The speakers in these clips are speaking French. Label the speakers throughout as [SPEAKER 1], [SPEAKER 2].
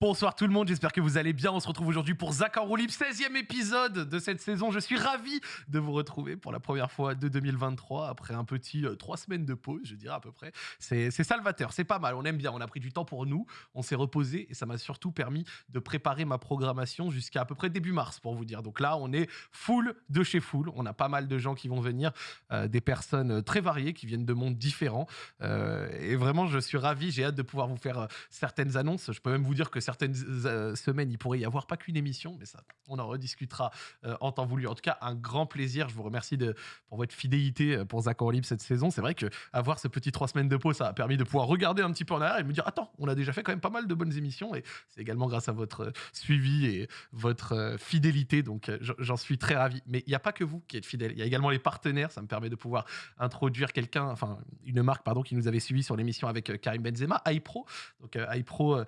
[SPEAKER 1] Bonsoir tout le monde, j'espère que vous allez bien. On se retrouve aujourd'hui pour Zach en roue libre, 16e épisode de cette saison. Je suis ravi de vous retrouver pour la première fois de 2023 après un petit euh, trois semaines de pause, je dirais à peu près. C'est salvateur, c'est pas mal, on aime bien. On a pris du temps pour nous, on s'est reposé et ça m'a surtout permis de préparer ma programmation jusqu'à à peu près début mars pour vous dire. Donc là, on est full de chez full. On a pas mal de gens qui vont venir, euh, des personnes très variées qui viennent de mondes différents. Euh, et vraiment, je suis ravi, j'ai hâte de pouvoir vous faire euh, certaines annonces. Je peux même vous dire que certaines euh, semaines, il pourrait y avoir pas qu'une émission, mais ça, on en rediscutera euh, en temps voulu. En tout cas, un grand plaisir. Je vous remercie pour votre fidélité euh, pour Zach en libre cette saison. C'est vrai que avoir ce petit trois semaines de pause, ça a permis de pouvoir regarder un petit peu en arrière et me dire attends, on a déjà fait quand même pas mal de bonnes émissions et c'est également grâce à votre suivi et votre fidélité. Donc, j'en- suis très ravi. Mais il n'y a pas que vous qui êtes fidèles. Il y a également les partenaires. Ça me permet de pouvoir introduire quelqu'un, enfin une marque pardon, qui nous avait suivi sur l'émission avec Karim Benzema, iPro. Donc iPro,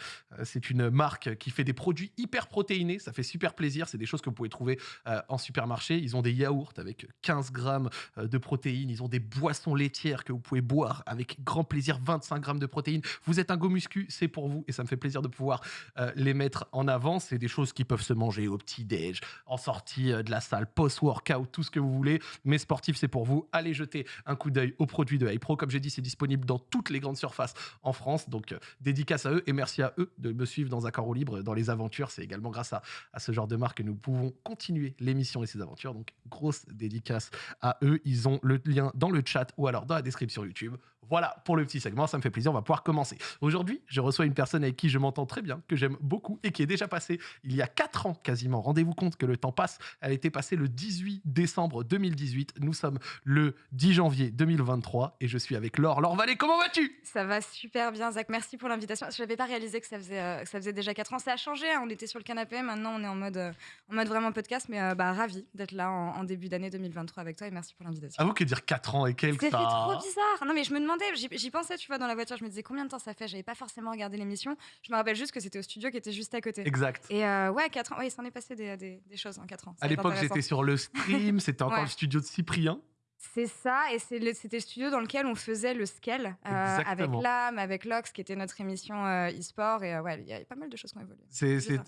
[SPEAKER 1] c'est une marque qui fait des produits hyper protéinés. Ça fait super plaisir. C'est des choses que vous pouvez trouver euh, en supermarché. Ils ont des yaourts avec 15 grammes euh, de protéines. Ils ont des boissons laitières que vous pouvez boire avec grand plaisir, 25 grammes de protéines. Vous êtes un go muscu, c'est pour vous et ça me fait plaisir de pouvoir euh, les mettre en avant. C'est des choses qui peuvent se manger au petit-déj, en sortie de la salle, post-workout, tout ce que vous voulez. Mais sportif, c'est pour vous. Allez jeter un coup d'œil aux produits de iPro. Comme j'ai dit, c'est disponible dans toutes les grandes surfaces en France. Donc, dédicace à eux et merci à eux de me suivre dans un carreau libre dans les aventures. C'est également grâce à, à ce genre de marque que nous pouvons continuer l'émission et ses aventures. Donc, grosse dédicace à eux. Ils ont le lien dans le chat ou alors dans la description YouTube. Voilà pour le petit segment. Ça me fait plaisir. On va pouvoir commencer. Aujourd'hui, je reçois une personne avec qui je m'entends très bien, que j'aime beaucoup et qui est déjà passée il y a 4 ans quasiment. Rendez-vous compte que le temps passe. Elle été passée le 18 décembre 2018. Nous sommes le 10 janvier 2023 et je suis avec Laure. Laure Vallée, comment vas-tu?
[SPEAKER 2] Ça va super bien, Zach. Merci pour l'invitation. Je n'avais pas réalisé que ça faisait, euh, que ça faisait déjà 4 ans. Ça a changé. hein. On était sur le canapé. Maintenant, on est en mode, euh, en mode vraiment podcast. Mais euh, bah, ravi d'être là en, en début d'année 2023 avec toi et merci pour l'invitation.
[SPEAKER 1] Avoue que dire 4 ans et quelques,
[SPEAKER 2] Ça fait
[SPEAKER 1] ça...
[SPEAKER 2] trop bizarre. Non, mais je me demandais, j'y pensais, tu vois, dans la voiture. Je me disais combien de temps ça fait? J'avais pas forcément regardé l'émission. Je me rappelle juste que c'était au studio qui était juste à côté.
[SPEAKER 1] Exact.
[SPEAKER 2] Et euh, ouais, 4 ans. Oui, il s'en est passé des, des- des choses en 4 ans. Ça
[SPEAKER 1] À l'époque, j'étais sur le stream, c'était encore
[SPEAKER 2] Ouais.
[SPEAKER 1] le studio de Cyprien.
[SPEAKER 2] C'est ça, et c'était le studio dans lequel on faisait le scale euh, avec l'âme, avec Lox, qui était notre émission euh, e-sport. Et euh, ouais, il y a pas mal de choses qui ont évolué.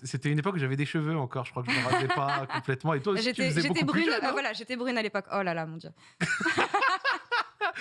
[SPEAKER 1] C'était une époque où j'avais des cheveux encore, je crois que je ne me rasais pas complètement. Et toi aussi,
[SPEAKER 2] J'étais brune,
[SPEAKER 1] jeune.
[SPEAKER 2] euh,
[SPEAKER 1] hein?
[SPEAKER 2] voilà, j'étais brune à l'époque. Oh là là, mon dieu.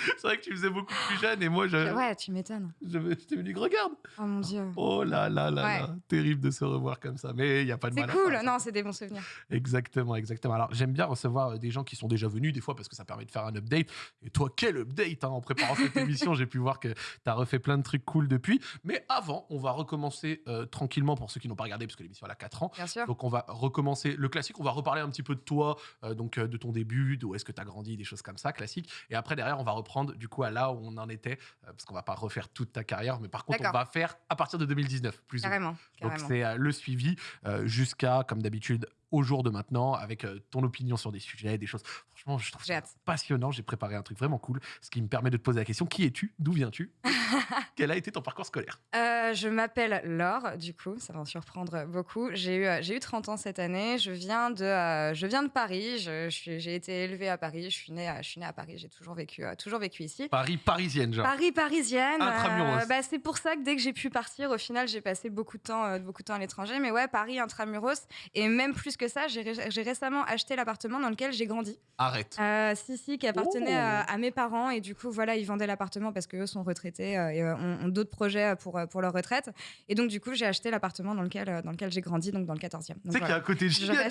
[SPEAKER 1] C'est vrai que tu faisais beaucoup plus jeune et moi, je,
[SPEAKER 2] Ouais, tu m'étonnes.
[SPEAKER 1] je, je t'ai venu, regarde.
[SPEAKER 2] Oh mon dieu.
[SPEAKER 1] Oh là là là
[SPEAKER 2] Ouais.
[SPEAKER 1] là, terrible de se revoir comme ça. Mais il n'y a pas de
[SPEAKER 2] C'est
[SPEAKER 1] mal à
[SPEAKER 2] cool. Non, c'est des bons souvenirs.
[SPEAKER 1] Exactement, exactement. Alors, j'aime bien recevoir euh, des gens qui sont déjà venus des fois parce que ça permet de faire un update. Et toi, quel update hein, En préparant cette émission, j'ai pu voir que tu as refait plein de trucs cool depuis. Mais avant, on va recommencer euh, tranquillement pour ceux qui n'ont pas regardé parce que l'émission elle a 4 ans.
[SPEAKER 2] Bien sûr.
[SPEAKER 1] Donc on va recommencer le classique, on va reparler un petit peu de toi, euh, donc euh, de ton début, d'où est-ce que tu as grandi, des choses comme ça, classique. Et après derrière, on va reprendre du coup à là où on en était, euh, parce qu'on va pas refaire toute ta carrière, mais par contre on va faire à partir de 2019, plus ou moins.
[SPEAKER 2] Carrément.
[SPEAKER 1] Donc c'est euh, le suivi euh, jusqu'à, comme d'habitude, au jour de maintenant, avec euh, ton opinion sur des sujets, des choses. Franchement, je trouve ça passionnant. J'ai préparé un truc vraiment cool, ce qui me permet de te poser la question qui es-tu? D'où viens-tu? Quel a été ton parcours scolaire?
[SPEAKER 2] Euh, je m'appelle Laure, du coup, ça va en surprendre beaucoup. J'ai eu, euh, j'ai eu 30 ans cette année. Je viens de, euh, je viens de Paris. Je- je J'ai été élevée à Paris. Je suis née, à- je suis née à Paris. J'ai toujours vécu, euh, toujours vécu ici.
[SPEAKER 1] Paris, parisienne, genre.
[SPEAKER 2] Paris parisienne.
[SPEAKER 1] Intramuros.
[SPEAKER 2] bah, c'est pour ça que dès que j'ai pu partir, au final, j'ai passé beaucoup de temps, beaucoup de temps à l'étranger. Mais ouais, Paris intramuros. Et même plus que ça, j'ai ré- j'ai récemment acheté l'appartement dans lequel j'ai grandi.
[SPEAKER 1] Arrête.
[SPEAKER 2] Euh, si, si, qui appartenait
[SPEAKER 1] Oh.
[SPEAKER 2] à, à mes parents. Et du coup, voilà, ils vendaient l'appartement parce qu'eux sont retraités euh, et euh, ont, ont d'autres projets pour, euh, pour leur retraite. Et donc, du coup, j'ai acheté l'appartement dans lequel, dans lequel j'ai grandi, donc dans le 14e.
[SPEAKER 1] Tu sais qu'il y a un côté
[SPEAKER 2] Je
[SPEAKER 1] giga.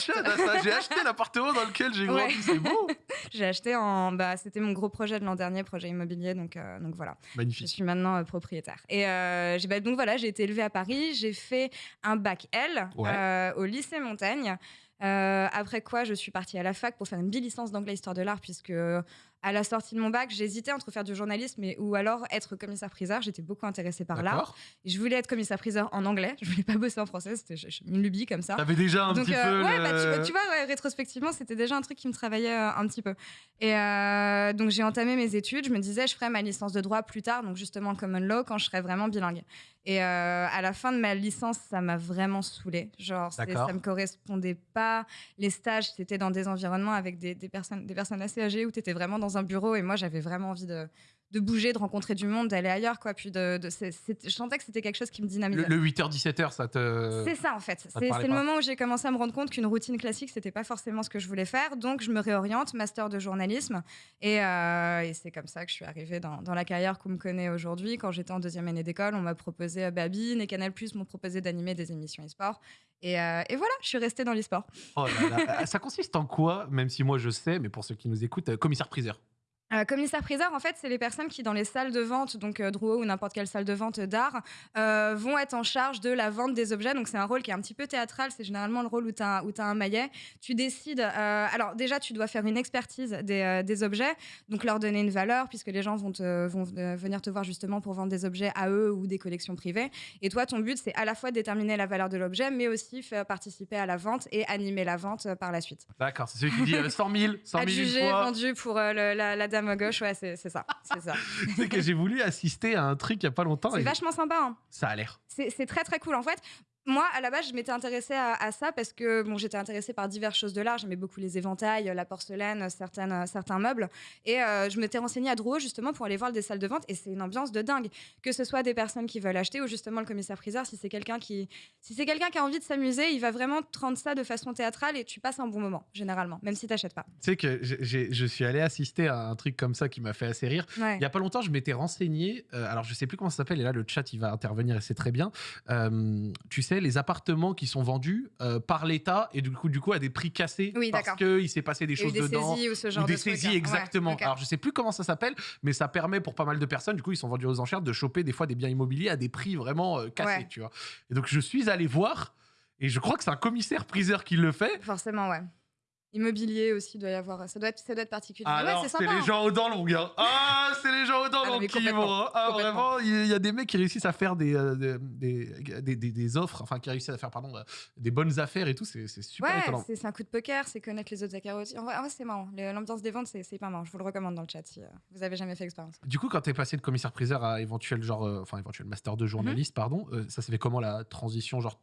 [SPEAKER 1] J'ai acheté l'appartement dans lequel j'ai grandi,
[SPEAKER 2] Ouais.
[SPEAKER 1] c'est beau.
[SPEAKER 2] J'ai acheté en. Bah, C'était mon gros projet de l'an dernier, projet immobilier. Donc, euh, donc voilà. Je
[SPEAKER 1] Magnifique.
[SPEAKER 2] suis maintenant euh, propriétaire. Et bah, donc voilà, j'ai été élevée à Paris. J'ai fait un bac L
[SPEAKER 1] Ouais.
[SPEAKER 2] au lycée Montaigne. Euh, après quoi, je suis partie à la fac pour faire une bi-licence d'anglais histoire de l'art, puisque euh, à la sortie de mon bac, j'hésitais entre faire du journalisme et, ou alors être commissaire-priseur. J'étais beaucoup intéressée par l'art. Je voulais être commissaire-priseur en anglais. Je voulais pas bosser en français. C'était une lubie comme ça.
[SPEAKER 1] T'avais déjà un
[SPEAKER 2] Donc,
[SPEAKER 1] petit
[SPEAKER 2] euh,
[SPEAKER 1] peu.
[SPEAKER 2] ouais,
[SPEAKER 1] le-
[SPEAKER 2] bah, tu, tu vois, ouais, rétrospectivement, c'était déjà un truc qui me travaillait euh, un petit peu. Et euh, donc, j'ai entamé mes études. Je me disais, je ferai ma licence de droit plus tard, donc justement common law, quand je serai vraiment bilingue. Et à la fin de ma licence, ça m'a vraiment saoulée. Genre, ça me correspondait pas. Les stages, c'était dans des environnements avec des, des personnes, des personnes assez âgées où tu étais vraiment dans un bureau. Et moi, j'avais vraiment envie de, de bouger, de rencontrer du monde, d'aller ailleurs, quoi. Puis de, de je sentais que c'était quelque chose qui me
[SPEAKER 1] Le,
[SPEAKER 2] dynamisait.
[SPEAKER 1] le 8h-17h, ça te.
[SPEAKER 2] C'est ça en fait. C'est le moment où j'ai commencé à me rendre compte qu'une routine classique, c'était pas forcément ce que je voulais faire. Donc je me réoriente, master de journalisme. Et, euh, et c'est comme ça que je suis arrivée dans, dans la carrière qu'on me connaît aujourd'hui. Quand j'étais en deuxième année d'école, on m'a proposé euh, Babine et Canal Plus m'ont proposé d'animer des émissions e-sport. Et, euh, et voilà, je suis restée dans l'e-sport.
[SPEAKER 1] Oh ça consiste en quoi, même si moi je sais, mais pour ceux qui nous écoutent, commissaire-priseur?
[SPEAKER 2] Euh, commissaire-priseur, en fait, c'est les personnes qui, dans les salles de vente, donc euh, Drouot ou n'importe quelle salle de vente d'art, euh, vont être en charge de la vente des objets. Donc, c'est un rôle qui est un petit peu théâtral. C'est généralement le rôle où tu as, un maillet. Tu décides. euh, alors, déjà, tu dois faire une expertise des, des objets, donc leur donner une valeur, puisque les gens vont, te- vont venir te voir justement pour vendre des objets à eux ou des collections privées. Et toi, ton but, c'est à la fois déterminer la valeur de l'objet, mais aussi faire participer à la vente et animer la vente par la suite.
[SPEAKER 1] D'accord, c'est celui qui dit euh, 100 000, 100 000 une
[SPEAKER 2] Adjugé,
[SPEAKER 1] fois.
[SPEAKER 2] vendu pour le- la, la dame à gauche, ouais, c'est c'est ça. C'est ça.
[SPEAKER 1] Sais que j'ai voulu assister à un truc il y a pas longtemps.
[SPEAKER 2] C'est
[SPEAKER 1] et
[SPEAKER 2] vachement sympa. hein.
[SPEAKER 1] Ça a l'air.
[SPEAKER 2] C'est c'est très très cool. En fait, moi, à la base, je m'étais intéressée à, à ça parce que bon, j'étais intéressée par diverses choses de l'art. J'aimais beaucoup les éventails, la porcelaine, certaines, certains meubles. Et euh, je m'étais renseignée à Drouot justement pour aller voir des salles de vente. Et c'est une ambiance de dingue. Que ce soit des personnes qui veulent acheter ou justement le commissaire-priseur, si c'est quelqu'un qui, si c'est quelqu'un qui a envie de s'amuser, il va vraiment te rendre ça de façon théâtrale et tu passes un bon moment, généralement, même si t'achètes pas.
[SPEAKER 1] Tu sais que je suis allé assister à un truc comme ça qui m'a fait assez rire.
[SPEAKER 2] Ouais.
[SPEAKER 1] Il y a pas longtemps, je m'étais renseigné. euh, alors, je sais plus comment ça s'appelle. Et là, le chat, il va intervenir et c'est très bien. Euh, tu sais, les appartements qui sont vendus euh, par l'État et du coup, du coup, à des prix cassés
[SPEAKER 2] Oui,
[SPEAKER 1] parce qu'il s'est passé des choses
[SPEAKER 2] des
[SPEAKER 1] dedans.
[SPEAKER 2] saisies ou ce genre
[SPEAKER 1] ou des
[SPEAKER 2] de
[SPEAKER 1] saisies,
[SPEAKER 2] hein. Ouais,
[SPEAKER 1] exactement. Alors, je sais plus comment ça s'appelle, mais ça permet pour pas mal de personnes, du coup, ils sont vendus aux enchères, de choper des fois des biens immobiliers à des prix vraiment euh, cassés,
[SPEAKER 2] Ouais.
[SPEAKER 1] tu vois. Et donc, je suis allé voir, et je crois que c'est un commissaire-priseur qui le fait.
[SPEAKER 2] Forcément, ouais. Immobilier aussi, doit y avoir. Ça doit être, ça doit être particulier. Ouais,
[SPEAKER 1] Alors,
[SPEAKER 2] c'est
[SPEAKER 1] c'est les
[SPEAKER 2] hein.
[SPEAKER 1] gens aux dents longues. hein. Ah, c'est les gens aux dents
[SPEAKER 2] Ah
[SPEAKER 1] longues qui vont. hein. Ah, vraiment, il y a des mecs qui réussissent à faire des, euh, des, des, des- des offres, enfin, qui réussissent à faire, pardon, euh, des bonnes affaires et tout. C'est super
[SPEAKER 2] Ouais, c'est un coup de poker, c'est connaître les autres acteurs aussi. En vrai, c'est marrant. L'ambiance des ventes, c'est hyper marrant. Je vous le recommande dans le chat si euh, vous avez jamais fait expérience.
[SPEAKER 1] Du coup, quand t'es passé de commissaire-priseur à éventuel genre, euh, enfin éventuel master de journaliste, pardon, ça s'est fait comment la transition Genre,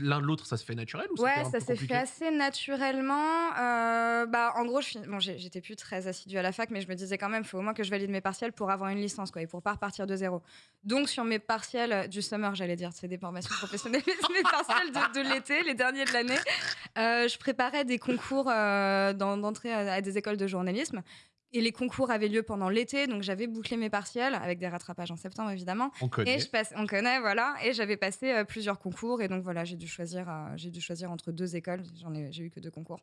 [SPEAKER 1] l'un de l'autre, ça se fait naturel ou
[SPEAKER 2] Ouais, ça s'est fait assez naturellement. Euh, bah, en gros, bon, j'étais plus très assidue à la fac, mais je me disais quand même, il faut au moins que je valide mes partiels pour avoir une licence, quoi, et pour pas repartir de zéro. Donc, sur mes partiels du summer, j'allais dire, c'est des formations professionnelles, mais mes partiels de, de l'été, les derniers de l'année, euh, je préparais des concours euh, d'entrée à, à des écoles de journalisme. Et les concours avaient lieu pendant l'été, donc j'avais bouclé mes partiels, avec des rattrapages en septembre évidemment.
[SPEAKER 1] On connaît.
[SPEAKER 2] Et je passe, on connaît, voilà. Et j'avais passé euh, plusieurs concours. Et donc, voilà, j'ai dû choisir, euh, j'ai dû choisir entre deux écoles. J'en ai, j'ai eu que deux concours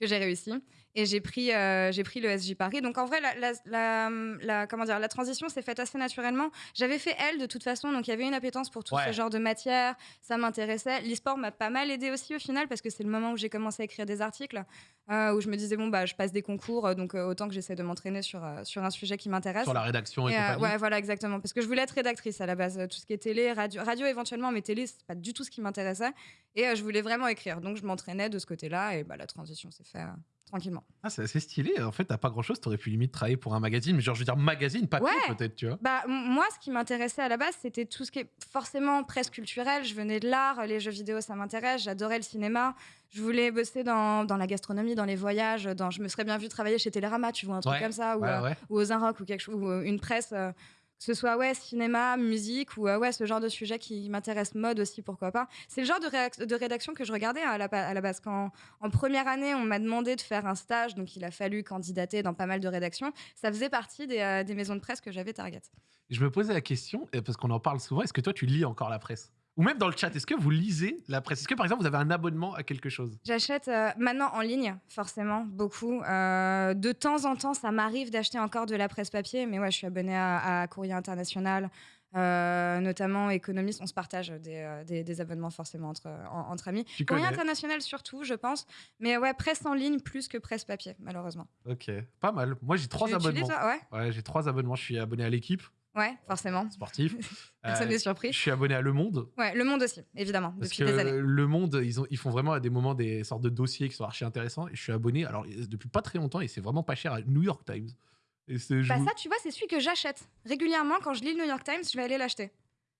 [SPEAKER 2] que j'ai réussi. Et j'ai pris, euh, j'ai pris le SJ Paris. Donc, en vrai, la, la, la- la- comment dire, la transition s'est faite assez naturellement. J'avais fait elle de toute façon. Donc, il y avait une appétence pour tout
[SPEAKER 1] Ouais.
[SPEAKER 2] ce genre de matière. Ça m'intéressait. L'e-sport m'a pas mal aidé aussi au final parce que c'est le moment où j'ai commencé à écrire des articles. où je me disais, bon, bah, je passe des concours. donc, autant que j'essaie de m'entraîner sur, euh, sur un sujet qui m'intéresse.
[SPEAKER 1] Sur la rédaction et,
[SPEAKER 2] Et, euh,
[SPEAKER 1] compagnie.
[SPEAKER 2] ouais, voilà, exactement. Parce que je voulais être rédactrice à la base. euh, Tout ce qui est télé, radio, radio éventuellement, mais télé, c'est pas du tout ce qui m'intéressait. Et je voulais vraiment écrire. Donc, je m'entraînais de ce côté-là. Et bah, la transition s'est faite tranquillement.
[SPEAKER 1] Ah, c'est assez stylé. En fait, t'as pas grand chose. T'aurais pu limite travailler pour un magazine, mais genre, je veux dire, magazine, papier
[SPEAKER 2] Ouais.
[SPEAKER 1] peut-être, tu vois.
[SPEAKER 2] Bah, moi, ce qui m'intéressait à la base, c'était tout ce qui est forcément presque culturel. Je venais de l'art, les jeux vidéo, ça m'intéresse. J'adorais le cinéma. Je voulais bosser dans, dans la gastronomie, dans les voyages. Dans, je me serais bien vu travailler chez Télérama, tu vois, un truc
[SPEAKER 1] Ouais,
[SPEAKER 2] comme ça. Ou,
[SPEAKER 1] Ouais,
[SPEAKER 2] euh, ou aux Inrocks ou quelque ou euh, une presse euh, que ce soit ouais cinéma musique ou euh, ouais ce genre de sujet qui m'intéresse mode aussi pourquoi pas. C'est le genre de, rédaction que je regardais à la, pa- à la base. Quand en première année on m'a demandé de faire un stage donc il a fallu candidater dans pas mal de rédactions ça faisait partie des, euh, des maisons de presse que j'avais target.
[SPEAKER 1] Je me posais la question, parce qu'on en parle souvent, est-ce que toi, tu lis encore la presse? Ou même dans le chat, est-ce que vous lisez la presse? Est-ce que, par exemple, vous avez un abonnement à quelque chose?
[SPEAKER 2] J'achète euh, maintenant en ligne, forcément, beaucoup. Euh, de temps en temps, ça m'arrive d'acheter encore de la presse papier, mais ouais, je suis abonnée à, à Courrier International, euh, notamment Économiste. On se partage des, des- des abonnements forcément entre, en- entre amis.
[SPEAKER 1] Tu
[SPEAKER 2] Courrier
[SPEAKER 1] connais?
[SPEAKER 2] International surtout, je pense. Mais ouais, presse en ligne plus que presse papier, malheureusement.
[SPEAKER 1] Ok, pas mal. Moi, j'ai trois
[SPEAKER 2] Tu- tu lis,
[SPEAKER 1] abonnements.
[SPEAKER 2] toi? Ouais,
[SPEAKER 1] Ouais, j'ai trois abonnements. Je suis abonné à l'équipe
[SPEAKER 2] ouais, forcément. Personne
[SPEAKER 1] Euh,
[SPEAKER 2] n'est surpris.
[SPEAKER 1] Je suis abonné à Le Monde.
[SPEAKER 2] Ouais, Le Monde aussi, évidemment,
[SPEAKER 1] Parce
[SPEAKER 2] depuis
[SPEAKER 1] que
[SPEAKER 2] des années.
[SPEAKER 1] Le Monde, ils, ont, ils font vraiment à des moments des sortes de dossiers qui sont archi intéressants. Et je suis abonné, alors depuis pas très longtemps, et c'est vraiment pas cher, à New York Times. Et
[SPEAKER 2] Bah
[SPEAKER 1] vous-
[SPEAKER 2] ça, tu vois, c'est celui que j'achète. Régulièrement, quand je lis le New York Times, je vais aller l'acheter.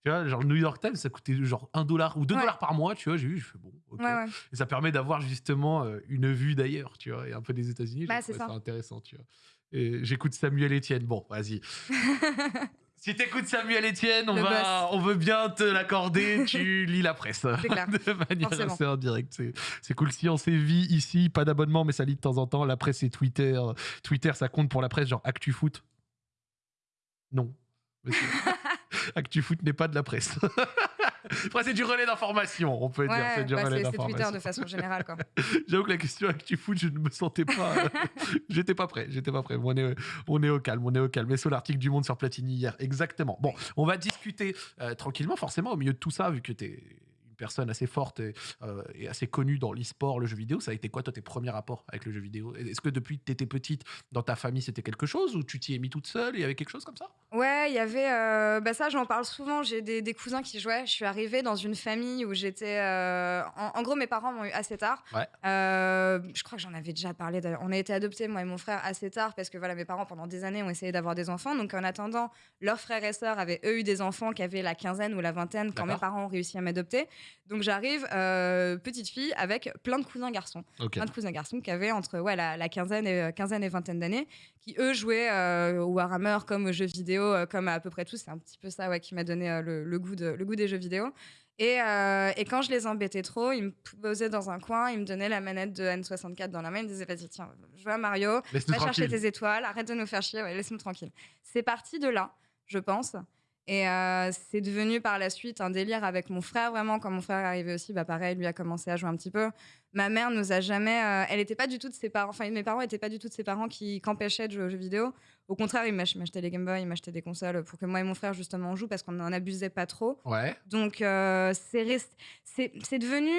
[SPEAKER 1] Tu vois, genre le New York Times, ça coûtait genre 1 dollar ou 2
[SPEAKER 2] Ouais.
[SPEAKER 1] dollars par mois, tu vois. J'ai vu, je fais bon, ok.
[SPEAKER 2] Ouais, ouais.
[SPEAKER 1] Et ça permet d'avoir justement euh, une vue d'ailleurs, tu vois, et un peu des États-Unis.
[SPEAKER 2] Bah, c'est
[SPEAKER 1] intéressant, tu vois. Et j'écoute Samuel Etienne. Bon, vas-y. si t'écoutes Samuel Etienne, on,
[SPEAKER 2] Le
[SPEAKER 1] va, on veut bien te l'accorder. tu lis la presse.
[SPEAKER 2] Clair.
[SPEAKER 1] De manière
[SPEAKER 2] Forcément.
[SPEAKER 1] assez indirecte. C'est, cool. Si on sévit ici, pas d'abonnement, mais ça lit de temps en temps. La presse, c'est Twitter. Twitter, ça compte pour la presse, genre ActuFoot Non. monsieur. ActuFoot n'est pas de la presse. Après, c'est du relais d'information, on peut dire. C'est du
[SPEAKER 2] bah,
[SPEAKER 1] relais
[SPEAKER 2] c'est Twitter
[SPEAKER 1] d'information.
[SPEAKER 2] de façon générale. Quoi.
[SPEAKER 1] J'avoue que la question ActuFoot, je ne me sentais pas. J'étais pas prêt. J'étais pas prêt. On est, on est au calme. On est au calme. Et sur l'article du Monde sur Platini hier. Exactement. Bon, on va discuter euh, tranquillement, forcément, au milieu de tout ça, vu que tu es personne assez forte et, euh, et assez connue dans l'e-sport, le jeu vidéo. Ça a été quoi, toi, tes premiers rapports avec le jeu vidéo? Est-ce que depuis que tu étais petite, dans ta famille, c'était quelque chose ou tu t'y es mis toute seule il y avait quelque chose comme ça?
[SPEAKER 2] Ouais, il y avait. euh, bah ça, j'en parle souvent. J'ai des, des cousins qui jouaient. Je suis arrivée dans une famille où j'étais. euh, en, en gros, mes parents m'ont eu assez tard.
[SPEAKER 1] Ouais.
[SPEAKER 2] Je crois que j'en avais déjà parlé. On a été adoptés, moi et mon frère, assez tard parce que voilà, mes parents, pendant des années, ont essayé d'avoir des enfants. Donc, en attendant, leurs frères et sœurs avaient eux eu des enfants qui avaient la quinzaine ou la vingtaine quand mes parents ont réussi à m'adopter. Donc, j'arrive, euh, petite fille, avec plein de cousins garçons plein de cousins garçons qui avaient entre ouais, la, la quinzaine, et, quinzaine et vingtaine d'années, qui eux jouaient euh, au Warhammer comme aux jeux vidéo, euh, comme à peu près tous. C'est un petit peu ça ouais, qui m'a donné le, le goût de, le goût des jeux vidéo. Et, euh, et quand je les embêtais trop, ils me posaient dans un coin, ils me donnaient la manette de N64 dans la main, ils me disaient vas-y tiens, joue à Mario, va chercher tes étoiles, arrête de nous faire chier, ouais, laisse-nous tranquille. C'est parti de là, je pense. Et euh, c'est devenu par la suite un délire avec mon frère, vraiment. Quand mon frère est arrivé aussi, bah pareil, lui a commencé à jouer un petit peu. Ma mère nous a jamais. euh, elle n'était pas du tout de ses parents. Enfin, mes parents n'étaient pas du tout de ses parents qui qu'empêchaient de jouer aux jeux vidéo. Au contraire, ils m'ach- m'achetaient les Game Boy, ils m'achetaient des consoles pour que moi et mon frère, justement, on joue parce qu'on n'en abusait pas trop.
[SPEAKER 1] Ouais.
[SPEAKER 2] Donc, euh, c'est rest- c'est c'est devenu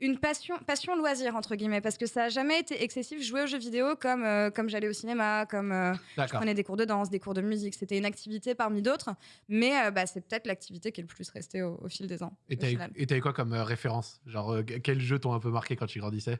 [SPEAKER 2] une passion, passion loisir, entre guillemets, parce que ça n'a jamais été excessif. Jouer aux jeux vidéo comme, euh, comme j'allais au cinéma, comme euh, je prenais des cours de danse, des cours de musique. C'était une activité parmi d'autres, mais euh, bah, c'est peut-être l'activité qui est le plus restée au, au fil des ans.
[SPEAKER 1] Et
[SPEAKER 2] final.
[SPEAKER 1] et t'avais quoi comme euh, référence? Genre, quels jeux t'ont un peu marqué quand tu grandissais?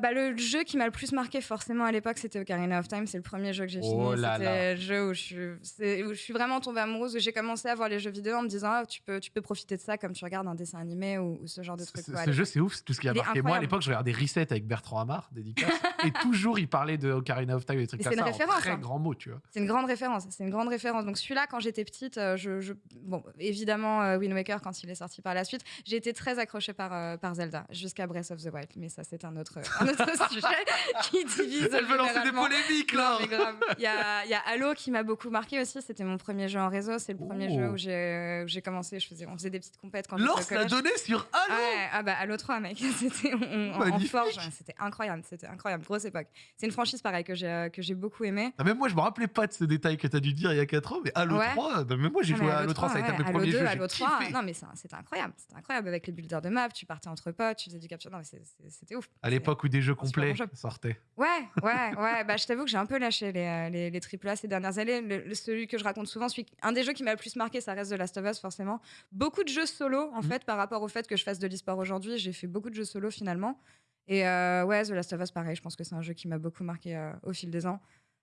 [SPEAKER 2] Bah, le jeu qui m'a le plus marqué forcément à l'époque, c'était Ocarina of Time. C'est le premier jeu que j'ai
[SPEAKER 1] Oh
[SPEAKER 2] fini. C'était le jeu où je, suis, où je suis vraiment tombée amoureuse, où j'ai commencé à voir les jeux vidéo en me disant ah, tu, peux, tu peux profiter de ça comme tu regardes un dessin animé ou, ou ce genre de truc.
[SPEAKER 1] ce-
[SPEAKER 2] quoi, à
[SPEAKER 1] ce jeu, c'est ouf, c'est tout ce qui a marqué. Moi, à l'époque, je regardais Reset avec Bertrand Hamar, dédicace, et toujours, il parlait de Ocarina of Time et des trucs comme
[SPEAKER 2] c'est
[SPEAKER 1] ça,
[SPEAKER 2] référence,
[SPEAKER 1] très
[SPEAKER 2] hein.
[SPEAKER 1] grands mots, tu vois.
[SPEAKER 2] C'est une grande référence. C'est une grande référence. Donc celui-là, quand j'étais petite, euh, je, je- bon, évidemment euh, Wind Waker quand il est sorti par la suite, j'ai été très accrochée par, euh, par Zelda jusqu'à Breath of the Wild. Mais ça, c'est un autre, un autre sujet qui divise.
[SPEAKER 1] Elle veut lancer des polémiques, là.
[SPEAKER 2] Il y a, y a Halo qui m'a beaucoup marqué aussi. C'était mon premier jeu en réseau. C'est le premier
[SPEAKER 1] Oh.
[SPEAKER 2] jeu où j'ai où j'ai commencé. Je faisais, on faisait des petites compètes quand
[SPEAKER 1] Lance l'a donné sur Halo
[SPEAKER 2] Ouais, ah bah Halo 3 mec, c'était on- en forge, ouais, c'était incroyable, c'était incroyable, grosse époque. C'est une franchise pareil que j'ai euh, que j'ai beaucoup aimé.
[SPEAKER 1] Ah, Même moi, je me rappelais pas de ce détail que t'as dû dire il y a 4 ans, mais Halo
[SPEAKER 2] Ouais.
[SPEAKER 1] 3, bah, même moi, j'ai
[SPEAKER 2] Ah,
[SPEAKER 1] joué à Halo 3, ça a été de mes
[SPEAKER 2] ouais,
[SPEAKER 1] premiers
[SPEAKER 2] Halo 2,
[SPEAKER 1] jeux.
[SPEAKER 2] Halo
[SPEAKER 1] j'ai
[SPEAKER 2] 3,
[SPEAKER 1] kiffé.
[SPEAKER 2] non mais c'était incroyable, c'était incroyable avec les builders de map, tu partais entre potes, tu faisais du capture, non mais c'était ouf.
[SPEAKER 1] À l'époque où des jeux complets
[SPEAKER 2] bon
[SPEAKER 1] sortaient.
[SPEAKER 2] Ouais, ouais, ouais. Bah, je t'avoue que j'ai un peu lâché les, euh, les, les AAA ces dernières années. Le, le- celui que je raconte souvent, celui, un des jeux qui m'a le plus marqué, ça reste The Last of Us, forcément. Beaucoup de jeux solo, en
[SPEAKER 1] Mhm.
[SPEAKER 2] fait, par rapport au fait que je fasse de l'e-sport aujourd'hui. J'ai fait beaucoup de jeux solo, finalement. Et euh, ouais, The Last of Us, pareil, je pense que c'est un jeu qui m'a beaucoup marqué euh, au fil des ans.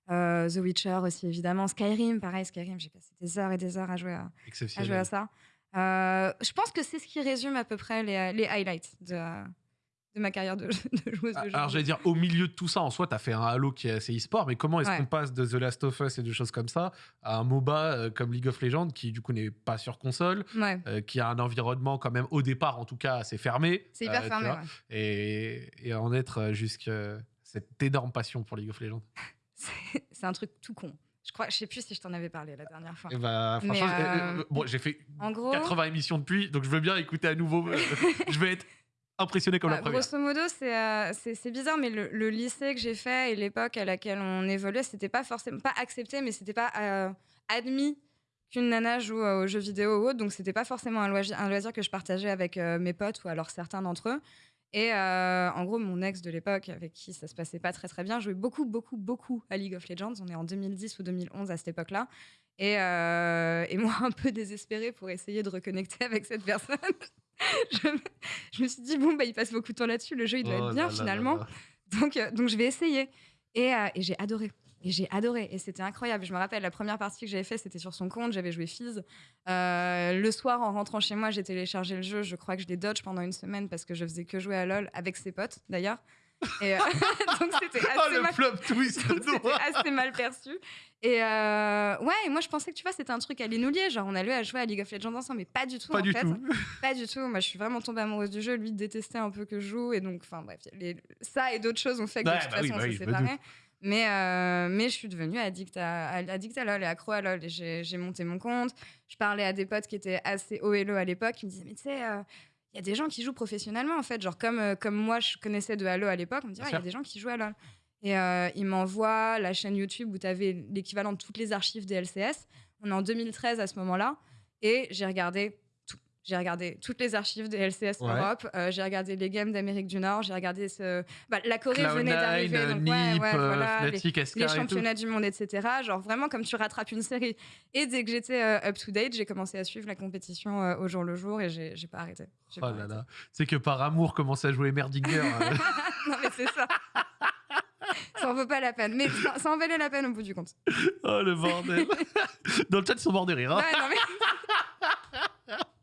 [SPEAKER 2] Euh, The Witcher aussi, évidemment. Skyrim, pareil, Skyrim, j'ai passé des heures et des heures à jouer à, à, jouer à ça. Je pense que c'est ce qui résume à peu près les, les highlights de, de ma carrière de, de joueuse de.
[SPEAKER 1] Ah, Alors j'allais dire, au milieu de tout ça, en soi, tu as fait un Halo qui est assez e-sport, mais comment est-ce
[SPEAKER 2] Ouais.
[SPEAKER 1] qu'on passe de The Last of Us et de choses comme ça à un MOBA euh, comme League of Legends qui du coup n'est pas sur console,
[SPEAKER 2] Ouais,
[SPEAKER 1] euh, qui a un environnement quand même au départ en tout cas assez fermé.
[SPEAKER 2] c'est hyper
[SPEAKER 1] euh, tu
[SPEAKER 2] fermé.
[SPEAKER 1] vois,
[SPEAKER 2] ouais.
[SPEAKER 1] et, et en être jusqu'à cette énorme passion pour League of Legends.
[SPEAKER 2] C'est- un truc tout con. Je crois, je sais plus si je t'en avais parlé la dernière fois.
[SPEAKER 1] Et bah,
[SPEAKER 2] Mais,
[SPEAKER 1] franchement,
[SPEAKER 2] euh,
[SPEAKER 1] bon, j'ai fait
[SPEAKER 2] En gros,
[SPEAKER 1] 80 émissions depuis, donc je veux bien écouter à nouveau. je vais être impressionné comme
[SPEAKER 2] bah,
[SPEAKER 1] la première.
[SPEAKER 2] grosso modo, c'est euh, bizarre, mais le, le lycée que j'ai fait et l'époque à laquelle on évoluait, c'était pas forcément pas accepté, mais c'était pas euh, admis qu'une nana joue euh, aux jeux vidéo ou autre. Donc c'était pas forcément un loisir, un loisir que je partageais avec euh, mes potes ou alors certains d'entre eux. Et en gros, mon ex de l'époque, avec qui ça se passait pas très très bien, jouait beaucoup, beaucoup, beaucoup à League of Legends. On est en 2010 ou 2011 à cette époque-là. Et, et moi, un peu désespérée pour essayer de reconnecter avec cette personne, je, me, je me suis dit, bon, bah, il passe beaucoup de temps là-dessus, le jeu, il doit
[SPEAKER 1] Oh
[SPEAKER 2] être bien
[SPEAKER 1] là là là
[SPEAKER 2] finalement.
[SPEAKER 1] là.
[SPEAKER 2] Donc, euh, donc, je vais essayer. Et, euh, et j'ai adoré. Et j'ai adoré. Et c'était incroyable. Je me rappelle, la première partie que j'avais fait, c'était sur son compte. J'avais joué Fizz. Euh, le soir, en rentrant chez moi, j'ai téléchargé le jeu. Je crois que je l'ai dodge pendant une semaine parce que je faisais que jouer à LoL avec ses potes, d'ailleurs. Et euh, donc c'était
[SPEAKER 1] Oh,
[SPEAKER 2] assez,
[SPEAKER 1] le
[SPEAKER 2] mal...
[SPEAKER 1] flop twist
[SPEAKER 2] donc, assez mal perçu. Et euh, ouais, et moi je pensais que tu vois, c'était un truc à nous lier. Genre, on allait à jouer à League of Legends ensemble, mais pas du tout.
[SPEAKER 1] Pas
[SPEAKER 2] en
[SPEAKER 1] du
[SPEAKER 2] fait.
[SPEAKER 1] tout.
[SPEAKER 2] Pas du tout. Moi, je suis vraiment tombée amoureuse du jeu. Lui détestait un peu que je joue. Et donc, enfin, bref, les- ça et d'autres choses ont fait que
[SPEAKER 1] Ouais,
[SPEAKER 2] de toute
[SPEAKER 1] bah oui,
[SPEAKER 2] façon,
[SPEAKER 1] bah
[SPEAKER 2] on s'est séparés. Mais, euh, mais je suis devenue addict à, à- addict à LoL et accro à LoL. Et j'ai monté mon compte. Je parlais à des potes qui étaient assez low à l'époque. Ils me disaient, mais tu sais, euh, il y a des gens qui jouent professionnellement, en fait. Genre, comme, euh, comme moi, je connaissais de Halo à l'époque, on me dit, Ah, il y a des gens qui jouent à LoL. Et euh, ils m'envoient la chaîne YouTube où tu avais l'équivalent de toutes les archives des LCS. On est en 2013 à ce moment-là. Et j'ai regardé. J'ai regardé toutes les archives des LCS
[SPEAKER 1] Ouais.
[SPEAKER 2] Europe. euh, j'ai regardé les games d'Amérique du Nord. J'ai regardé ce. bah, la Corée venait
[SPEAKER 1] Cloud9,
[SPEAKER 2] d'arriver.
[SPEAKER 1] euh,
[SPEAKER 2] donc
[SPEAKER 1] Nip,
[SPEAKER 2] ouais, ouais,
[SPEAKER 1] euh,
[SPEAKER 2] voilà, les-
[SPEAKER 1] Fnatic,
[SPEAKER 2] les championnats du monde, etc. Genre vraiment comme tu rattrapes une série. Et dès que j'étais euh, up to date, j'ai commencé à suivre la compétition au jour le jour et j'ai pas arrêté.
[SPEAKER 1] Oh
[SPEAKER 2] pas
[SPEAKER 1] là
[SPEAKER 2] arrêté.
[SPEAKER 1] là. C'est que par amour, commencer à jouer Merdinger. euh,
[SPEAKER 2] non mais c'est ça. ça en vaut pas la peine. Mais ça, ça en valait la peine au bout du compte.
[SPEAKER 1] oh le bordel. Dans le chat, ils sont morts de rire. hein.
[SPEAKER 2] Ouais, non, mais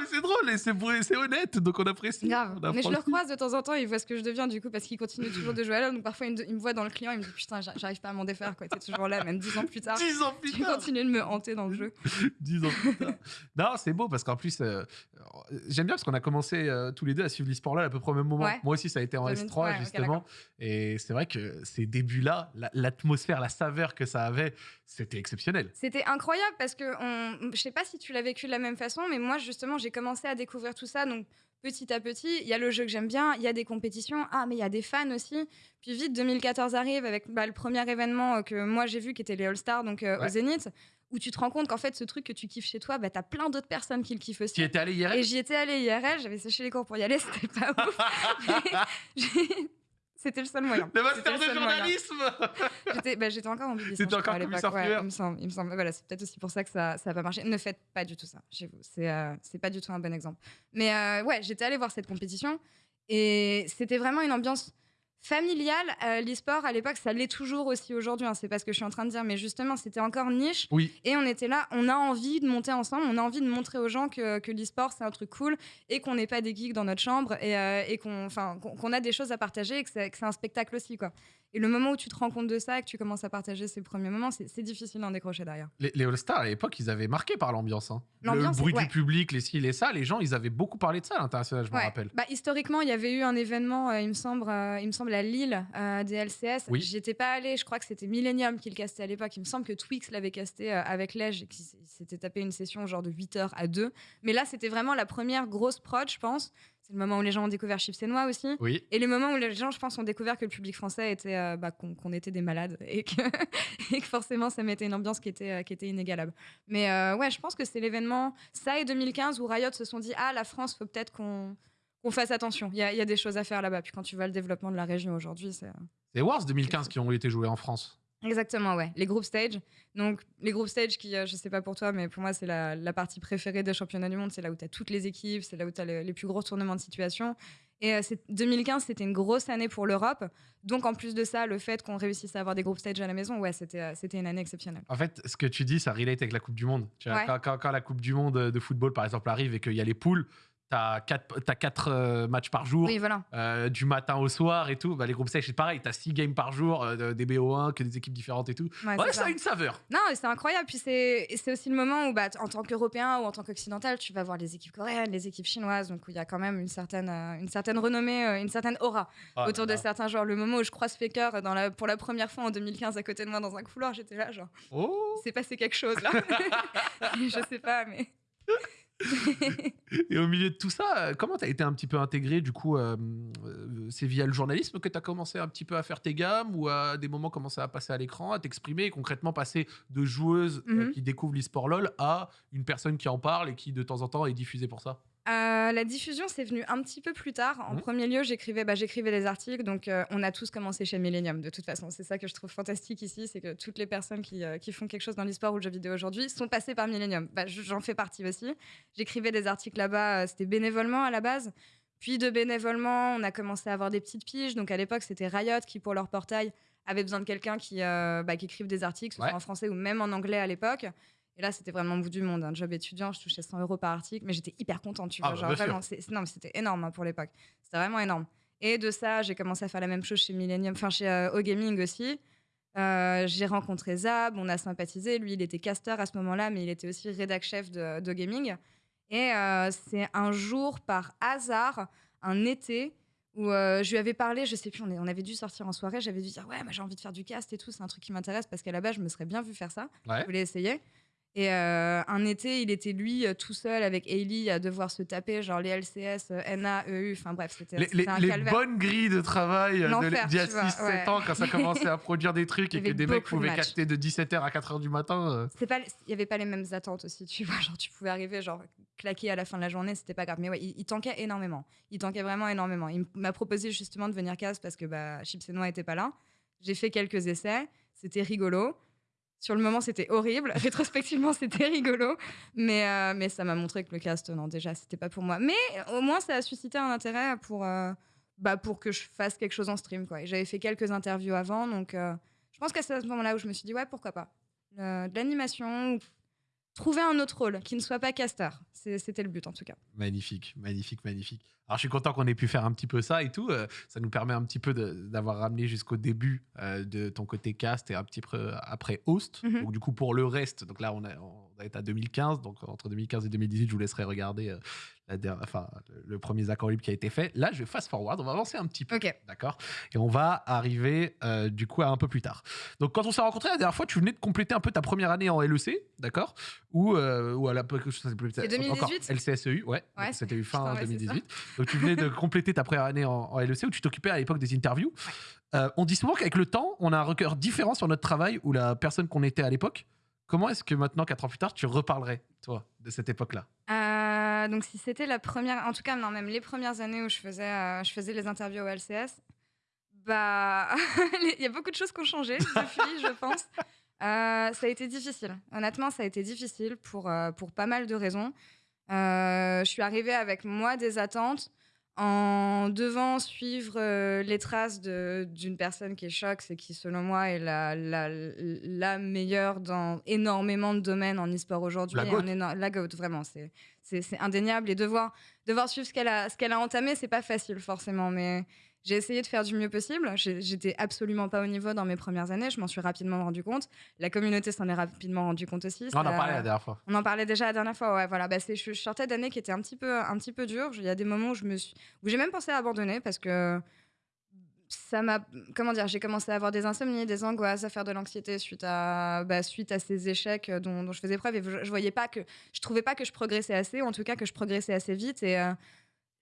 [SPEAKER 1] mais c'est drôle et c'est c'est honnête, donc on apprécie.
[SPEAKER 2] grave.
[SPEAKER 1] On
[SPEAKER 2] Mais je le recroise de temps en temps, il voit ce que je deviens du coup parce qu'il continue toujours de jouer à LoL. Donc parfois il me, voit dans le client, il me dit putain, j'ar- j'arrive pas à m'en défaire quoi. T'es toujours là, même dix ans plus tard.
[SPEAKER 1] 10 ans plus
[SPEAKER 2] Tu
[SPEAKER 1] tard.
[SPEAKER 2] continues de me hanter dans le jeu.
[SPEAKER 1] 10 ans plus tard. Non, c'est beau parce qu'en plus, euh, j'aime bien parce qu'on a commencé euh, tous les deux à suivre l'e-sport là à peu près au même moment.
[SPEAKER 2] Ouais.
[SPEAKER 1] Moi aussi, ça a été en
[SPEAKER 2] 2003,
[SPEAKER 1] S3
[SPEAKER 2] ouais, ok,
[SPEAKER 1] justement. et c'est vrai que ces débuts-là, la- l'atmosphère, la saveur que ça avait, c'était exceptionnel.
[SPEAKER 2] C'était incroyable parce que on... je sais pas si tu l'as vécu de la même façon, mais moi justement j'ai commencé à découvrir tout ça. Donc petit à petit, il y a le jeu que j'aime bien, il y a des compétitions, ah mais il y a des fans aussi. Puis vite 2014 arrive avec bah, le premier événement euh, que moi j'ai vu qui était les All Stars donc euh,
[SPEAKER 1] Ouais.
[SPEAKER 2] au Zénith, où tu te rends compte qu'en fait ce truc que tu kiffes chez toi, bah t'as plein d'autres personnes qui le kiffent aussi.
[SPEAKER 1] Tu étais allé hier?
[SPEAKER 2] Et j'y étais allée IRL, j'avais séché les cours pour y aller, c'était pas ouf. C'était le seul moyen.
[SPEAKER 1] Le
[SPEAKER 2] C'était
[SPEAKER 1] master de journalisme
[SPEAKER 2] J'étais bah, encore en publicité.
[SPEAKER 1] T'étais encore
[SPEAKER 2] à l'époque. ouais, il me semble. Il me semble. Voilà, c'est peut-être aussi pour ça que ça n'a pas marché. Ne faites pas du tout ça chez vous. C'est euh, pas du tout un bon exemple. Mais euh, ouais, j'étais allée voir cette compétition et c'était vraiment une ambiance familiale. Euh, L'e-sport à l'époque, ça l'est toujours aussi aujourd'hui. hein, c'est pas ce que je suis en train de dire, mais justement, c'était encore niche.
[SPEAKER 1] Oui,
[SPEAKER 2] Et on était là, on a envie de monter ensemble, on a envie de montrer aux gens que, que l'e-sport c'est un truc cool et qu'on n'est pas des geeks dans notre chambre et, euh, et qu'on a des choses à partager et que c'est que c'est un spectacle aussi. quoi. Et le moment où tu te rends compte de ça et que tu commences à partager ces premiers moments, c'est difficile d'en décrocher derrière.
[SPEAKER 1] les, les All-Stars à l'époque, ils avaient marqué par l'ambiance. hein. Le bruit
[SPEAKER 2] ouais.
[SPEAKER 1] du public, les ci, les ça, les gens, ils avaient beaucoup parlé de ça à l'international, je me
[SPEAKER 2] Ouais.
[SPEAKER 1] rappelle.
[SPEAKER 2] Bah, historiquement, il y avait eu un événement, euh, il, me semble, euh, il me semble, à Lille, euh, des LCS.
[SPEAKER 1] Oui.
[SPEAKER 2] J'y étais pas allée, je crois que c'était Millennium qui le castait à l'époque. Il me semble que Twix l'avait casté euh, avec Lège et qu'il s'était tapé une session genre de 8 heures à 2. Mais là, c'était vraiment la première grosse prod, je pense. C'est le moment où les gens ont découvert Chips et Noix aussi.
[SPEAKER 1] Oui.
[SPEAKER 2] Et les moments où les gens, je pense, ont découvert que le public français était, euh, bah, qu'on était des malades et que, et que forcément ça mettait une ambiance qui était, euh, qui était inégalable. Mais euh, ouais, je pense que c'est l'événement, ça et 2015, où Riot se sont dit Ah, la France, faut peut-être qu'on fasse attention. Il y, a- y a des choses à faire là-bas. Puis quand tu vois le développement de la région aujourd'hui, c'est.
[SPEAKER 1] C'est Wars 2015 qui ont été joués en France.
[SPEAKER 2] Exactement, ouais. Les groupes stage. Donc, les groupes stage qui, euh, je sais pas pour toi, mais pour moi, c'est la, la partie préférée des championnats du monde. C'est là où tu as toutes les équipes, c'est là où tu as les, plus gros tournements de situation. Et euh, c'est- 2015, c'était une grosse année pour l'Europe. Donc, en plus de ça, le fait qu'on réussisse à avoir des groupes stage à la maison, ouais, c'était euh, une année exceptionnelle.
[SPEAKER 1] En fait, ce que tu dis, ça relate avec la Coupe du Monde. Tu vois,
[SPEAKER 2] Ouais.
[SPEAKER 1] quand, quand- quand la Coupe du Monde de football, par exemple, arrive et qu'il y a les poules, t'as quatre, t'as quatre euh, matchs par jour,
[SPEAKER 2] Oui, voilà.
[SPEAKER 1] euh, du matin au soir et tout. Bah, les groupes stage, c'est pareil, t'as six games par jour, euh, des BO1, que des équipes différentes et tout.
[SPEAKER 2] Ouais,
[SPEAKER 1] ça a une saveur.
[SPEAKER 2] Non, c'est incroyable. Puis c'est aussi le moment où, bah, en tant qu'Européen ou en tant qu'Occidental, tu vas voir les équipes coréennes, les équipes chinoises, donc il y a quand même une certaine, une certaine renommée, une certaine aura
[SPEAKER 1] Ah
[SPEAKER 2] autour
[SPEAKER 1] là
[SPEAKER 2] de certains joueurs. Le moment où je croise Faker dans la, pour la première fois en 2015 à côté de moi dans un couloir, j'étais là, genre,
[SPEAKER 1] Oh
[SPEAKER 2] c'est passé quelque chose là. je sais pas, mais.
[SPEAKER 1] Et au milieu de tout ça, euh, comment t'as été un petit peu intégré Du coup, euh, euh, c'est via le journalisme que t'as commencé un petit peu à faire tes gammes ou à des moments commencer à passer à l'écran, à t'exprimer et concrètement passer de joueuse euh,
[SPEAKER 2] Mhm.
[SPEAKER 1] qui découvre l'e-sport LOL à une personne qui en parle et qui de temps en temps est diffusée pour ça?
[SPEAKER 2] Euh, la diffusion, c'est venu un petit peu plus tard. En
[SPEAKER 1] Mhm.
[SPEAKER 2] premier lieu, j'écrivais bah, j'écrivais des articles, donc euh, on a tous commencé chez Millennium, de toute façon. C'est ça que je trouve fantastique ici, c'est que toutes les personnes qui, euh, qui font quelque chose dans l'e-sport ou le jeu vidéo aujourd'hui sont passées par Millennium. Bah, je- J'en fais partie aussi. J'écrivais des articles là-bas, c'était bénévolement à la base. Puis de bénévolement, on a commencé à avoir des petites piges. Donc à l'époque, c'était Riot qui, pour leur portail, avait besoin de quelqu'un qui, bah, qui écrive des articles,
[SPEAKER 1] Ouais.
[SPEAKER 2] soit en français ou même en anglais à l'époque. Et là, c'était vraiment au bout du monde. Un job étudiant, je touchais 100 euros par article, mais j'étais hyper contente, tu
[SPEAKER 1] Ah,
[SPEAKER 2] vois.
[SPEAKER 1] bah,
[SPEAKER 2] genre, vraiment, c'était énorme hein, pour l'époque. C'était vraiment énorme. Et de ça, j'ai commencé à faire la même chose chez Millennium, enfin chez euh, O-Gaming aussi. Euh, j'ai rencontré Zab, on a sympathisé. Lui, il était caster à ce moment-là, mais il était aussi rédac chef de, de gaming. Et euh, c'est un jour, par hasard, un été, où euh, je lui avais parlé, je sais plus, on, est- on avait dû sortir en soirée, j'avais dû dire ouais, moi j'ai envie de faire du cast et tout, c'est un truc qui m'intéresse parce qu'à la base, je me serais bien vu faire ça.
[SPEAKER 1] Ouais.
[SPEAKER 2] Je voulais essayer. Et euh, un été, il était lui euh, tout seul avec Hailey à devoir se taper genre les LCS, euh, NA, EU, enfin bref, c'était
[SPEAKER 1] Les, les-
[SPEAKER 2] un
[SPEAKER 1] les bonnes grilles de travail de- d'il y a
[SPEAKER 2] tu vois,
[SPEAKER 1] 6-7
[SPEAKER 2] ouais.
[SPEAKER 1] ans, quand ça commençait à produire des trucs et que des mecs
[SPEAKER 2] de
[SPEAKER 1] pouvaient
[SPEAKER 2] matchs.
[SPEAKER 1] caster de 17h à 4h du matin. euh.
[SPEAKER 2] Il y avait pas les mêmes attentes aussi, tu vois. Genre, tu pouvais arriver, genre, claquer à la fin de la journée, c'était pas grave. Mais ouais, il, il tankait énormément. Il tankait vraiment énormément. Il m'a proposé justement de venir casse parce que bah, Chips et Noix était pas là. J'ai fait quelques essais, c'était rigolo. Sur le moment, c'était horrible. Rétrospectivement, c'était rigolo. Mais, euh, mais ça m'a montré que le cast, non, déjà, c'était pas pour moi. Mais au moins, ça a suscité un intérêt pour, euh, bah, pour que je fasse quelque chose en stream. Quoi. J'avais fait quelques interviews avant, donc euh, je pense que c'est à ce moment-là où je me suis dit, ouais, pourquoi pas. De l'animation, trouver un autre rôle qui ne soit pas caster. C'est- C'était le but, en tout cas.
[SPEAKER 1] Magnifique, magnifique, magnifique. Alors, je suis content qu'on ait pu faire un petit peu ça et tout. euh, ça nous permet un petit peu d'avoir ramené jusqu'au début euh, de ton côté cast et un petit peu après host.
[SPEAKER 2] Mhm.
[SPEAKER 1] Donc, du coup, pour le reste, donc là, on, a, on être à 2015. Donc, entre 2015 et 2018, je vous laisserai regarder euh, la enfin, le, premier Zach Libre qui a été fait. Là, je vais fast forward. On va avancer un petit peu.
[SPEAKER 2] Ok.
[SPEAKER 1] D'accord? Et on va arriver euh, du coup à un peu plus tard. Donc, quand on s'est rencontrés la dernière fois, tu venais de compléter un peu ta première année en LEC, d'accord? Ou, euh, ou à la
[SPEAKER 2] C'est 2018?
[SPEAKER 1] encore LCSEU, ouais.
[SPEAKER 2] Ouais,
[SPEAKER 1] Donc, C'était eu fin
[SPEAKER 2] putain, ouais, c'est
[SPEAKER 1] 2018. Donc, tu venais de compléter ta première année en, en LEC où tu t'occupais à l'époque des interviews. Euh, on dit souvent qu'avec le temps, on a un record différent sur notre travail ou la personne qu'on était à l'époque. Comment est-ce que maintenant, quatre ans plus tard, tu reparlerais, toi, de cette époque-là
[SPEAKER 2] Euh, donc, si c'était la première, en tout cas, non, même les premières années où je faisais, euh, je faisais les interviews au LCS, bah, il y a beaucoup de choses qui ont changé depuis, je pense. Euh, ça a été difficile. Honnêtement, ça a été difficile pour, pour pas mal de raisons. Je suis arrivée avec moi des attentes en devant suivre euh, les traces d'une personne qui est Shox et qui, selon moi, est la, la, la meilleure dans énormément de domaines en e-sport aujourd'hui.
[SPEAKER 1] La GOAT.
[SPEAKER 2] La vraiment. C'est indéniable. Et devoir, devoir suivre ce qu'elle a, ce qu'elle a entamé, c'est pas facile, forcément. Mais j'ai essayé de faire du mieux possible. J'étais absolument pas au niveau dans mes premières années. Je m'en suis rapidement rendu compte. La communauté s'en est rapidement rendu compte aussi.
[SPEAKER 1] On en parlait la dernière fois.
[SPEAKER 2] on en parlait déjà la dernière fois, ouais, voilà. Bah, je, je sortais d'années qui étaient un petit peu, un petit peu dures. Il y a des moments où je me suis, où j'ai même pensé à abandonner parce que ça m'a, comment dire, j'ai commencé à avoir des insomnies, des angoisses, à faire de l'anxiété suite à, bah, suite à ces échecs dont, dont je faisais preuve et je, je voyais pas que, je trouvais pas que je progressais assez, ou en tout cas que je progressais assez vite et euh,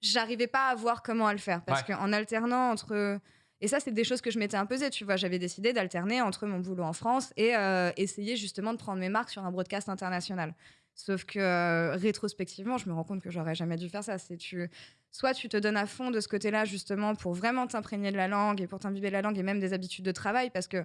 [SPEAKER 2] j'arrivais pas à voir comment à le faire parce
[SPEAKER 1] Ouais.
[SPEAKER 2] qu'en alternant entre et ça, c'est des choses que je m'étais imposées, tu vois. J'avais décidé d'alterner entre mon boulot en France et euh, essayer justement de prendre mes marques sur un broadcast international. Sauf que euh, rétrospectivement, je me rends compte que j'aurais jamais dû faire ça. C'est tu, soit tu te donnes à fond de ce côté-là justement pour vraiment t'imprégner de la langue et pour t'imbiber de la langue et même des habitudes de travail, parce que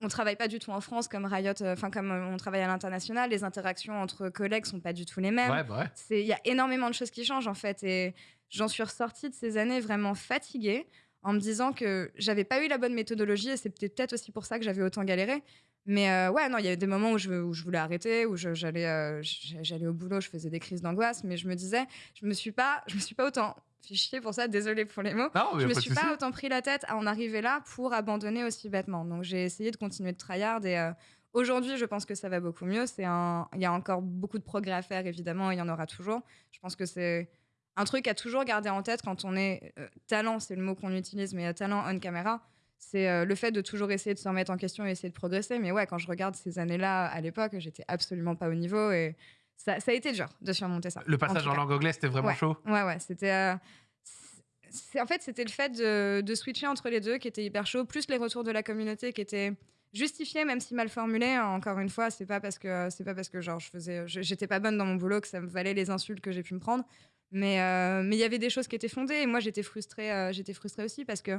[SPEAKER 2] on travaille pas du tout en France comme Riot, euh, enfin comme on travaille à l'international. Les interactions entre collègues sont pas du tout les mêmes
[SPEAKER 1] Ouais, bah ouais.
[SPEAKER 2] c'est il y a énormément de choses qui changent en fait et j'en suis ressortie de ces années vraiment fatiguée en me disant que j'avais pas eu la bonne méthodologie et c'est peut-être aussi pour ça que j'avais autant galéré mais euh, ouais non il y a des moments où je, où je voulais arrêter où j'allais euh, j'allais au boulot je faisais des crises d'angoisse mais je me disais je me suis pas je me suis pas autant chier pour ça désolé pour les mots
[SPEAKER 1] Non,
[SPEAKER 2] je me suis pas autant pris la tête à en arriver là pour abandonner aussi bêtement. Donc j'ai essayé de continuer de tryhard et euh, aujourd'hui je pense que ça va beaucoup mieux. C'est un, il y a encore beaucoup de progrès à faire évidemment, il y en aura toujours. Je pense que c'est un truc à toujours garder en tête quand on est euh, talent, c'est le mot qu'on utilise, mais euh, talent on caméra. C'est euh, le fait de toujours essayer de se remettre en question et essayer de progresser. Mais ouais, quand je regarde ces années-là à l'époque, j'étais absolument pas au niveau et ça, ça a été dur de surmonter ça.
[SPEAKER 1] Le passage en, langue anglaise, c'était vraiment
[SPEAKER 2] Ouais.
[SPEAKER 1] chaud?
[SPEAKER 2] Ouais, ouais, c'était. euh, en fait, c'était le fait de, de switcher entre les deux qui était hyper chaud, plus les retours de la communauté qui étaient justifiés, même si mal formulés. Encore une fois, c'est pas parce que c'est pas parce que genre je faisais, j'étais pas bonne dans mon boulot que ça me valait les insultes que j'ai pu me prendre. Mais euh, mais il y avait des choses qui étaient fondées et moi j'étais frustrée, euh, j'étais frustrée aussi parce que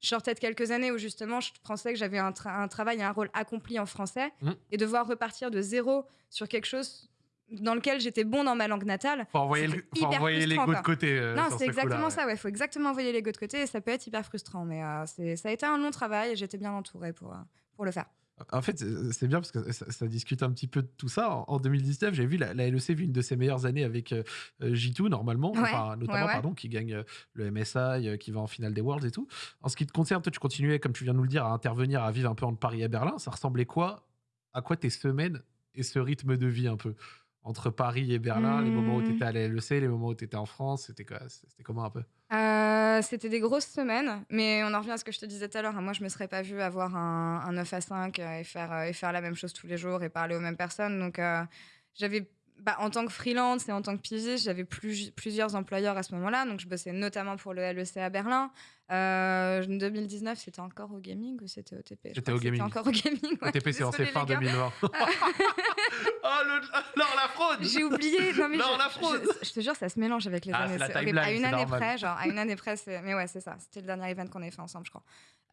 [SPEAKER 2] je sortais de quelques années où justement je pensais que j'avais un, tra- un travail et un rôle accompli en français
[SPEAKER 1] Mhm.
[SPEAKER 2] et devoir repartir de zéro sur quelque chose dans lequel j'étais bon dans ma langue natale.
[SPEAKER 1] Faut envoyer, le- faut envoyer l'ego de côté. euh,
[SPEAKER 2] non, c'est
[SPEAKER 1] ce
[SPEAKER 2] exactement ça, ouais. Faut exactement envoyer les gars de côté et ça peut être hyper frustrant. Mais euh, c'est- ça a été un long travail et j'étais bien entourée pour, euh, pour le faire.
[SPEAKER 1] En fait, c'est bien parce que ça, ça discute un petit peu de tout ça. En, en 2019, j'ai vu la, la LEC vit une de ses meilleures années avec euh, euh, J2 normalement,
[SPEAKER 2] Ouais,
[SPEAKER 1] enfin, notamment
[SPEAKER 2] ouais, ouais.
[SPEAKER 1] pardon, qui gagne euh, le MSI, euh, qui va en finale des Worlds et tout. En ce qui te concerne, toi, tu continuais, comme tu viens de nous le dire, à intervenir, à vivre un peu entre Paris et Berlin. Ça ressemblait quoi À quoi tes semaines et ce rythme de vie un peu? Entre Paris et Berlin, les moments où tu
[SPEAKER 2] Hmm.
[SPEAKER 1] étais à la LEC, les moments où tu étais en France, c'était quoi C'était comment un peu?
[SPEAKER 2] Euh, c'était des grosses semaines, mais on en revient à ce que je te disais tout à l'heure. hein. Moi, je me serais pas vue avoir un, un 9 à 5 euh, et faire, euh, et faire la même chose tous les jours et parler aux mêmes personnes. Donc, euh, j'avais, bah, en tant que freelance et en tant que pigiste, j'avais plus- plusieurs employeurs à ce moment-là. Donc, je bossais notamment pour le LEC à Berlin. Euh, 2019, c'était encore au gaming ou c'était au TP
[SPEAKER 1] C'était au gaming.
[SPEAKER 2] encore au gaming. ouais.
[SPEAKER 1] OTP, c'est lancé
[SPEAKER 2] Désolée,
[SPEAKER 1] fin
[SPEAKER 2] les gars.
[SPEAKER 1] 2020. oh, le, alors la fraude
[SPEAKER 2] J'ai oublié. Non, mais
[SPEAKER 1] Non,
[SPEAKER 2] je,
[SPEAKER 1] la fraude.
[SPEAKER 2] je- je te jure, ça se mélange avec les
[SPEAKER 1] Ah,
[SPEAKER 2] années.
[SPEAKER 1] c'est timeline,
[SPEAKER 2] À une
[SPEAKER 1] c'est
[SPEAKER 2] année près, genre, à une année près, c'est- mais ouais, c'est ça. C'était le dernier event qu'on ait fait ensemble, je crois.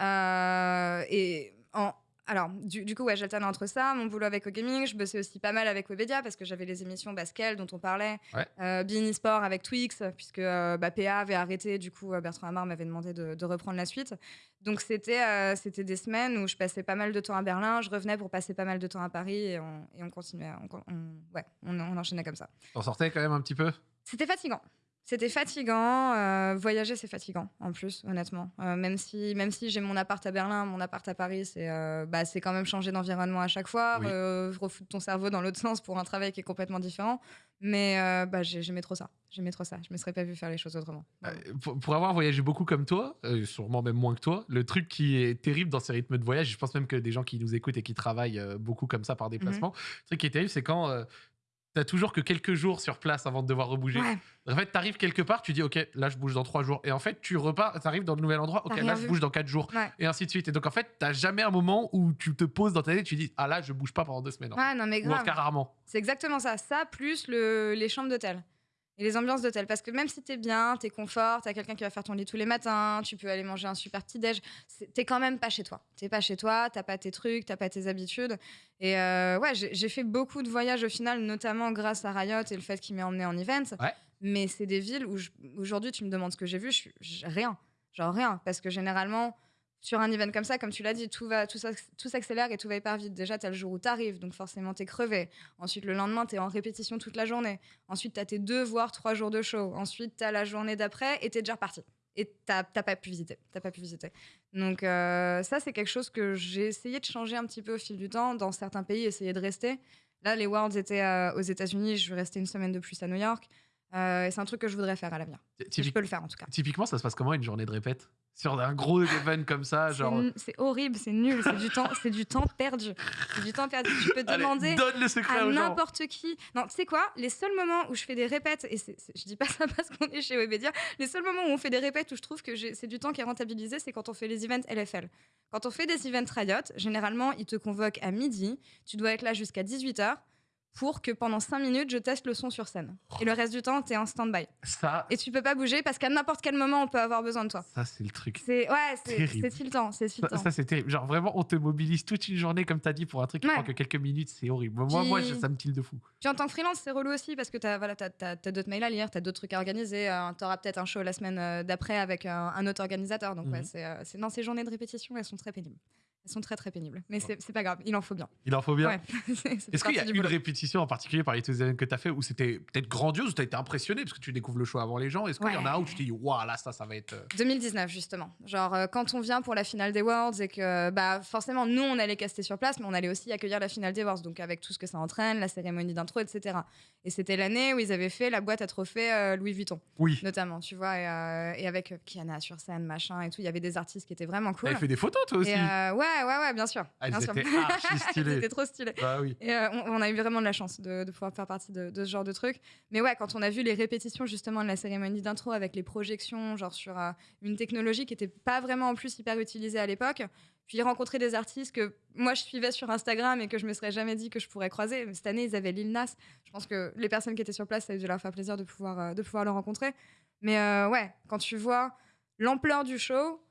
[SPEAKER 2] Euh, et en. Alors, du, du coup, ouais, j'alternais entre ça, mon boulot avec Gaming. Je bossais aussi pas mal avec Webedia parce que j'avais les émissions Basquel dont on parlait.
[SPEAKER 1] Ouais.
[SPEAKER 2] Euh, Bein Sport avec Twix, puisque euh, bah, PA avait arrêté. Du coup, euh, Bertrand Hamar m'avait demandé de, de reprendre la suite. Donc, c'était euh, c'était des semaines où je passais pas mal de temps à Berlin. Je revenais pour passer pas mal de temps à Paris et on, et on continuait. On, ouais, on, on enchaînait comme ça.
[SPEAKER 1] T'en sortais quand même un petit peu?
[SPEAKER 2] C'était fatigant. C'était fatigant. euh, voyager, c'est fatigant, en plus, honnêtement. Euh, même si, même si j'ai mon appart à Berlin, mon appart à Paris, c'est euh, bah, quand même changer d'environnement à chaque fois,
[SPEAKER 1] Oui.
[SPEAKER 2] refoutre ton cerveau dans l'autre sens pour un travail qui est complètement différent. Mais euh, bah, j'ai- j'aimais trop ça. J'aimais trop ça. Je me serais pas vu faire les choses autrement.
[SPEAKER 1] Pour, pour avoir voyagé beaucoup comme toi, sûrement même moins que toi, le truc qui est terrible dans ces rythmes de voyage, je pense même que des gens qui nous écoutent et qui travaillent beaucoup comme ça par déplacement, le truc qui est terrible, c'est quand t'as toujours que quelques jours sur place avant de devoir rebouger.
[SPEAKER 2] Ouais.
[SPEAKER 1] En fait, t'arrives quelque part, tu dis ok, là je bouge dans trois jours, et en fait tu repars, t'arrives dans le nouvel endroit, ok, là je bouge dans quatre jours,
[SPEAKER 2] Ouais.
[SPEAKER 1] et ainsi de suite. Et donc en fait, t'as jamais un moment où tu te poses dans ta tête, tu dis ah là je bouge pas pendant deux semaines.
[SPEAKER 2] Ouais, non, mais
[SPEAKER 1] Ou en tout
[SPEAKER 2] grave.
[SPEAKER 1] cas rarement.
[SPEAKER 2] C'est exactement ça. Ça, plus le- les chambres d'hôtel. Et les ambiances d'hôtel. Parce que même si t'es bien, t'es confort, t'as quelqu'un qui va faire ton lit tous les matins, tu peux aller manger un super petit déj, c'est- t'es quand même pas chez toi. T'es pas chez toi, t'as pas tes trucs, t'as pas tes habitudes. Et euh, ouais, j'ai fait beaucoup de voyages au final, notamment grâce à Riot et le fait qu'il m'ait emmené en event.
[SPEAKER 1] Ouais.
[SPEAKER 2] Mais c'est des villes où je- aujourd'hui tu me demandes ce que j'ai vu, je suis j'ai rien. Genre rien. Parce que généralement, sur un event comme ça, comme tu l'as dit, tout, va, tout, tout s'accélère et tout va hyper vite. Déjà, t'as le jour où t'arrives, donc forcément t'es crevé. Ensuite, le lendemain, t'es en répétition toute la journée. Ensuite, t'as tes deux, voire trois jours de show. Ensuite, t'as la journée d'après et t'es déjà reparti. Et t'as t'as pas pu visiter. T'as pas pu visiter. Donc euh, ça, c'est quelque chose que j'ai essayé de changer un petit peu au fil du temps. Dans certains pays, essayer de rester. Là, les Worlds étaient euh, aux États-Unis. Je vais rester une semaine de plus à New York. Euh, et c'est un truc que je voudrais faire à l'avenir. Et Je peux le faire en tout cas.
[SPEAKER 1] Typiquement, ça se passe comment une journée de répète? Sur un gros event comme ça, genre.
[SPEAKER 2] C'est horrible, c'est nul, c'est du temps, c'est du temps perdu. C'est du temps perdu. Tu peux
[SPEAKER 1] Allez,
[SPEAKER 2] demander
[SPEAKER 1] donne le secret
[SPEAKER 2] à n'importe qui. Non, tu sais quoi? Les seuls moments où je fais des répètes, et c'est- je dis pas ça parce qu'on est chez Webedia, les seuls moments où on fait des répètes où je trouve que c'est du temps qui est rentabilisé, c'est quand on fait les events LFL. Quand on fait des events Riot, généralement, ils te convoquent à midi, tu dois être là jusqu'à 18h pour que pendant 5 minutes, je teste le son sur scène. Et le reste du temps, tu es en stand-by.
[SPEAKER 1] Ça,
[SPEAKER 2] Et tu peux pas bouger parce qu'à n'importe quel moment, on peut avoir besoin de toi.
[SPEAKER 1] ça c'est le truc.
[SPEAKER 2] C'est ouais, c'est
[SPEAKER 1] Terrible.
[SPEAKER 2] c'est tiltant,
[SPEAKER 1] Ça,
[SPEAKER 2] tiltant.
[SPEAKER 1] ça, c'est terrible. Genre vraiment, on te mobilise toute une journée, comme tu as dit, pour un truc qui
[SPEAKER 2] Ouais.
[SPEAKER 1] prend que quelques minutes, c'est horrible. Moi, moi,
[SPEAKER 2] Puis-
[SPEAKER 1] ça me tille de fou.
[SPEAKER 2] Puis en tant que freelance, c'est relou aussi parce que tu as, voilà, t'as, t'as- t'as d'autres mails à lire, tu as d'autres trucs à organiser. tu auras peut-être un show la semaine euh, d'après avec un, un autre organisateur. Donc, ouais,
[SPEAKER 1] Mhm.
[SPEAKER 2] c'est, euh, non, ces journées de répétition, elles sont très pénibles. Elles sont très, très pénibles. Mais c'est, c'est pas grave, il en faut bien.
[SPEAKER 1] Il en faut bien.
[SPEAKER 2] Ouais.
[SPEAKER 1] Est-ce qu'il y a une répétition en particulier parmi tous les que tu as fait où c'était peut-être grandiose, où tu as été impressionné parce que tu découvres le show avant les gens? Est-ce qu'il y en a un où tu te dis, waouh, là, ça, ça va être. euh,
[SPEAKER 2] 2019 justement. Genre euh, quand on vient pour la finale des Worlds et que bah forcément nous on allait caster sur place mais on allait aussi accueillir la finale des Worlds donc avec tout ce que ça entraîne, la cérémonie d'intro etc. Et c'était l'année où ils avaient fait la boîte à trophées euh, Louis Vuitton
[SPEAKER 1] Oui.
[SPEAKER 2] notamment tu vois et, euh, et avec euh, Kiana sur scène machin et tout il y avait des artistes qui étaient vraiment
[SPEAKER 1] Tu
[SPEAKER 2] cool.
[SPEAKER 1] avais fait des photos, toi aussi
[SPEAKER 2] Et, euh, ouais ouais ouais bien sûr.
[SPEAKER 1] Elles
[SPEAKER 2] bien sûr.
[SPEAKER 1] étaient archi stylées.
[SPEAKER 2] C'était trop stylé.
[SPEAKER 1] Bah oui.
[SPEAKER 2] Et euh, on, on a eu vraiment de la chance de, de pouvoir faire partie de, de ce genre de truc. Mais ouais, quand on a vu les répétitions justement de la cérémonie d'intro avec les projections, genre sur euh, une technologie qui n'était pas vraiment en plus hyper utilisée à l'époque, puis rencontrer des artistes que moi je suivais sur Instagram et que je me serais jamais dit que je pourrais croiser. Cette année, ils avaient Lil Nas. Je pense que les personnes qui étaient sur place, ça a dû leur faire plaisir de pouvoir, euh, de pouvoir le rencontrer. Mais ouais, quand tu vois l'ampleur du show,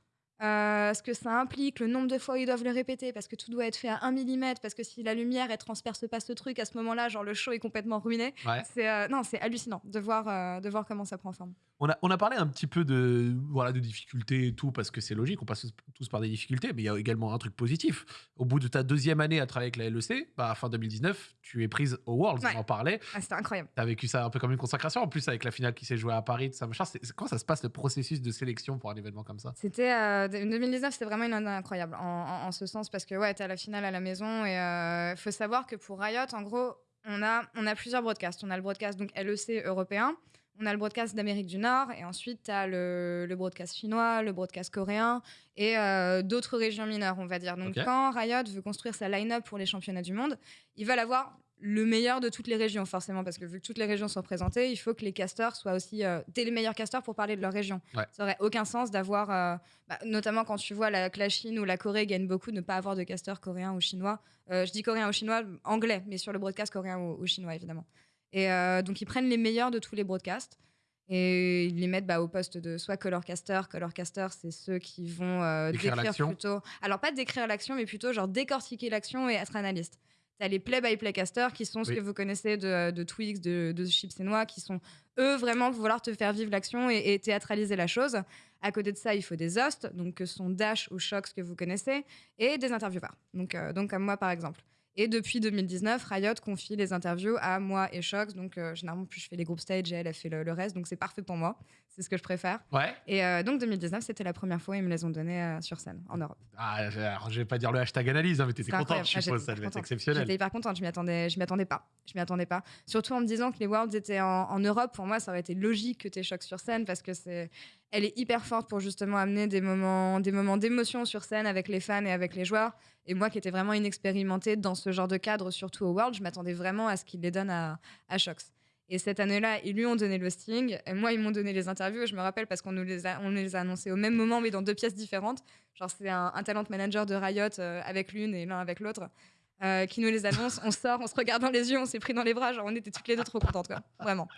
[SPEAKER 2] euh, ce que ça implique, le nombre de fois où ils doivent le répéter, parce que tout doit être fait à 1 mm, parce que si la lumière, elle transperce pas ce truc, à ce moment-là, genre le show est complètement ruiné.
[SPEAKER 1] Ouais.
[SPEAKER 2] C'est euh, non, c'est hallucinant de voir, euh, de voir comment ça prend forme.
[SPEAKER 1] On a, on a parlé un petit peu de, voilà, de difficultés et tout, parce que c'est logique, on passe tous par des difficultés, mais il y a également un truc positif. Au bout de ta deuxième année à travailler avec la LEC, bah, fin 2019, tu es prise au Worlds,
[SPEAKER 2] Ouais.
[SPEAKER 1] on en parlait.
[SPEAKER 2] Ah, C'était incroyable.
[SPEAKER 1] Tu as vécu ça un peu comme une consacration, en plus avec la finale qui s'est jouée à Paris, tout ça, machin. Comment ça se passe le processus de sélection pour un événement comme ça?
[SPEAKER 2] C'était euh, de- 2019, c'était vraiment une année incroyable en, en- en ce sens parce que ouais, t'es à la finale à la maison et euh, faut savoir que pour Riot, en gros, on a on a plusieurs broadcasts. On a le broadcast donc LEC européen, on a le broadcast d'Amérique du Nord et ensuite t'as le, le broadcast chinois, le broadcast coréen et euh, d'autres régions mineures, on va dire. Donc quand Riot veut construire sa line-up pour les championnats du monde, ils veulent avoir le meilleur de toutes les régions forcément parce que vu que toutes les régions sont représentées, il faut que les casteurs soient aussi euh, des les meilleurs casteurs pour parler de leur région.
[SPEAKER 1] Ouais.
[SPEAKER 2] Ça aurait aucun sens d'avoir euh, bah, notamment quand tu vois la, que la Chine ou la Corée gagnent beaucoup, ne pas avoir de casteurs coréens ou chinois. Euh, je dis coréen ou chinois, anglais, mais sur le broadcast coréen ou, ou chinois, évidemment. Et euh, donc, ils prennent les meilleurs de tous les broadcasts et ils les mettent bah, au poste de soit colorcaster. Colorcaster, c'est ceux qui vont euh,
[SPEAKER 1] Décrire
[SPEAKER 2] plutôt. Alors, pas décrire l'action, mais plutôt genre décortiquer l'action et être analyste. T'as les play-by-play casters qui sont ce que vous connaissez de, de Twix, de, de Chips et Noix, qui sont eux vraiment vouloir te faire vivre l'action et, et théâtraliser la chose. À côté de ça, il faut des hosts, donc que sont Dash ou Shox que vous connaissez, et des intervieweurs, donc, euh, donc comme moi par exemple. Et depuis 2019, Riot confie les interviews à moi et Shox, donc euh, généralement plus je fais les groupes stage et elle, elle fait le reste, donc c'est parfait pour moi, c'est ce que je préfère.
[SPEAKER 1] Ouais.
[SPEAKER 2] Et euh, donc 2019, c'était la première fois ils me les ont donnés euh, sur scène en Europe.
[SPEAKER 1] Ah, je- alors, je vais pas dire le hashtag analyse, hein, mais t'étais contente, je
[SPEAKER 2] Ah,
[SPEAKER 1] suppose,
[SPEAKER 2] j'étais
[SPEAKER 1] ça devait être exceptionnel.
[SPEAKER 2] J'étais hyper contente, je m'y attendais, je m'y attendais pas. Je m'y attendais pas. Surtout en me disant que les Worlds étaient en, en Europe, pour moi, ça aurait été logique que tu chocs sur scène parce que c'est, elle est hyper forte pour justement amener des moments, des moments d'émotion sur scène avec les fans et avec les joueurs. Et moi, qui étais vraiment inexpérimentée dans ce genre de cadre, surtout au World, je m'attendais vraiment à ce qu'ils les donnent à, à Shox. Et cette année-là, ils lui ont donné le sting. Et moi, ils m'ont donné les interviews. Et je me rappelle parce qu'on nous les a, on les a annoncés au même moment, mais dans deux pièces différentes. Genre, c'est un, un talent manager de Riot euh, avec l'une et l'un avec l'autre. Euh, qui nous les annonce, on sort, on se regarde dans les yeux, on s'est pris dans les bras, genre on était toutes les deux trop contentes, quoi. Vraiment.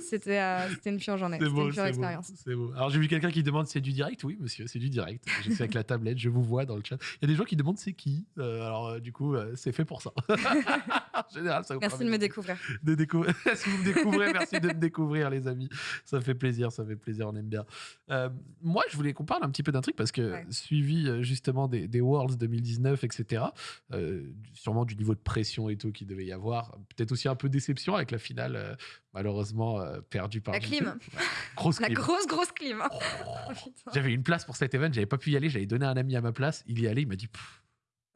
[SPEAKER 2] C'était euh, une pure journée, c'était une pure expérience.
[SPEAKER 1] c'est beau. Alors j'ai vu quelqu'un qui demande si c'est du direct? Oui, monsieur, c'est du direct. Je suis avec la tablette, je vous vois dans le chat. Il y a des gens qui demandent c'est qui? Euh, alors euh, du coup, c'est fait pour ça. en général, ça vous
[SPEAKER 2] Merci de me découvrir.
[SPEAKER 1] de découvrir. si vous me découvrez, merci de me découvrir, les amis. Ça fait plaisir, ça fait plaisir, on aime bien. Moi, je voulais qu'on parle un petit peu d'un truc parce que
[SPEAKER 2] Ouais.
[SPEAKER 1] suivi justement des, des Worlds 2019, etc., euh, sûrement du niveau de pression et tout qu'il devait y avoir, peut-être aussi un peu déception avec la finale, euh, malheureusement euh, perdue par
[SPEAKER 2] La
[SPEAKER 1] G2.
[SPEAKER 2] clim.
[SPEAKER 1] Ouais. Grosse
[SPEAKER 2] La
[SPEAKER 1] clim.
[SPEAKER 2] grosse, grosse clim. hein.
[SPEAKER 1] Oh.
[SPEAKER 2] Oh.
[SPEAKER 1] J'avais une place pour cet event, j'avais pas pu y aller, j'avais donné à un ami à ma place, il y allé, il m'a dit Pff,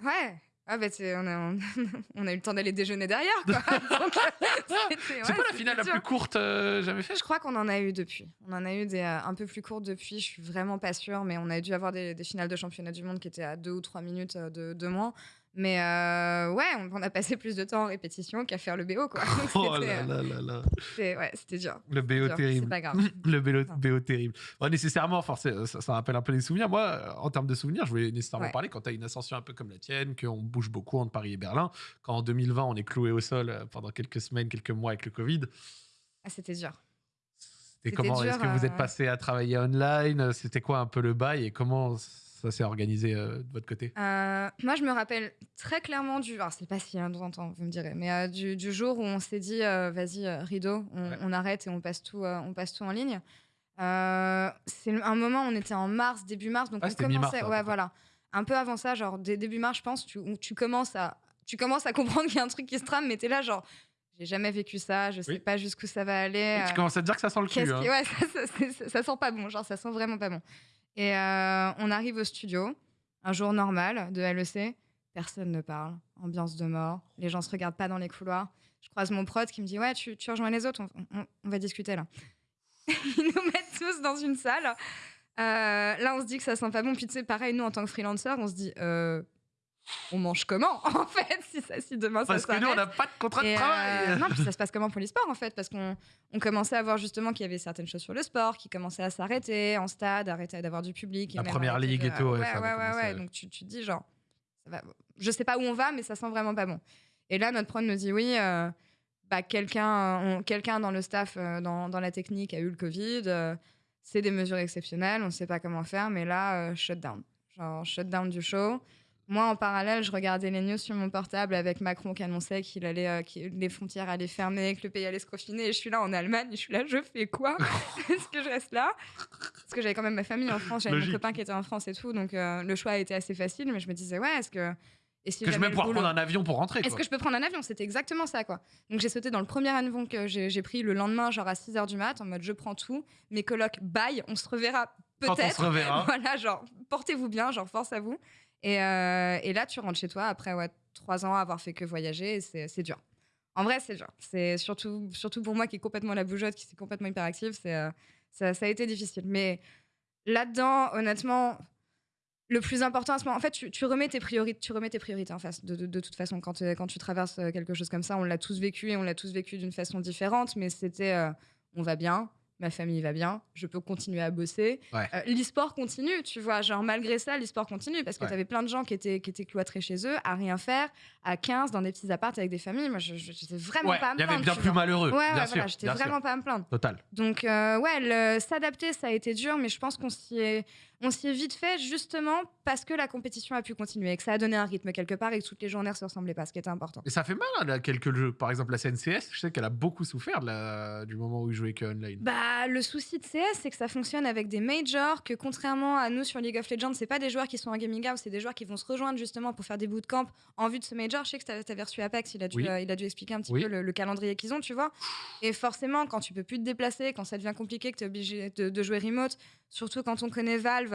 [SPEAKER 2] Ouais. Ah bah on a, on a eu le temps d'aller déjeuner derrière, quoi.
[SPEAKER 1] C'est
[SPEAKER 2] ouais,
[SPEAKER 1] pas la finale la plus courte euh, jamais faite?
[SPEAKER 2] Je crois qu'on en a eu depuis. On en a eu des euh, un peu plus courtes depuis. Je suis vraiment pas sûre, mais on a dû avoir des, des finales de championnat du monde qui étaient à deux ou trois minutes euh, de, de moins. Mais euh, ouais, on, on a passé plus de temps en répétition qu'à faire le BO, quoi.
[SPEAKER 1] Oh là
[SPEAKER 2] euh,
[SPEAKER 1] là là là.
[SPEAKER 2] c'était- ouais, c'était dur.
[SPEAKER 1] Le BO
[SPEAKER 2] Dur, C'est
[SPEAKER 1] terrible.
[SPEAKER 2] pas grave.
[SPEAKER 1] Le BO, terrible. Nécessairement, forcément, ça, ça rappelle un peu les souvenirs. Moi, euh, en termes de souvenirs, je voulais nécessairement
[SPEAKER 2] Ouais.
[SPEAKER 1] parler quand tu as une ascension un peu comme la tienne, qu'on bouge beaucoup entre Paris et Berlin, quand en 2020, on est cloué au sol euh, pendant quelques semaines, quelques mois avec le Covid.
[SPEAKER 2] Ah, c'était dur.
[SPEAKER 1] C'était comment? Est-ce que vous êtes
[SPEAKER 2] euh,
[SPEAKER 1] passé à travailler online? C'était quoi un peu le bail et comment ça s'est organisé euh, de votre côté?
[SPEAKER 2] Euh, moi, je me rappelle très clairement du. Alors, c'est pas si longtemps, vous me direz, mais euh, du, du jour où on s'est dit, vas-y, rideau, on,
[SPEAKER 1] Ouais.
[SPEAKER 2] on arrête et on passe tout, on passe tout en ligne. C'est un moment, on était en mars, début mars, donc
[SPEAKER 1] Ouais,
[SPEAKER 2] on commençait. Ouais, voilà. Un peu avant ça, genre dès début mars, je pense, tu, où tu commences à, tu commences à comprendre qu'il y a un truc qui se trame, mais t'es là, genre, j'ai jamais vécu ça, je sais
[SPEAKER 1] Oui.
[SPEAKER 2] pas jusqu'où ça va aller.
[SPEAKER 1] Tu commences à te dire que ça sent le cul. Hein.
[SPEAKER 2] qui- ouais, ça, ça- c'est- ça- ça sent pas bon, genre ça sent vraiment pas bon. Et euh, on arrive au studio, un jour normal de LEC, personne ne parle, ambiance de mort, les gens se regardent pas dans les couloirs. Je croise mon prod qui me dit ouais, tu, rejoins les autres, on va discuter là. Ils nous mettent tous dans une salle. Euh, là, on se dit que ça sent pas bon. Puis tu sais, pareil, nous en tant que freelancer, on se dit euh, on mange comment en fait si ça, si demain
[SPEAKER 1] Parce
[SPEAKER 2] ça
[SPEAKER 1] que nous, on n'a pas de contrat de
[SPEAKER 2] et,
[SPEAKER 1] travail.
[SPEAKER 2] euh, non, puis ça se passe comment pour l'e-sport en fait? Parce qu'on on commençait à voir justement qu'il y avait certaines choses sur le sport qui commençaient à s'arrêter en stade, arrêter d'avoir du public.
[SPEAKER 1] La première ligue
[SPEAKER 2] de-
[SPEAKER 1] et tout, ouais,
[SPEAKER 2] Ouais, ouais, ouais, ouais. Donc tu, tu te dis genre, ça va... je sais pas où on va, mais ça sent vraiment pas bon. Et là, notre prod nous dit oui, euh, bah, quelqu'un dans le staff, euh, dans, dans la technique a eu le Covid. euh, c'est des mesures exceptionnelles, on ne sait pas comment faire, mais là, euh, shutdown. genre shutdown du show. Moi, en parallèle, je regardais les news sur mon portable avec Macron qui annonçait qu'il allait, euh, que les frontières allaient fermer, que le pays allait se confiner. Et je suis là en Allemagne, je suis là, je fais quoi? Est-ce que je reste là? Parce que j'avais quand même ma famille en France, j'avais mon copain qui était en France et tout, donc euh, le choix a été assez facile. Mais je me disais, ouais, est-ce que. Et si
[SPEAKER 1] Que je vais pouvoir prendre un avion pour rentrer.
[SPEAKER 2] est-ce que je peux prendre un avion? C'était exactement ça, quoi. Donc j'ai sauté dans le premier avion que j'ai pris le lendemain, genre à 6h du mat, en mode je prends tout. Mes colocs, bye, on se reverra
[SPEAKER 1] Quand on se
[SPEAKER 2] peut-être.
[SPEAKER 1] reverra.
[SPEAKER 2] Voilà, genre, portez-vous bien, genre, force à vous. Et, euh, et là, tu rentres chez toi après trois ans avoir fait que voyager, c'est dur. En vrai, c'est dur. C'est surtout, surtout pour moi qui est complètement la bougeotte, qui est complètement hyperactive, c'est, euh, ça, a été difficile. Mais là-dedans, honnêtement, le plus important à ce moment, en fait, tu, remets tes priorités, tu remets tes priorités en face. De, toute façon, quand, euh, tu traverses quelque chose comme ça, on l'a tous vécu et on l'a tous vécu d'une façon différente, mais c'était, on va bien, ma famille va bien, je peux continuer à bosser.
[SPEAKER 1] Ouais.
[SPEAKER 2] Euh, l'e-sport continue, tu vois, genre malgré ça, l'e-sport continue parce que
[SPEAKER 1] Ouais.
[SPEAKER 2] tu avais plein de gens qui étaient, qui étaient cloîtrés chez eux, à rien faire, à 15, dans des petits apparts avec des familles. Moi, je n'étais vraiment
[SPEAKER 1] Ouais,
[SPEAKER 2] pas à me
[SPEAKER 1] il y avait
[SPEAKER 2] plaindre,
[SPEAKER 1] bien plus
[SPEAKER 2] vois.
[SPEAKER 1] malheureux.
[SPEAKER 2] Ouais, ouais,
[SPEAKER 1] bien
[SPEAKER 2] voilà, j'étais
[SPEAKER 1] sûr.
[SPEAKER 2] vraiment pas à me plaindre.
[SPEAKER 1] Total.
[SPEAKER 2] Donc, euh, ouais, le- s'adapter, ça a été dur, mais je pense qu'on s'y est, on s'y est vite fait justement parce que la compétition a pu continuer et que ça a donné un rythme quelque part et que toutes les journées ne se ressemblaient pas, ce qui était important.
[SPEAKER 1] Et ça fait mal, hein, là, quelques jeux. Par exemple, la CNCS, je sais qu'elle a beaucoup souffert de la- du moment où il jouait que online.
[SPEAKER 2] Bah, le souci de CS, c'est que ça fonctionne avec des majors, que contrairement à nous sur League of Legends, c'est pas des joueurs qui sont en gaming house, c'est des joueurs qui vont se rejoindre justement pour faire des bootcamps en vue de ce major. Je sais que t'avais- t'avais reçu Apex, il a dû,
[SPEAKER 1] Oui.
[SPEAKER 2] euh, il a dû expliquer un petit
[SPEAKER 1] Oui.
[SPEAKER 2] peu le, le calendrier qu'ils ont, tu vois. Et forcément, quand tu peux plus te déplacer, quand ça devient compliqué, que tu es obligé de, de jouer remote, surtout quand on connaît Valve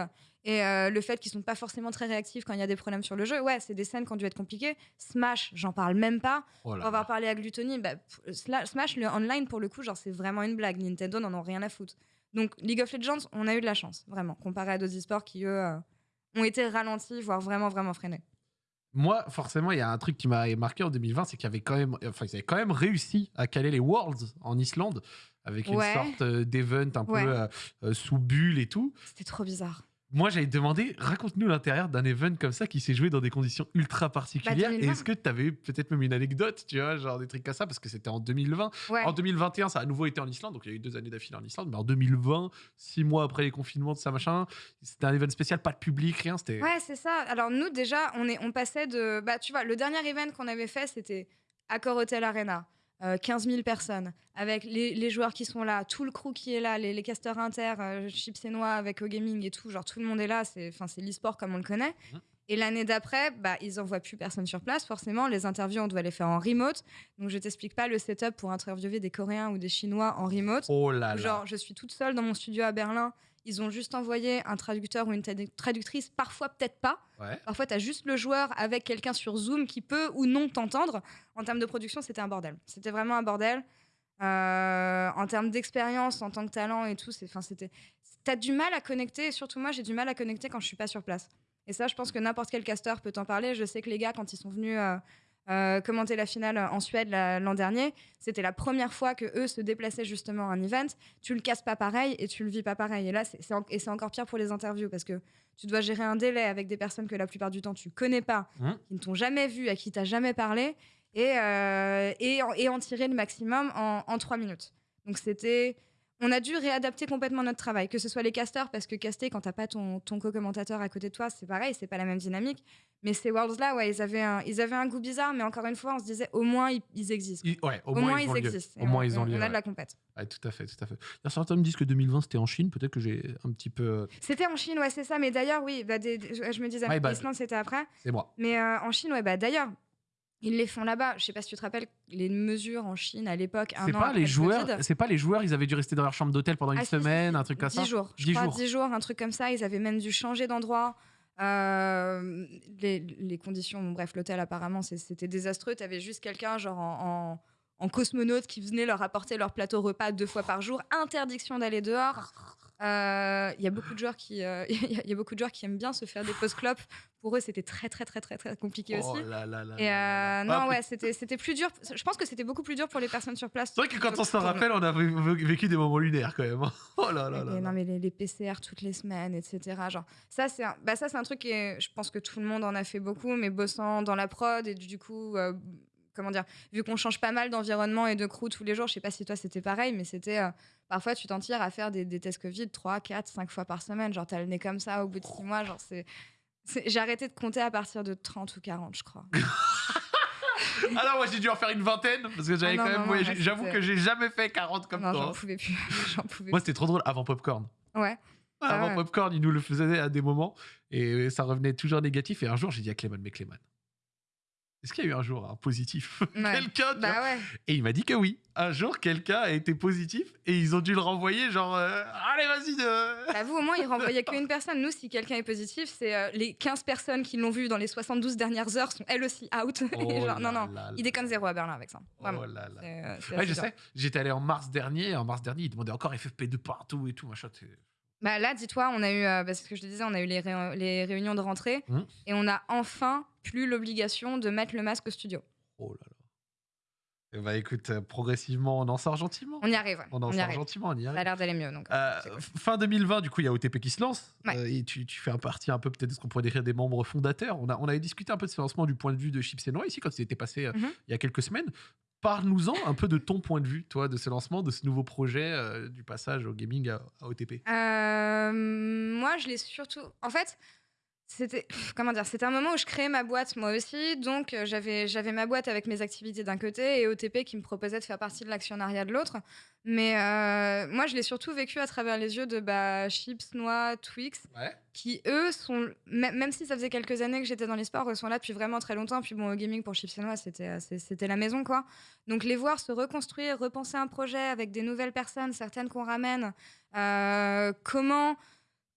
[SPEAKER 2] et euh, le fait qu'ils sont pas forcément très réactifs quand il y a des problèmes sur le jeu, ouais, c'est des scènes qui ont dû être compliquées. Smash, j'en parle même pas.
[SPEAKER 1] Oh
[SPEAKER 2] Pour avoir parlé à Gluttony, bah, Smash, le online, pour le coup, genre, c'est vraiment une blague. Nintendo n'en ont rien à foutre. Donc, League of Legends, on a eu de la chance, vraiment, comparé à d'autres e-sports qui, eux, euh, ont été ralentis, voire vraiment, vraiment freinés.
[SPEAKER 1] Moi, forcément, il y a un truc qui m'a marqué en 2020, c'est qu'il y avait quand même, enfin, ils avaient quand même réussi à caler les Worlds en Islande avec une sorte euh, d'event un
[SPEAKER 2] Ouais.
[SPEAKER 1] peu euh, euh, sous bulle et tout.
[SPEAKER 2] C'était trop bizarre.
[SPEAKER 1] Moi, j'avais demandé, raconte-nous l'intérieur d'un event comme ça qui s'est joué dans des conditions ultra particulières. Et
[SPEAKER 2] 2020.
[SPEAKER 1] est-ce que tu avais peut-être même une anecdote, tu vois, genre des trucs comme ça, parce que c'était en 2020.
[SPEAKER 2] Ouais.
[SPEAKER 1] En 2021, ça a à nouveau été en Islande, donc il y a eu deux années d'affilée en Islande. Mais en 2020, six mois après les confinements de ça machin, c'était un event spécial, pas de public, rien. C'était
[SPEAKER 2] Ouais, c'est ça. Alors, nous, déjà, on, est, on passait de. Bah, tu vois, le dernier event qu'on avait fait, c'était Accor Hotel Arena. Euh, 15 000 personnes, avec les, les joueurs qui sont là, tout le crew qui est là, les, les casters inter, euh, Chips et Noix avec O-Gaming et tout, genre tout le monde est là, c'est l'e-sport comme on le connaît.
[SPEAKER 1] Mhm.
[SPEAKER 2] Et l'année d'après, bah, ils envoient plus personne sur place, forcément, les interviews, on doit les faire en remote. Donc je t'explique pas le setup pour interviewer des Coréens ou des Chinois en remote.
[SPEAKER 1] Oh là là.
[SPEAKER 2] Genre, je suis toute seule dans mon studio à Berlin. Ils ont juste envoyé un traducteur ou une tradu- traductrice, parfois peut-être pas.
[SPEAKER 1] Ouais.
[SPEAKER 2] Parfois, tu as juste le joueur avec quelqu'un sur Zoom qui peut ou non t'entendre. En termes de production, c'était un bordel. C'était vraiment un bordel. Euh, en termes d'expérience, en tant que talent et tout, c'était. T'as du mal à connecter, et surtout moi, j'ai du mal à connecter quand je suis pas sur place. Et ça, je pense que n'importe quel caster peut t'en parler. Je sais que les gars, quand ils sont venus euh, euh, commenter la finale en Suède la- l'an dernier, c'était la première fois que eux se déplaçaient justement à un event. Tu le casses pas pareil et tu le vis pas pareil. Et là, c'est, en- encore pire pour les interviews parce que tu dois gérer un délai avec des personnes que la plupart du temps tu connais pas,
[SPEAKER 1] Mhm.
[SPEAKER 2] qui ne t'ont jamais vu, à qui t'as jamais parlé, et, euh, et, en, et en tirer le maximum en, en trois minutes. Donc c'était, on a dû réadapter complètement notre travail, que ce soit les casters, parce que caster quand t'as pas ton, ton co-commentateur à côté de toi, c'est pareil, c'est pas la même dynamique. Mais ces worlds là, ouais, ils avaient un, ils avaient un goût bizarre, mais encore une fois, on se disait au moins ils, ils existent.
[SPEAKER 1] Ouais, au,
[SPEAKER 2] Au, moins,
[SPEAKER 1] ils,
[SPEAKER 2] existent.
[SPEAKER 1] Au moins ils ont
[SPEAKER 2] on-
[SPEAKER 1] lieu.
[SPEAKER 2] on a
[SPEAKER 1] ouais.
[SPEAKER 2] de la compète.
[SPEAKER 1] Ouais, tout à fait, tout à fait. Il y a certains me disent que 2020 c'était en Chine. Peut-être que j'ai un petit peu. euh,
[SPEAKER 2] C'était en Chine, ouais, c'est ça. Mais d'ailleurs, oui, bah, des- des- je, me disais,
[SPEAKER 1] bad.
[SPEAKER 2] l'Islande, c'était après.
[SPEAKER 1] C'est moi.
[SPEAKER 2] Mais euh, en Chine, ouais, bah d'ailleurs, ils les font là-bas. Je sais pas si tu te rappelles les mesures en Chine à l'époque.
[SPEAKER 1] C'est pas les
[SPEAKER 2] le
[SPEAKER 1] joueurs. C'est pas les joueurs. Ils avaient dû rester dans leur chambre d'hôtel pendant une
[SPEAKER 2] Ah,
[SPEAKER 1] semaine, un truc comme ça.
[SPEAKER 2] 10 jours. Je
[SPEAKER 1] 10
[SPEAKER 2] crois
[SPEAKER 1] jours.
[SPEAKER 2] 10 jours, un truc comme ça. Ils avaient même dû changer d'endroit. Euh, les, les conditions, bon, bref, l'hôtel apparemment c'était désastreux. Tu avais juste quelqu'un genre en, en- en cosmonaute qui venait leur apporter leur plateau repas deux fois par jour. Interdiction d'aller dehors. Euh, Il y a beaucoup de joueurs qui, euh, il y a- il y a beaucoup de joueurs qui aiment bien se faire des pauses clopes. Pour eux, c'était très très très très très compliqué
[SPEAKER 1] Oh
[SPEAKER 2] aussi.
[SPEAKER 1] là là là
[SPEAKER 2] Et euh, non,
[SPEAKER 1] Ah,
[SPEAKER 2] ouais, c'était c'était plus dur. Je pense que c'était beaucoup plus dur pour les personnes sur place.
[SPEAKER 1] C'est vrai que quand on s'en rappelle, on a vé- vécu des moments lunaires quand même. Oh là là
[SPEAKER 2] Et
[SPEAKER 1] là.
[SPEAKER 2] non mais les, les PCR toutes les semaines, etc. Genre ça c'est un, bah ça c'est un truc qui est, je pense que tout le monde en a fait beaucoup, mais bossant dans la prod et du coup euh, comment dire, vu qu'on change pas mal d'environnement et de crew tous les jours, je sais pas si toi c'était pareil, mais c'était euh, parfois tu t'en tires à faire des, des tests Covid 3, 4, 5 fois par semaine, genre t'as le nez comme ça au bout de 6 mois, genre c'est J'ai arrêté de compter à partir de 30 ou 40, je crois.
[SPEAKER 1] Ah non, moi j'ai dû en faire une vingtaine parce que j'avais
[SPEAKER 2] Ah
[SPEAKER 1] quand même. ouais, J'avoue que j'ai jamais fait 40 comme
[SPEAKER 2] non,
[SPEAKER 1] toi.
[SPEAKER 2] j'en
[SPEAKER 1] hein.
[SPEAKER 2] pouvais plus. pouvais
[SPEAKER 1] Moi c'était trop drôle avant Popcorn.
[SPEAKER 2] Ouais. Ah
[SPEAKER 1] Avant
[SPEAKER 2] ouais.
[SPEAKER 1] Popcorn, il nous le faisait à des moments et ça revenait toujours négatif. Et un jour, j'ai dit à Clément, mais Clément, est-ce qu'il y a eu un jour un positif
[SPEAKER 2] Ouais.
[SPEAKER 1] Quelqu'un
[SPEAKER 2] Bah ouais.
[SPEAKER 1] Et il m'a dit que oui. Un jour, quelqu'un a été positif et ils ont dû le renvoyer, genre, euh, allez, vas-y. euh.
[SPEAKER 2] Bah, vous, au moins, il renvoyait qu'une personne. Nous, si quelqu'un est positif, c'est euh, les 15 personnes qui l'ont vu dans les 72 dernières heures sont elles aussi out. Et
[SPEAKER 1] Oh
[SPEAKER 2] genre, non, non.
[SPEAKER 1] là
[SPEAKER 2] Il
[SPEAKER 1] là.
[SPEAKER 2] déconne zéro à Berlin avec ça. Vraiment.
[SPEAKER 1] Oh là là.
[SPEAKER 2] Euh,
[SPEAKER 1] Ouais, je
[SPEAKER 2] dur.
[SPEAKER 1] sais. J'étais allé en mars dernier. En mars dernier, ils demandaient encore FFP2 partout et tout, machin.
[SPEAKER 2] Bah là, dis-toi, on a eu, euh, bah, c'est ce que je te disais, on a eu les, ré- les réunions de rentrée
[SPEAKER 1] Mhm.
[SPEAKER 2] et on a enfin plus l'obligation de mettre le masque au studio.
[SPEAKER 1] Oh là là. Bah écoute, euh, progressivement, on en sort gentiment.
[SPEAKER 2] On y arrive. ouais.
[SPEAKER 1] On en
[SPEAKER 2] on y
[SPEAKER 1] sort
[SPEAKER 2] arrive.
[SPEAKER 1] gentiment, on y
[SPEAKER 2] Ça a
[SPEAKER 1] arrive.
[SPEAKER 2] l'air d'aller mieux. Donc,
[SPEAKER 1] Euh,
[SPEAKER 2] cool.
[SPEAKER 1] fin 2020, du coup, il y a OTP qui se lance.
[SPEAKER 2] Ouais.
[SPEAKER 1] Euh, et tu, tu fais un partie un peu peut-être de ce qu'on pourrait décrire des membres fondateurs. On, a, on avait discuté un peu de ce lancement du point de vue de Chips et Noix ici, quand c'était passé
[SPEAKER 2] Mhm.
[SPEAKER 1] il y a quelques semaines. Parle-nous-en un peu de ton point de vue, toi, de ce lancement, de ce nouveau projet, euh, du passage au gaming à, à OTP.
[SPEAKER 2] Moi, je l'ai surtout. En fait, c'était comment dire C'était un moment où je créais ma boîte moi aussi, donc euh, j'avais j'avais ma boîte avec mes activités d'un côté et OTP qui me proposait de faire partie de l'actionnariat de l'autre. Mais euh, moi, je l'ai surtout vécu à travers les yeux de bah, Chips, Noix, Twix,
[SPEAKER 1] Ouais.
[SPEAKER 2] qui eux sont même si ça faisait quelques années que j'étais dans les sports, eux sont là depuis vraiment très longtemps. Puis bon, au gaming pour Chips et Noix, c'était c'était la maison quoi. Donc les voir se reconstruire, repenser un projet avec des nouvelles personnes, certaines qu'on ramène. euh, comment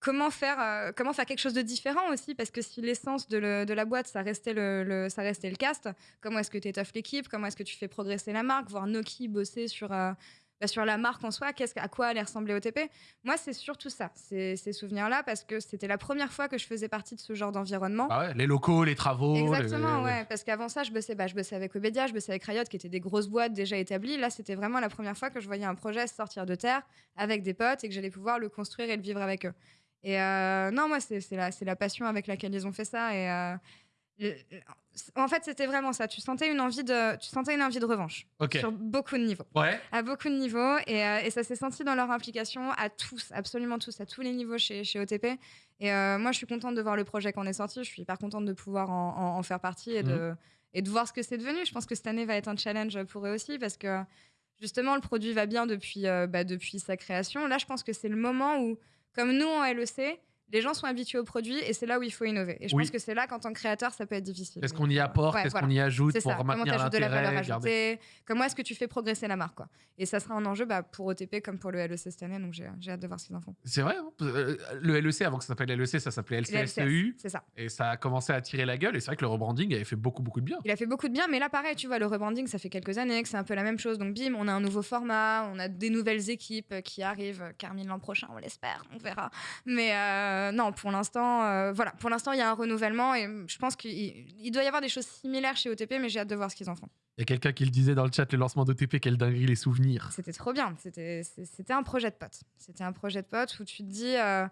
[SPEAKER 2] comment faire euh, comment faire quelque chose de différent aussi parce que si l'essence de, la boîte ça restait le, le- ça restait le cast comment est-ce que tu étoffes l'équipe comment est-ce que tu fais progresser la marque voir Noki bosser sur euh, bah, sur la marque en soi à quoi allait ressembler OTP moi c'est surtout ça ces, ces souvenirs là parce que c'était la première fois que je faisais partie de ce genre d'environnement
[SPEAKER 1] Ah ouais, les locaux, les travaux. les-
[SPEAKER 2] Exactement, ouais. Parce qu'avant ça, je bossais, bah, je bossais avec Webedia, je bossais avec Riot, qui étaient des grosses boîtes déjà établies. Là, c'était vraiment la première fois que je voyais un projet sortir de terre avec des potes et que j'allais pouvoir le construire et le vivre avec eux. Et euh, non, moi, c'est la, la passion avec laquelle ils ont fait ça. Et euh, le- en fait, c'était vraiment ça. Tu sentais une envie de, tu sentais une envie de revanche sur beaucoup de niveaux
[SPEAKER 1] Ouais.
[SPEAKER 2] à beaucoup de niveaux et, euh, et ça s'est senti dans leur implication à tous, absolument tous, à tous les niveaux chez, chez OTP. Et moi, je suis contente de voir le projet qu'on est sorti. Je suis hyper contente de pouvoir en, en- en faire partie et, de, et de voir ce que c'est devenu. Je pense que cette année va être un challenge pour eux aussi parce que justement, le produit va bien depuis, bah, depuis sa création. Là, je pense que c'est le moment où, comme nous en LEC, les gens sont habitués au produit et c'est là où il faut innover. Et je
[SPEAKER 1] Oui.
[SPEAKER 2] pense que c'est là qu'en tant que créateur, ça peut être difficile.
[SPEAKER 1] Qu'est-ce qu'on y apporte?
[SPEAKER 2] Ouais,
[SPEAKER 1] Qu'est-ce
[SPEAKER 2] voilà.
[SPEAKER 1] qu'on y ajoute
[SPEAKER 2] C'est
[SPEAKER 1] pour
[SPEAKER 2] ça.
[SPEAKER 1] Maintenir
[SPEAKER 2] ajoutes de la valeur
[SPEAKER 1] l'intérêt
[SPEAKER 2] ajoutée? Comment est-ce que tu fais progresser la marque quoi? Et ça sera un enjeu bah, pour OTP comme pour le LEC cette année, donc j'ai j'ai hâte de voir ce qu'ils en font.
[SPEAKER 1] C'est vrai. hein Euh, le LEC, avant que ça s'appelle LEC, ça s'appelait LCSEU.
[SPEAKER 2] C'est ça.
[SPEAKER 1] Et ça a commencé à tirer la gueule. Et c'est vrai que le rebranding avait fait beaucoup, beaucoup de bien.
[SPEAKER 2] Il a fait beaucoup de bien, mais là pareil, tu vois, le rebranding, ça fait quelques années que c'est un peu la même chose. Donc bim, on a un nouveau format, on a des nouvelles équipes qui arrivent. Carmine l'an prochain, on l'espère, on verra. Mais euh, non, pour l'instant, euh, voilà, pour l'instant, il y a un renouvellement et je pense qu'il il doit y avoir des choses similaires chez OTP, mais j'ai hâte de voir ce qu'ils en font.
[SPEAKER 1] Il y a quelqu'un qui le disait dans le chat, le lancement d'OTP, quelle dinguerie, les souvenirs.
[SPEAKER 2] C'était trop bien. C'était un projet de pote. C'était un projet de pote où tu te dis, euh,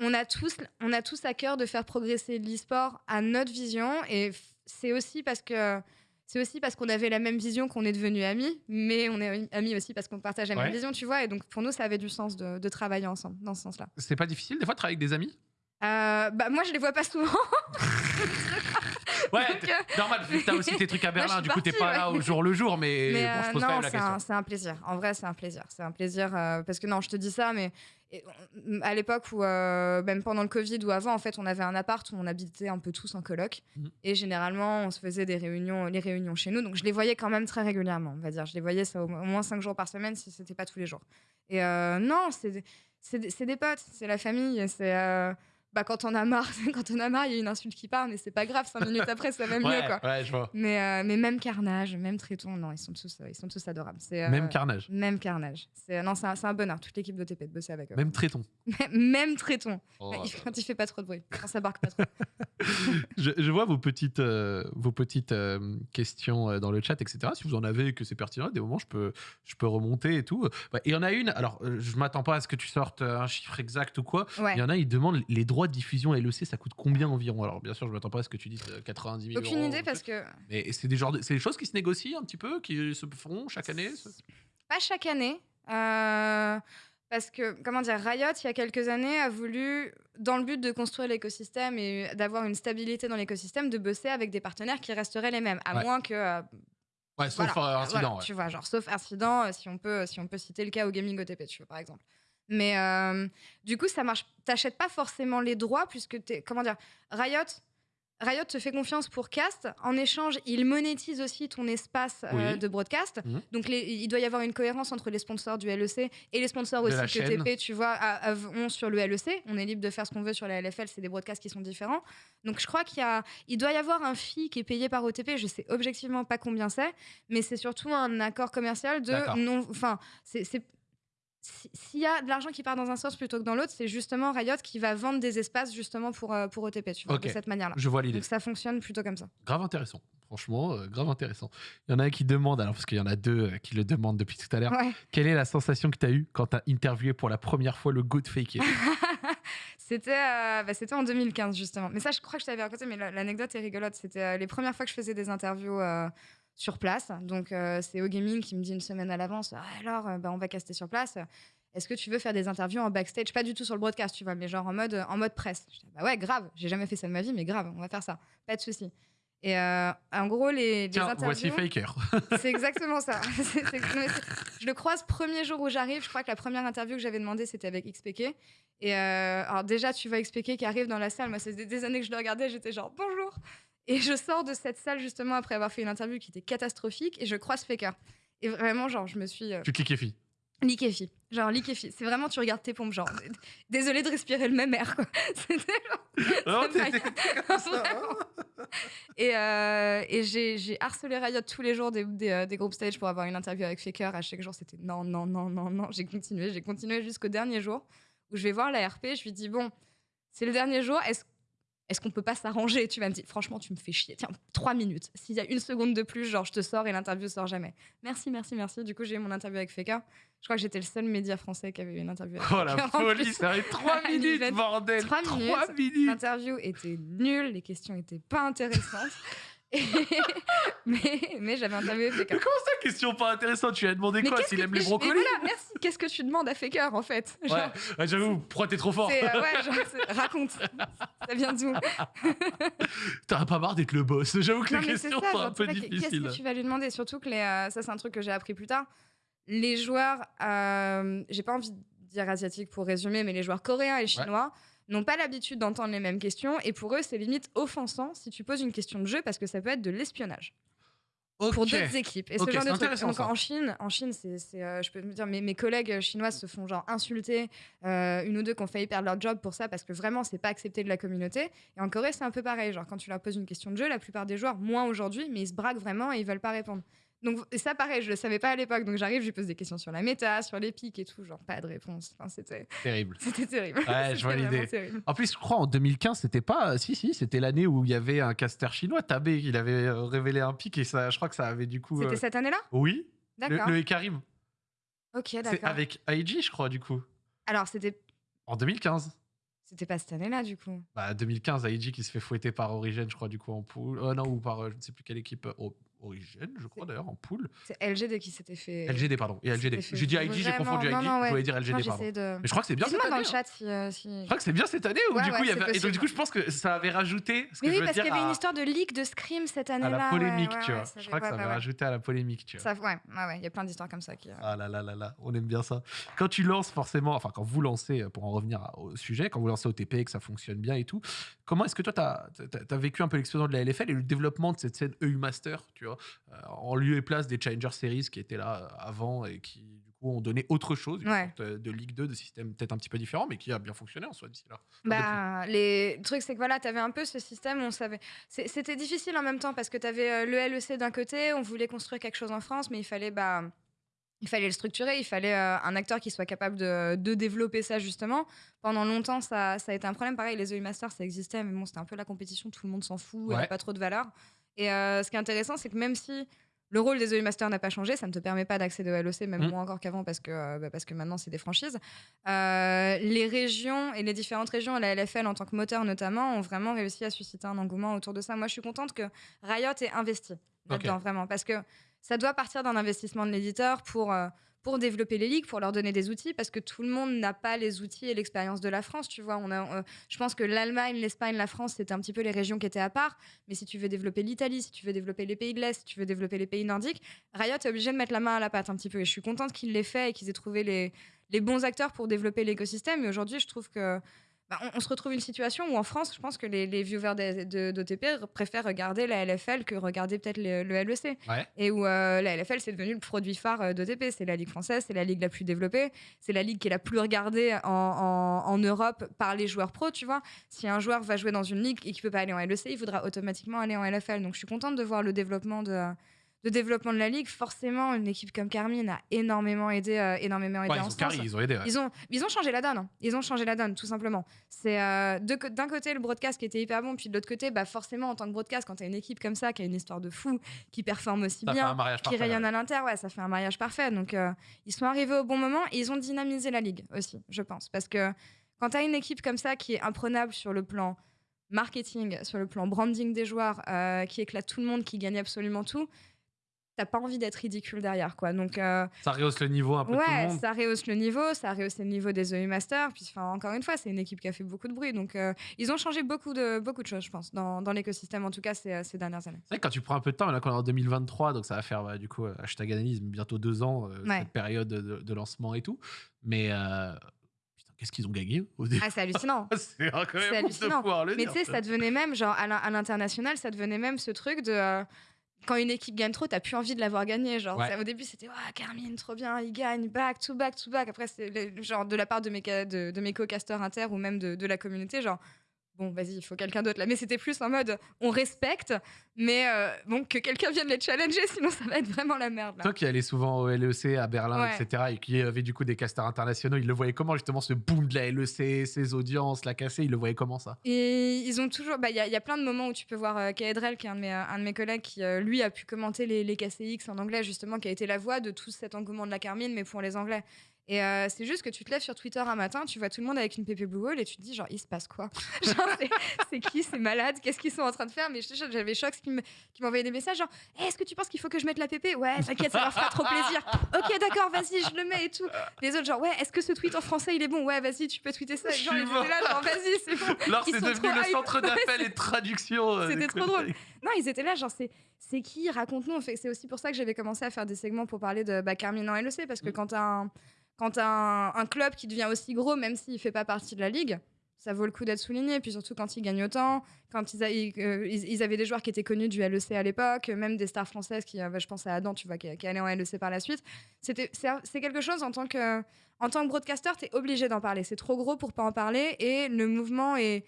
[SPEAKER 2] on, a tous, on a tous à cœur de faire progresser l'e-sport à notre vision. Et c'est aussi parce que. C'est aussi parce qu'on avait la même vision qu'on est devenus amis, mais on est amis aussi parce qu'on partage la
[SPEAKER 1] Ouais.
[SPEAKER 2] même vision, tu vois. Et donc pour nous, ça avait du sens de, de travailler ensemble dans ce sens-là.
[SPEAKER 1] C'est pas difficile des fois de travailler avec des amis?
[SPEAKER 2] Euh, bah moi, je les vois pas souvent.
[SPEAKER 1] Ouais,
[SPEAKER 2] Donc, euh,
[SPEAKER 1] normal, t'as aussi tes trucs à
[SPEAKER 2] je
[SPEAKER 1] Berlin, du coup t'es pas là au jour le jour, mais,
[SPEAKER 2] Mais
[SPEAKER 1] bon, je
[SPEAKER 2] euh,
[SPEAKER 1] pose quand
[SPEAKER 2] non,
[SPEAKER 1] même la question.
[SPEAKER 2] un, c'est un plaisir. En vrai, c'est un plaisir. C'est un plaisir euh, parce que non, je te dis ça, mais on- à l'époque où, euh, même pendant le Covid ou avant, en fait, on avait un appart où on habitait un peu tous en coloc.
[SPEAKER 1] Mhm.
[SPEAKER 2] Et généralement, on se faisait des réunions, les réunions chez nous. Donc, je les voyais quand même très régulièrement, on va dire. Je les voyais ça au, moins cinq jours par semaine si c'était pas tous les jours. Et euh, non, c'est des- potes, c'est la famille. C'est euh, bah, quand on a marre, quand on a marre, il y a une insulte qui part, mais c'est pas grave. Cinq minutes après, ça va mieux,
[SPEAKER 1] ouais,
[SPEAKER 2] quoi.
[SPEAKER 1] ouais, je vois.
[SPEAKER 2] Mais, euh, mais même Carnage, même Triton, non, ils sont tous, ils sont tous adorables. Euh,
[SPEAKER 1] Même carnage,
[SPEAKER 2] Même Carnage. C'est, non, c'est un, un bonheur, toute l'équipe de TP de bosser avec eux.
[SPEAKER 1] même tréton.
[SPEAKER 2] Même Triton.
[SPEAKER 1] Oh,
[SPEAKER 2] Il- quand il fait pas trop de bruit, quand ça barque pas trop.
[SPEAKER 1] je, je vois vos petites, euh, vos petites questions dans le chat, etc. Si vous en avez et que c'est pertinent, des moments, je peux, je peux remonter et tout. Bah, Il y en a une, alors je m'attends pas à ce que tu sortes un chiffre exact ou quoi.
[SPEAKER 2] Ouais.
[SPEAKER 1] Il y en a, ils demandent les droits de diffusion LEC, ça coûte combien environ? Alors bien sûr, je m'attends pas à ce que tu dises euh, 90 000
[SPEAKER 2] Aucune
[SPEAKER 1] euros,
[SPEAKER 2] idée parce que
[SPEAKER 1] Mais c'est des, genres de- c'est des choses qui se négocient un petit peu, qui se feront chaque année
[SPEAKER 2] pas chaque année. euh, parce que, comment dire, Riot, il y a quelques années, a voulu, dans le but de construire l'écosystème et d'avoir une stabilité dans l'écosystème, de bosser avec des partenaires qui resteraient les mêmes, à
[SPEAKER 1] Ouais.
[SPEAKER 2] moins que. euh,
[SPEAKER 1] Ouais, sauf
[SPEAKER 2] voilà,
[SPEAKER 1] euh, incident.
[SPEAKER 2] voilà,
[SPEAKER 1] ouais.
[SPEAKER 2] Tu vois, genre, sauf incident, euh, si on, peut, si on peut citer le cas au gaming OTP, tu vois, par exemple. Mais euh, du coup, ça marche. T'achètes pas forcément les droits, puisque t'es. Comment dire Riot. Riot te fait confiance pour cast. En échange, il monétise aussi ton espace euh, de broadcast.
[SPEAKER 1] Mhm.
[SPEAKER 2] Donc, les- il doit y avoir une cohérence entre les sponsors du LEC et les sponsors
[SPEAKER 1] De
[SPEAKER 2] aussi que. TP, tu vois, ont sur le LEC. On est libre de faire ce qu'on veut sur la LFL, c'est des broadcasts qui sont différents. Donc, je crois qu'il y a, il doit y avoir un fee qui est payé par OTP. Je sais objectivement pas combien c'est, mais c'est surtout un accord commercial de non. Enfin, c'est. S'il y a de l'argent qui part dans un sens plutôt que dans l'autre, c'est justement Riot qui va vendre des espaces justement pour, euh, pour OTP, tu vois,
[SPEAKER 1] Ok.
[SPEAKER 2] de cette manière-là.
[SPEAKER 1] Je vois l'idée.
[SPEAKER 2] Donc ça fonctionne plutôt comme ça.
[SPEAKER 1] Grave intéressant. Franchement, euh, grave intéressant. Il y en a un qui demande, alors parce qu'il y en a deux euh, qui le demandent depuis tout à l'heure,
[SPEAKER 2] Ouais.
[SPEAKER 1] quelle est la sensation que tu as eue quand tu as interviewé pour la première fois le Good Fake It
[SPEAKER 2] C'était euh, bah, c'était en 2015 justement. Mais ça, je crois que je t'avais raconté, mais la- l'anecdote est rigolote. C'était euh, les premières fois que je faisais des interviews euh, sur place. Donc euh, c'est au gaming qui me dit une semaine à l'avance. Ah, alors, euh, bah, on va caster sur place. Est-ce que tu veux faire des interviews en backstage Pas du tout sur le broadcast, tu vois, mais genre en mode en mode presse. Je dis, bah ouais, grave. J'ai jamais fait ça de ma vie, mais grave, on va faire ça. Pas de souci. Et euh, en gros, les, les
[SPEAKER 1] Tiens,
[SPEAKER 2] interviews.
[SPEAKER 1] voici Faker.
[SPEAKER 2] C'est exactement ça. C'est- c'est- c'est- je le croise premier jour où j'arrive. Je crois que la première interview que j'avais demandé, c'était avec XPK. Et euh, alors déjà, tu vois XPK qui arrive dans la salle. Moi, ça faisait des années que je le regardais. J'étais genre bonjour. Et je sors de cette salle justement après avoir fait une interview qui était catastrophique. Et je croise Faker. Et vraiment, genre, je me suis euh,
[SPEAKER 1] tu liquéfies.
[SPEAKER 2] liquéfie. Genre liquéfie. C'est vraiment, tu regardes tes pompes. Genre, désolé de respirer le même air. Quoi. C'était
[SPEAKER 1] Non, comme ça, hein
[SPEAKER 2] et, euh, et j'ai j'ai harcelé Riot tous les jours des, des, euh, des groupes stage pour avoir une interview avec Faker. À chaque jour, c'était non, non, non, non, non. J'ai continué, j'ai continué jusqu'au dernier jour où je vais voir la RP. Je lui dis bon, c'est le dernier jour. Est-ce est-ce qu'on peut pas s'arranger Tu vas me dire, franchement, tu me fais chier. Tiens, trois minutes. S'il y a une seconde de plus, genre, je te sors et l'interview sort jamais. Merci, merci, merci. Du coup, j'ai eu mon interview avec Faker. Je crois que j'étais le seul média français qui avait eu une interview avec
[SPEAKER 1] Oh la folie, ça 3
[SPEAKER 2] à
[SPEAKER 1] minutes, bordel
[SPEAKER 2] Trois
[SPEAKER 1] 3
[SPEAKER 2] minutes.
[SPEAKER 1] minutes
[SPEAKER 2] L'interview était nulle, les questions étaient pas intéressantes. Mais mais j'avais interviewé Faker.
[SPEAKER 1] Mais comment ça, question pas intéressante? Tu lui as demandé
[SPEAKER 2] Mais
[SPEAKER 1] quoi S'il aime les brocolis
[SPEAKER 2] voilà, merci. Qu'est-ce que tu demandes à Faker en fait? Genre,
[SPEAKER 1] Ouais, j'avoue, pourquoi t'es trop fort
[SPEAKER 2] euh, ouais, genre, raconte. Ça vient d'où?
[SPEAKER 1] T'as pas marre d'être le boss J'avoue que
[SPEAKER 2] Non,
[SPEAKER 1] les questions
[SPEAKER 2] ça,
[SPEAKER 1] sont
[SPEAKER 2] genre,
[SPEAKER 1] un peu difficiles.
[SPEAKER 2] Qu'est-ce que tu vas lui demander? Surtout que les, euh, ça, c'est un truc que j'ai appris plus tard. Les joueurs, euh, j'ai pas envie de dire asiatiques pour résumer, mais les joueurs coréens et chinois n'ont pas l'habitude d'entendre les mêmes questions et pour eux, c'est limite offensant si tu poses une question de jeu parce que ça peut être de l'espionnage pour d'autres équipes. Et
[SPEAKER 1] Ok,
[SPEAKER 2] ce genre de trucs. Donc en Chine, en Chine, c'est, euh, je peux me dire, mes, mes collègues chinoises se font genre insulter, euh, une ou deux qui ont failli perdre leur job pour ça parce que vraiment c'est pas accepté de la communauté. Et en Corée, c'est un peu pareil. Genre quand tu leur poses une question de jeu, la plupart des joueurs, moins aujourd'hui, mais ils se braquent vraiment et ils veulent pas répondre. Donc et ça, pareil, je le savais pas à l'époque. Donc j'arrive, je lui pose des questions sur la méta, sur les pics et tout, genre pas de réponse. Enfin, c'était,
[SPEAKER 1] Terrible.
[SPEAKER 2] c'était terrible.
[SPEAKER 1] Ouais, je vois l'idée. En plus, je crois en 2015, c'était pas. Si, si, c'était l'année où il y avait un caster chinois, Tabé, il avait euh, révélé un pic et ça, je crois que ça avait du coup.
[SPEAKER 2] C'était
[SPEAKER 1] euh,
[SPEAKER 2] cette année-là?
[SPEAKER 1] Oui, le,
[SPEAKER 2] D'accord.
[SPEAKER 1] le Ekarim.
[SPEAKER 2] Ok, d'accord.
[SPEAKER 1] avec IG, je crois, du coup.
[SPEAKER 2] Alors c'était,
[SPEAKER 1] En 2015.
[SPEAKER 2] c'était pas cette année-là du coup.
[SPEAKER 1] Bah, 2015, IG qui se fait fouetter par Origin, je crois, du coup, en poule. Oh non, ou par euh, je ne sais plus quelle équipe. euh, O- Origin, je crois d'ailleurs, en poule.
[SPEAKER 2] C'est LGD qui s'était fait.
[SPEAKER 1] LGD, pardon. Et LGD. J'ai dit IG, j'ai confondu IG. Je voulais dire LGD, pardon.
[SPEAKER 2] de.
[SPEAKER 1] Mais je crois que c'est bien cette
[SPEAKER 2] Dis-moi dans
[SPEAKER 1] année.
[SPEAKER 2] le
[SPEAKER 1] hein.
[SPEAKER 2] chat si. euh, si-
[SPEAKER 1] Je crois que c'est bien cette année où
[SPEAKER 2] Ouais,
[SPEAKER 1] du coup
[SPEAKER 2] ouais,
[SPEAKER 1] il y avait. Et donc, du coup, je pense que ça avait rajouté. Ce que
[SPEAKER 2] Mais
[SPEAKER 1] je
[SPEAKER 2] oui,
[SPEAKER 1] veux
[SPEAKER 2] parce qu'il y avait
[SPEAKER 1] à-
[SPEAKER 2] une histoire de leak de Scream cette
[SPEAKER 1] à
[SPEAKER 2] année-là.
[SPEAKER 1] la polémique,
[SPEAKER 2] ouais,
[SPEAKER 1] tu vois. Je crois que ça avait rajouté à la polémique, tu vois.
[SPEAKER 2] Ça- ouais, ouais, il y a plein d'histoires comme ça qui. euh,
[SPEAKER 1] Ah là là là là, on aime bien ça. Quand tu lances forcément, enfin quand vous lancez, euh, pour en revenir à- au sujet, quand vous lancez OTP et que ça fonctionne bien et tout, comment est-ce que toi, tu as, vécu un peu l'explosion de la LFL et le développement de cette scène EU Master, tu vois, euh, en lieu et place des Challenger Series qui étaient là euh, avant et qui, du coup, ont donné autre chose, une
[SPEAKER 2] Ouais.
[SPEAKER 1] sorte euh, de Ligue 2, de système peut-être un petit peu différent, mais qui a bien fonctionné en soi d'ici là.
[SPEAKER 2] Bah, les le truc, c'est que voilà, tu avais un peu ce système on savait. C'était difficile en même temps parce que tu avais le LEC d'un côté, on voulait construire quelque chose en France, mais il fallait. Bah, il fallait le structurer, il fallait euh, un acteur qui soit capable de, de développer ça justement. Pendant longtemps, ça, ça a été un problème. Pareil, les EU Masters, ça existait, mais bon, c'était un peu la compétition, tout le monde s'en fout, elle
[SPEAKER 1] Ouais.
[SPEAKER 2] n'a pas trop de valeur. Et euh, ce qui est intéressant, c'est que même si le rôle des EU Masters n'a pas changé, ça ne te permet pas d'accéder au LEC, même
[SPEAKER 1] Mm.
[SPEAKER 2] moins encore qu'avant, parce, que euh, bah, parce que maintenant, c'est des franchises. Euh, les régions et les différentes régions, la LFL en tant que moteur notamment, ont vraiment réussi à susciter un engouement autour de ça. Moi, je suis contente que Riot ait investi là-dedans, vraiment. Parce que ça doit partir d'un investissement de l'éditeur pour, pour développer les ligues, pour leur donner des outils, parce que tout le monde n'a pas les outils et l'expérience de la France, tu vois. On a, euh, je pense que l'Allemagne, l'Espagne, la France, c'était un petit peu les régions qui étaient à part. Mais si tu veux développer l'Italie, si tu veux développer les pays de l'Est, si tu veux développer les pays nordiques, Riot est obligé de mettre la main à la pâte un petit peu. Et je suis contente qu'ils l'aient fait et qu'ils aient trouvé les, les bons acteurs pour développer l'écosystème. Et aujourd'hui, je trouve que bah, on, se retrouve une situation où en France, je pense que les, viewers d'OTP préfèrent regarder la LFL que regarder peut-être le, LEC. Et où euh, la LFL, c'est devenu le produit phare euh, d'OTP. C'est la ligue française, c'est la ligue la plus développée, c'est la ligue qui est la plus regardée en, Europe par les joueurs pro, tu vois. Si un joueur va jouer dans une ligue et qu'il ne peut pas aller en LEC, il voudra automatiquement aller en LFL. Donc je suis contente de voir le développement de de développement de la ligue, forcément, une équipe comme Carmine a énormément aidé, euh, énormément aidé
[SPEAKER 1] en
[SPEAKER 2] ils, ont
[SPEAKER 1] ils ont aidé.
[SPEAKER 2] Ils, ont, ils ont changé la donne. Hein. Ils ont changé la donne, tout simplement. C'est euh, d'un côté le broadcast qui était hyper bon, puis de l'autre côté, bah forcément, en tant que broadcast, quand tu as une équipe comme ça, qui a une histoire de fou, qui performe aussi bien, qui rayonne à l'inter, ouais, ça fait un mariage parfait. Donc, euh, ils sont arrivés au bon moment et ils ont dynamisé la ligue aussi, je pense. Parce que quand tu as une équipe comme ça qui est imprenable sur le plan marketing, sur le plan branding des joueurs, qui éclate tout le monde, qui gagne absolument tout, t'as pas envie d'être ridicule derrière quoi. Donc euh,
[SPEAKER 1] ça rehausse le niveau un peu
[SPEAKER 2] ouais
[SPEAKER 1] tout le monde.
[SPEAKER 2] ça rehausse le niveau ça rehausse le niveau des EU Masters. Puis enfin encore une fois c'est une équipe qui a fait beaucoup de bruit. Donc euh, ils ont changé beaucoup de beaucoup de choses je pense dans, dans l'écosystème en tout cas ces, ces dernières années.
[SPEAKER 1] C'est vrai que quand tu prends un peu de temps là qu'on est en 2023 donc ça va faire bah, du coup euh, hashtag analyse bientôt deux ans cette période de, lancement et tout. Mais qu'est-ce qu'ils ont gagné au début
[SPEAKER 2] Ah, c'est hallucinant.
[SPEAKER 1] c'est hallucinant.
[SPEAKER 2] Mais tu sais, ça. devenait même, genre, à l'international, ça devenait même ce truc de quand une équipe gagne trop, t'as plus envie de l'avoir gagné. Genre, au début, c'était oh, Carmine, trop bien, il gagne, back to back to back. Après, c'est genre de la part de mes, de, de mes co-casters inter ou même de, de la communauté, genre bon, vas-y, il faut quelqu'un d'autre là. Mais c'était plus en mode, on respecte, mais euh, bon, que quelqu'un vienne les challenger, sinon ça va être vraiment la merde. Là.
[SPEAKER 1] Toi qui allais souvent au LEC, à Berlin, etc., et qui avait du coup des casters internationaux, ils le voyaient comment justement ce boom de la LEC, ces audiences, la cassée, ils le voyaient comment ça?
[SPEAKER 2] Et ils ont toujours, bah, il y, a plein de moments où tu peux voir euh, Kaedrel, qui est un de mes, un de mes collègues, qui euh, lui a pu commenter les, les KCX en anglais, justement, qui a été la voix de tout cet engouement de la Carmine, mais pour les Anglais. Et euh, c'est juste que tu te lèves sur Twitter un matin, tu vois tout le monde avec une PP Blue Wall et tu te dis, genre, il se passe quoi? Genre, c'est qui C'est malade Qu'est-ce qu'ils sont en train de faire? Mais j'avais Shox qui m'envoyait des messages, genre, est-ce que tu penses qu'il faut que je mette la PP Ouais, t'inquiète, ça leur fera trop plaisir. ok, d'accord, vas-y, je le mets et tout. Les autres, genre, ouais, est-ce que ce tweet en français il est bon? Ouais, vas-y, tu peux tweeter ça. Genre, ils étaient là, genre, vas-y, c'est bon.
[SPEAKER 1] Alors, c'est devenu le centre d'appel et de traduction.
[SPEAKER 2] Euh, C'était trop drôle. Non, ils étaient là, genre, c'est qui? Raconte-nous. C'est aussi pour ça que j'avais commencé à faire des segments pour parler de bah, Carmine en LEC, parce que mm. quand t'as un quand un, club qui devient aussi gros, même s'il fait pas partie de la ligue, ça vaut le coup d'être souligné. Puis surtout quand ils gagnent autant, quand ils, euh, ils, avaient des joueurs qui étaient connus du LEC à l'époque, même des stars françaises qui, euh, je pense à Adam, tu vois, qui, allait en LEC par la suite. c'est quelque chose en tant que, en tant que broadcaster, tu es obligé d'en parler. C'est trop gros pour pas en parler et le mouvement est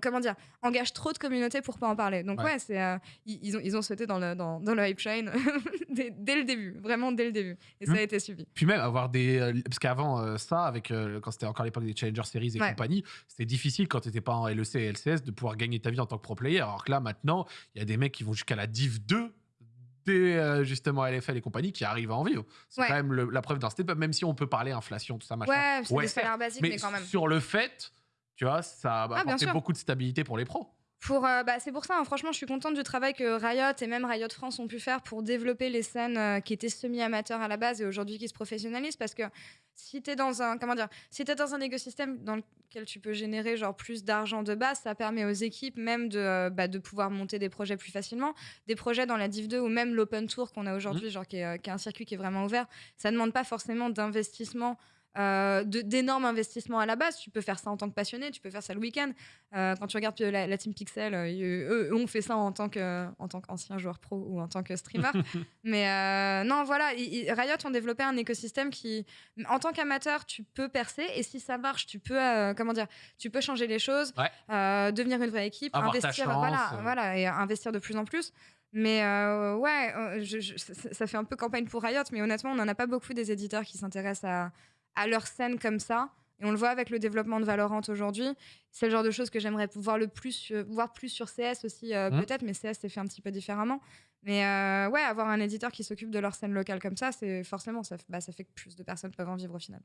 [SPEAKER 2] comment dire, engage trop de communautés pour pas en parler. Donc ouais, c'est euh, ils, ont ils ont sauté dans le dans, dans le hype train dès, le début, vraiment dès le début, et ça a mmh. été suivi.
[SPEAKER 1] Puis même avoir des euh, parce qu'avant euh, ça, avec quand c'était encore l'époque des Challenger Series et compagnie, c'était difficile quand t'étais pas en LEC et LCS de pouvoir gagner ta vie en tant que pro player. Alors que là maintenant, il y a des mecs qui vont jusqu'à la Div 2 des justement LFL et compagnie qui arrivent à en vivre. C'est quand même la preuve d'un step même si on peut parler inflation, tout ça, machin.
[SPEAKER 2] Ouais, c'est des salaires basiques, mais, mais, quand même.
[SPEAKER 1] Sur le fait tu vois, ça va ah, apporter beaucoup de stabilité pour les pros.
[SPEAKER 2] Pour, euh, bah, c'est pour ça, hein, franchement, je suis contente du travail que Riot et même Riot France ont pu faire pour développer les scènes euh, qui étaient semi-amateurs à la base et aujourd'hui qui se professionnalisent. Parce que si tu es dans un, comment dire, si es dans un écosystème dans lequel tu peux générer genre plus d'argent de base, ça permet aux équipes même de, euh, bah, de pouvoir monter des projets plus facilement. Des projets dans la Div 2 ou même l'Open Tour qu'on a aujourd'hui, mmh. genre qui est, qui est, un circuit qui est vraiment ouvert, ça ne demande pas forcément d'investissement euh, d'énormes investissements à la base. Tu peux faire ça en tant que passionné, tu peux faire ça le week-end. Euh, quand tu regardes la, Team Pixel, euh, eux, on fait ça en tant qu'ancien joueur pro ou en tant que streamer. Mais non, voilà, Riot ont développé un écosystème qui, en tant qu'amateur, tu peux percer et si ça marche, tu peux, comment dire, tu peux changer les choses, devenir une vraie équipe, investir, voilà, voilà, et investir de plus en plus. Mais ouais, ça, fait un peu campagne pour Riot, mais honnêtement, on n'en a pas beaucoup des éditeurs qui s'intéressent à, à leur scène comme ça. Et on le voit avec le développement de Valorant aujourd'hui. c'est le genre de choses que j'aimerais voir le plus, euh, voir plus sur CS aussi, euh,
[SPEAKER 1] Mhm.
[SPEAKER 2] peut-être, mais CS c'est fait un petit peu différemment. Mais euh, ouais, avoir un éditeur qui s'occupe de leur scène locale comme ça, c'est forcément, ça, bah, ça fait que plus de personnes peuvent en vivre au final.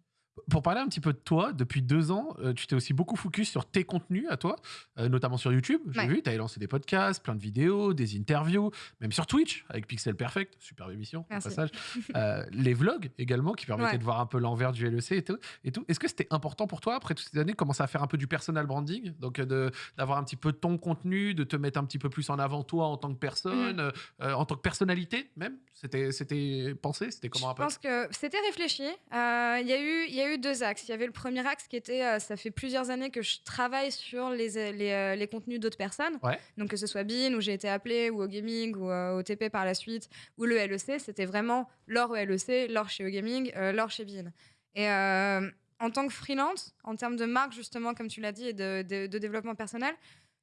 [SPEAKER 1] Pour parler un petit peu de toi, depuis deux ans, euh, tu t'es aussi beaucoup focus sur tes contenus à toi, euh, notamment sur YouTube. J'ai
[SPEAKER 2] Ouais.
[SPEAKER 1] vu, tu avais lancé des podcasts, plein de vidéos, des interviews, même sur Twitch avec Pixel Perfect, superbe émission au passage. Les vlogs également qui permettaient
[SPEAKER 2] Ouais.
[SPEAKER 1] de voir un peu l'envers du LEC et tout. Et tout. Est-ce que c'était important pour toi après toutes ces années de commencer à faire un peu du personal branding, donc d'avoir un petit peu ton contenu, de te mettre un petit peu plus en avant toi en tant que personne,
[SPEAKER 2] Mhm.
[SPEAKER 1] Euh, en tant que personnalité même C'était pensé C'était comment un
[SPEAKER 2] Je
[SPEAKER 1] peu
[SPEAKER 2] pense que c'était réfléchi. Euh, Il y, a eu- y a eu deux axes. Il y avait le premier axe qui était, euh, ça fait plusieurs années que je travaille sur les, les, les contenus d'autres personnes.
[SPEAKER 1] Ouais.
[SPEAKER 2] Donc que ce soit Bean, où j'ai été appelée, ou au gaming, ou au TP par la suite, ou le LEC, c'était vraiment l'or au LEC, l'or chez au gaming, l'or chez Bean. Et en tant que freelance, en termes de marque justement, comme tu l'as dit, et de, de- de développement personnel,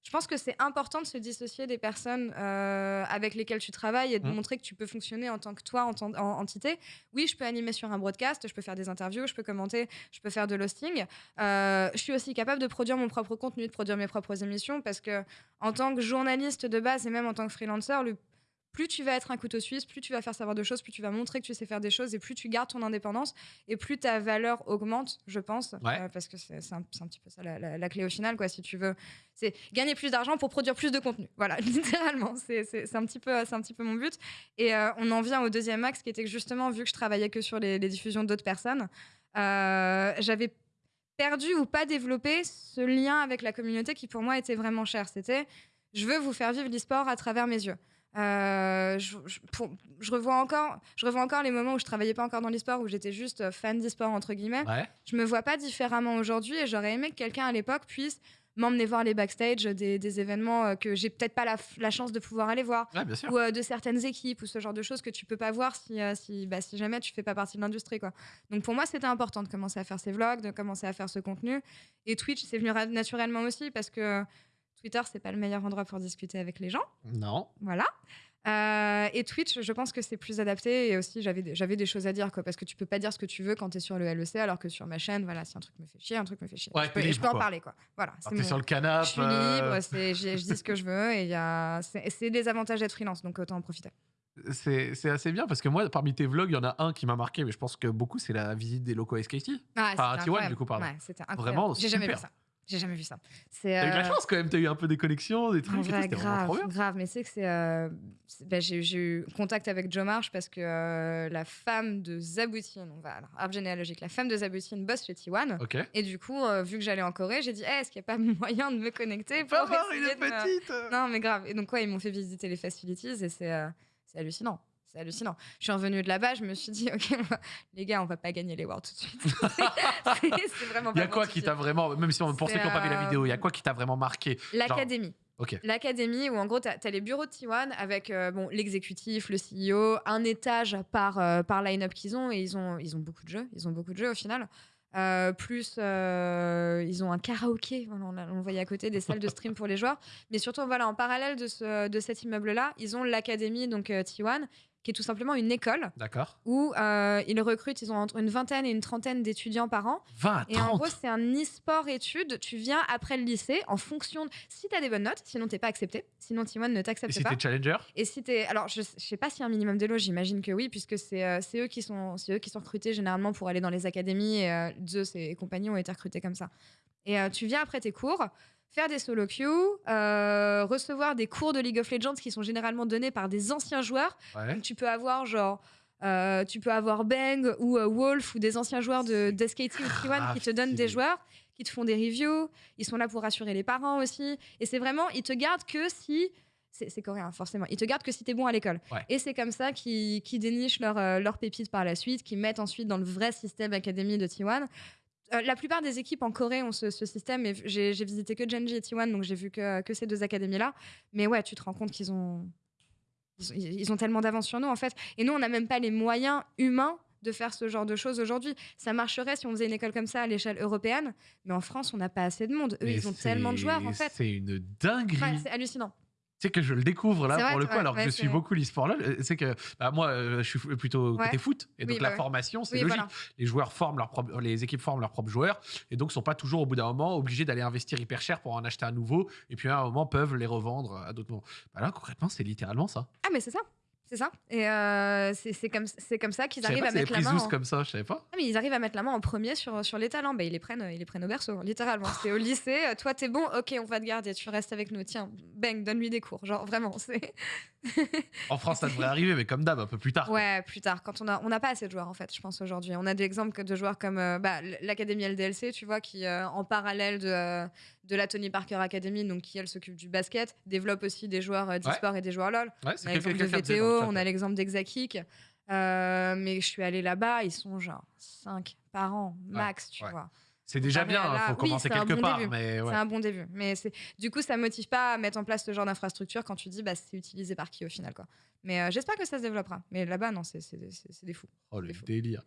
[SPEAKER 2] je pense que c'est important de se dissocier des personnes euh, avec lesquelles tu travailles et de
[SPEAKER 1] Mhm.
[SPEAKER 2] montrer que tu peux fonctionner en tant que toi, en, tant- en entité. Oui, je peux animer sur un broadcast, je peux faire des interviews, je peux commenter, je peux faire de l'hosting. Euh, je suis aussi capable de produire mon propre contenu, de produire mes propres émissions parce que en tant que journaliste de base et même en tant que freelancer, le plus tu vas être un couteau suisse, plus tu vas faire savoir de choses, plus tu vas montrer que tu sais faire des choses et plus tu gardes ton indépendance et plus ta valeur augmente, je pense.
[SPEAKER 1] Ouais.
[SPEAKER 2] Euh, parce que c'est un, petit peu ça la, la- la clé au final, quoi, si tu veux. C'est gagner plus d'argent pour produire plus de contenu. Voilà, littéralement. C'est un, petit peu- un petit peu mon but. Et euh, on en vient au deuxième axe qui était que justement, vu que je travaillais que sur les, les diffusions d'autres personnes, euh, j'avais perdu ou pas développé ce lien avec la communauté qui pour moi était vraiment cher. C'était je veux vous faire vivre l'e-sport à travers mes yeux. Euh, je, je- pour- je revois encore, je revois encore les moments où je travaillais pas encore dans l'e-sport, où j'étais juste euh, fan d'e-sport entre guillemets.
[SPEAKER 1] Ouais.
[SPEAKER 2] Je me vois pas différemment aujourd'hui et j'aurais aimé que quelqu'un à l'époque puisse m'emmener voir les backstage des, des événements euh, que j'ai peut-être pas la, chance de pouvoir aller voir
[SPEAKER 1] Ouais,
[SPEAKER 2] ou euh, de certaines équipes ou ce genre de choses que tu peux pas voir si, euh, si, bah, si jamais tu fais pas partie de l'industrie quoi. Donc pour moi c'était important de commencer à faire ces vlogs, de commencer à faire ce contenu et Twitch c'est venu naturellement aussi parce que Twitter c'est pas le meilleur endroit pour discuter avec les gens,
[SPEAKER 1] Non.
[SPEAKER 2] voilà. Euh, et Twitch, je pense que c'est plus adapté et aussi j'avais des, choses à dire quoi parce que tu peux pas dire ce que tu veux quand tu es sur le LEC alors que sur ma chaîne voilà si un truc me fait chier un truc me fait chier
[SPEAKER 1] Ouais,
[SPEAKER 2] je peux, je en parler quoi voilà
[SPEAKER 1] T'es
[SPEAKER 2] mon-
[SPEAKER 1] sur le canapé.
[SPEAKER 2] je suis libre j'ai- je dis ce que je veux et a c'est, des avantages d'être freelance donc autant en profiter
[SPEAKER 1] C'est assez bien parce que moi, parmi tes vlogs, il y en a un qui m'a marqué, mais je pense que beaucoup, c'est la visite des locaux SKT.
[SPEAKER 2] Ah,
[SPEAKER 1] Enfin,
[SPEAKER 2] c'était
[SPEAKER 1] un T1,
[SPEAKER 2] incroyable.
[SPEAKER 1] du coup, pardon.
[SPEAKER 2] Ouais.
[SPEAKER 1] Vraiment
[SPEAKER 2] J'ai jamais vu ça. J'ai jamais vu ça. C'est
[SPEAKER 1] T'as eu de la
[SPEAKER 2] euh,
[SPEAKER 1] chance quand même, t'as eu un peu des connexions, des trucs.
[SPEAKER 2] en
[SPEAKER 1] et tout,
[SPEAKER 2] vrai,
[SPEAKER 1] C'était vraiment trop
[SPEAKER 2] grave,
[SPEAKER 1] bien.
[SPEAKER 2] grave. Mais c'est que c'est. euh, c'est- bah, j'ai, j'ai eu contact avec Joe Marsh parce que euh, la femme de Zaboutine, on va alors, arbre généalogique, la femme de Zaboutine bosse chez T1.
[SPEAKER 1] Ok.
[SPEAKER 2] Et du coup, euh, vu que j'allais en Corée, j'ai dit, Eh, est-ce qu'il n'y a pas moyen de me connecter pour
[SPEAKER 1] Pas voir, il est
[SPEAKER 2] me-
[SPEAKER 1] petite.
[SPEAKER 2] Non, mais grave. Et donc, ouais, ils m'ont fait visiter les facilities et c'est c'est hallucinant. C'est hallucinant. Je suis revenue de là-bas, je me suis dit, ok, les gars, on va pas gagner les Worlds tout de suite. C'est- vraiment
[SPEAKER 1] Il y a quoi qui t'a vraiment, même si on pour ceux qui n'ont pas vu la
[SPEAKER 2] euh,
[SPEAKER 1] vidéo, il y a quoi qui t'a vraiment marqué?
[SPEAKER 2] L'académie. L'académie où en gros, tu as, les bureaux de T1 avec euh, bon, l'exécutif, le CEO, un étage par, euh, par line-up qu'ils ont et ils ont, ils ont beaucoup de jeux. Ils ont beaucoup de jeux au final. Euh, plus, euh, ils ont un karaoké, on, on voyait à côté, des salles de stream pour les joueurs. Mais surtout, voilà, en parallèle de, ce, de cet immeuble-là, ils ont l'académie, donc euh, T1, qui est tout simplement une école
[SPEAKER 1] D'accord.
[SPEAKER 2] où euh, ils recrutent, ils ont entre une vingtaine et une trentaine d'étudiants par an.
[SPEAKER 1] 20,
[SPEAKER 2] Et en
[SPEAKER 1] 30.
[SPEAKER 2] gros, c'est un e-sport études. Tu viens après le lycée en fonction de. Si tu as des bonnes notes, sinon t'es pas accepté. Sinon, T1 ne t'accepte
[SPEAKER 1] si
[SPEAKER 2] pas.
[SPEAKER 1] t'es challenger?
[SPEAKER 2] Et si t'es. Alors, je, je sais pas s'il y a un minimum d'élo, j'imagine que oui, puisque c'est euh, eux, qui sont- eux qui sont recrutés généralement pour aller dans les académies. Et euh, Zeus et compagnie ont été recrutés comme ça. Et euh, tu viens après tes cours. Faire des solo queues, euh, recevoir des cours de League of Legends qui sont généralement donnés par des anciens joueurs
[SPEAKER 1] Ouais.
[SPEAKER 2] donc, tu peux avoir genre. euh, tu peux avoir Bang ou euh, Wolf ou des anciens joueurs de, de SKT ou T1
[SPEAKER 1] grave
[SPEAKER 2] qui te donnent des joueurs, qui te font des reviews. Ils sont là pour rassurer les parents aussi. Et c'est vraiment, ils te gardent que si. C'est coréen, forcément. Ils te gardent que si t'es bon à l'école.
[SPEAKER 1] Ouais.
[SPEAKER 2] Et c'est comme ça qu'ils dénichent leurs leurs pépites par la suite, qu'ils mettent ensuite dans le vrai système académie de T1. Euh, la plupart des équipes en Corée ont ce, ce système. Et j'ai visité que Genji et T1, donc j'ai vu que, que ces deux académies-là. Mais ouais, tu te rends compte qu'ils ont, ils ont, ils ont tellement d'avance sur nous, en fait. Et nous, on n'a même pas les moyens humains de faire ce genre de choses aujourd'hui. Ça marcherait si on faisait une école comme ça à l'échelle européenne, mais en France, on n'a pas assez de monde. Eux,
[SPEAKER 1] Mais
[SPEAKER 2] ils ont tellement de joueurs, en fait.
[SPEAKER 1] C'est une dinguerie.
[SPEAKER 2] Ouais, c'est hallucinant.
[SPEAKER 1] Sais que je le découvre là
[SPEAKER 2] vrai,
[SPEAKER 1] pour le coup, alors que je suis beaucoup l'e-sport LoL. euh, C'est que bah, moi, euh, je suis plutôt côté foot, et donc
[SPEAKER 2] Oui,
[SPEAKER 1] la
[SPEAKER 2] bah
[SPEAKER 1] formation, c'est
[SPEAKER 2] Oui,
[SPEAKER 1] logique.
[SPEAKER 2] voilà.
[SPEAKER 1] Les joueurs forment les équipes forment leurs propres joueurs, et donc sont pas toujours au bout d'un moment obligés d'aller investir hyper cher pour en acheter un nouveau, et puis à un moment peuvent les revendre à d'autres moments. Bah là, concrètement, c'est littéralement ça.
[SPEAKER 2] Ah, mais c'est ça. C'est ça. Et euh, c'est comme, comme ça qu'ils arrivent
[SPEAKER 1] pas
[SPEAKER 2] à mettre la main. En-
[SPEAKER 1] comme ça, je savais pas.
[SPEAKER 2] Ah, mais ils arrivent à mettre la main en premier sur, sur les talents. Bah, ils, les prennent, ils les prennent au berceau, littéralement. C'est au lycée, euh, toi t'es bon, ok, on va te garder, tu restes avec nous. Tiens, bang, donne-lui des cours. Genre, vraiment, c'est.
[SPEAKER 1] En France, ça devrait arriver, mais comme d'hab, un peu plus tard. quoi.
[SPEAKER 2] Ouais, plus tard, quand on a, on n'a pas assez de joueurs en fait, je pense aujourd'hui. On a des exemples de joueurs comme euh, bah, l'académie LDLC, tu vois, qui euh, en parallèle de, de la Tony Parker Academy, donc qui elle s'occupe du basket, développe aussi des joueurs euh, d'e-sport et des joueurs LoL.
[SPEAKER 1] Ouais,
[SPEAKER 2] On a l'exemple de VTO, on a l'exemple d'Exakik. Euh, mais je suis allée là-bas, ils sont genre 5 par an, max, tu vois.
[SPEAKER 1] C'est déjà
[SPEAKER 2] comparé
[SPEAKER 1] bien, il
[SPEAKER 2] là-
[SPEAKER 1] faut
[SPEAKER 2] oui,
[SPEAKER 1] commencer quelque
[SPEAKER 2] bon
[SPEAKER 1] part,
[SPEAKER 2] début.
[SPEAKER 1] mais ouais.
[SPEAKER 2] C'est un bon début. Mais du coup, ça motive pas à mettre en place ce genre d'infrastructure quand tu dis bah, c'est utilisé par qui au final. Quoi. Mais euh, j'espère que ça se développera. Mais là-bas, non, c'est des fous.
[SPEAKER 1] Oh le délire.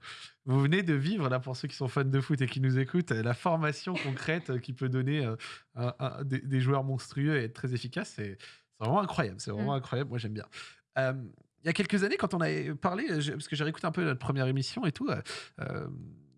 [SPEAKER 1] Vous venez de vivre, là, pour ceux qui sont fans de foot et qui nous écoutent, euh, la formation concrète euh, qui peut donner euh, un- un- des, des joueurs monstrueux et être très efficace. C'est vraiment incroyable. C'est vraiment
[SPEAKER 2] Mm.
[SPEAKER 1] incroyable. Moi, j'aime bien. Euh, il y a quelques années, quand on avait parlé, parce que j'ai réécouté un peu notre première émission et tout, euh,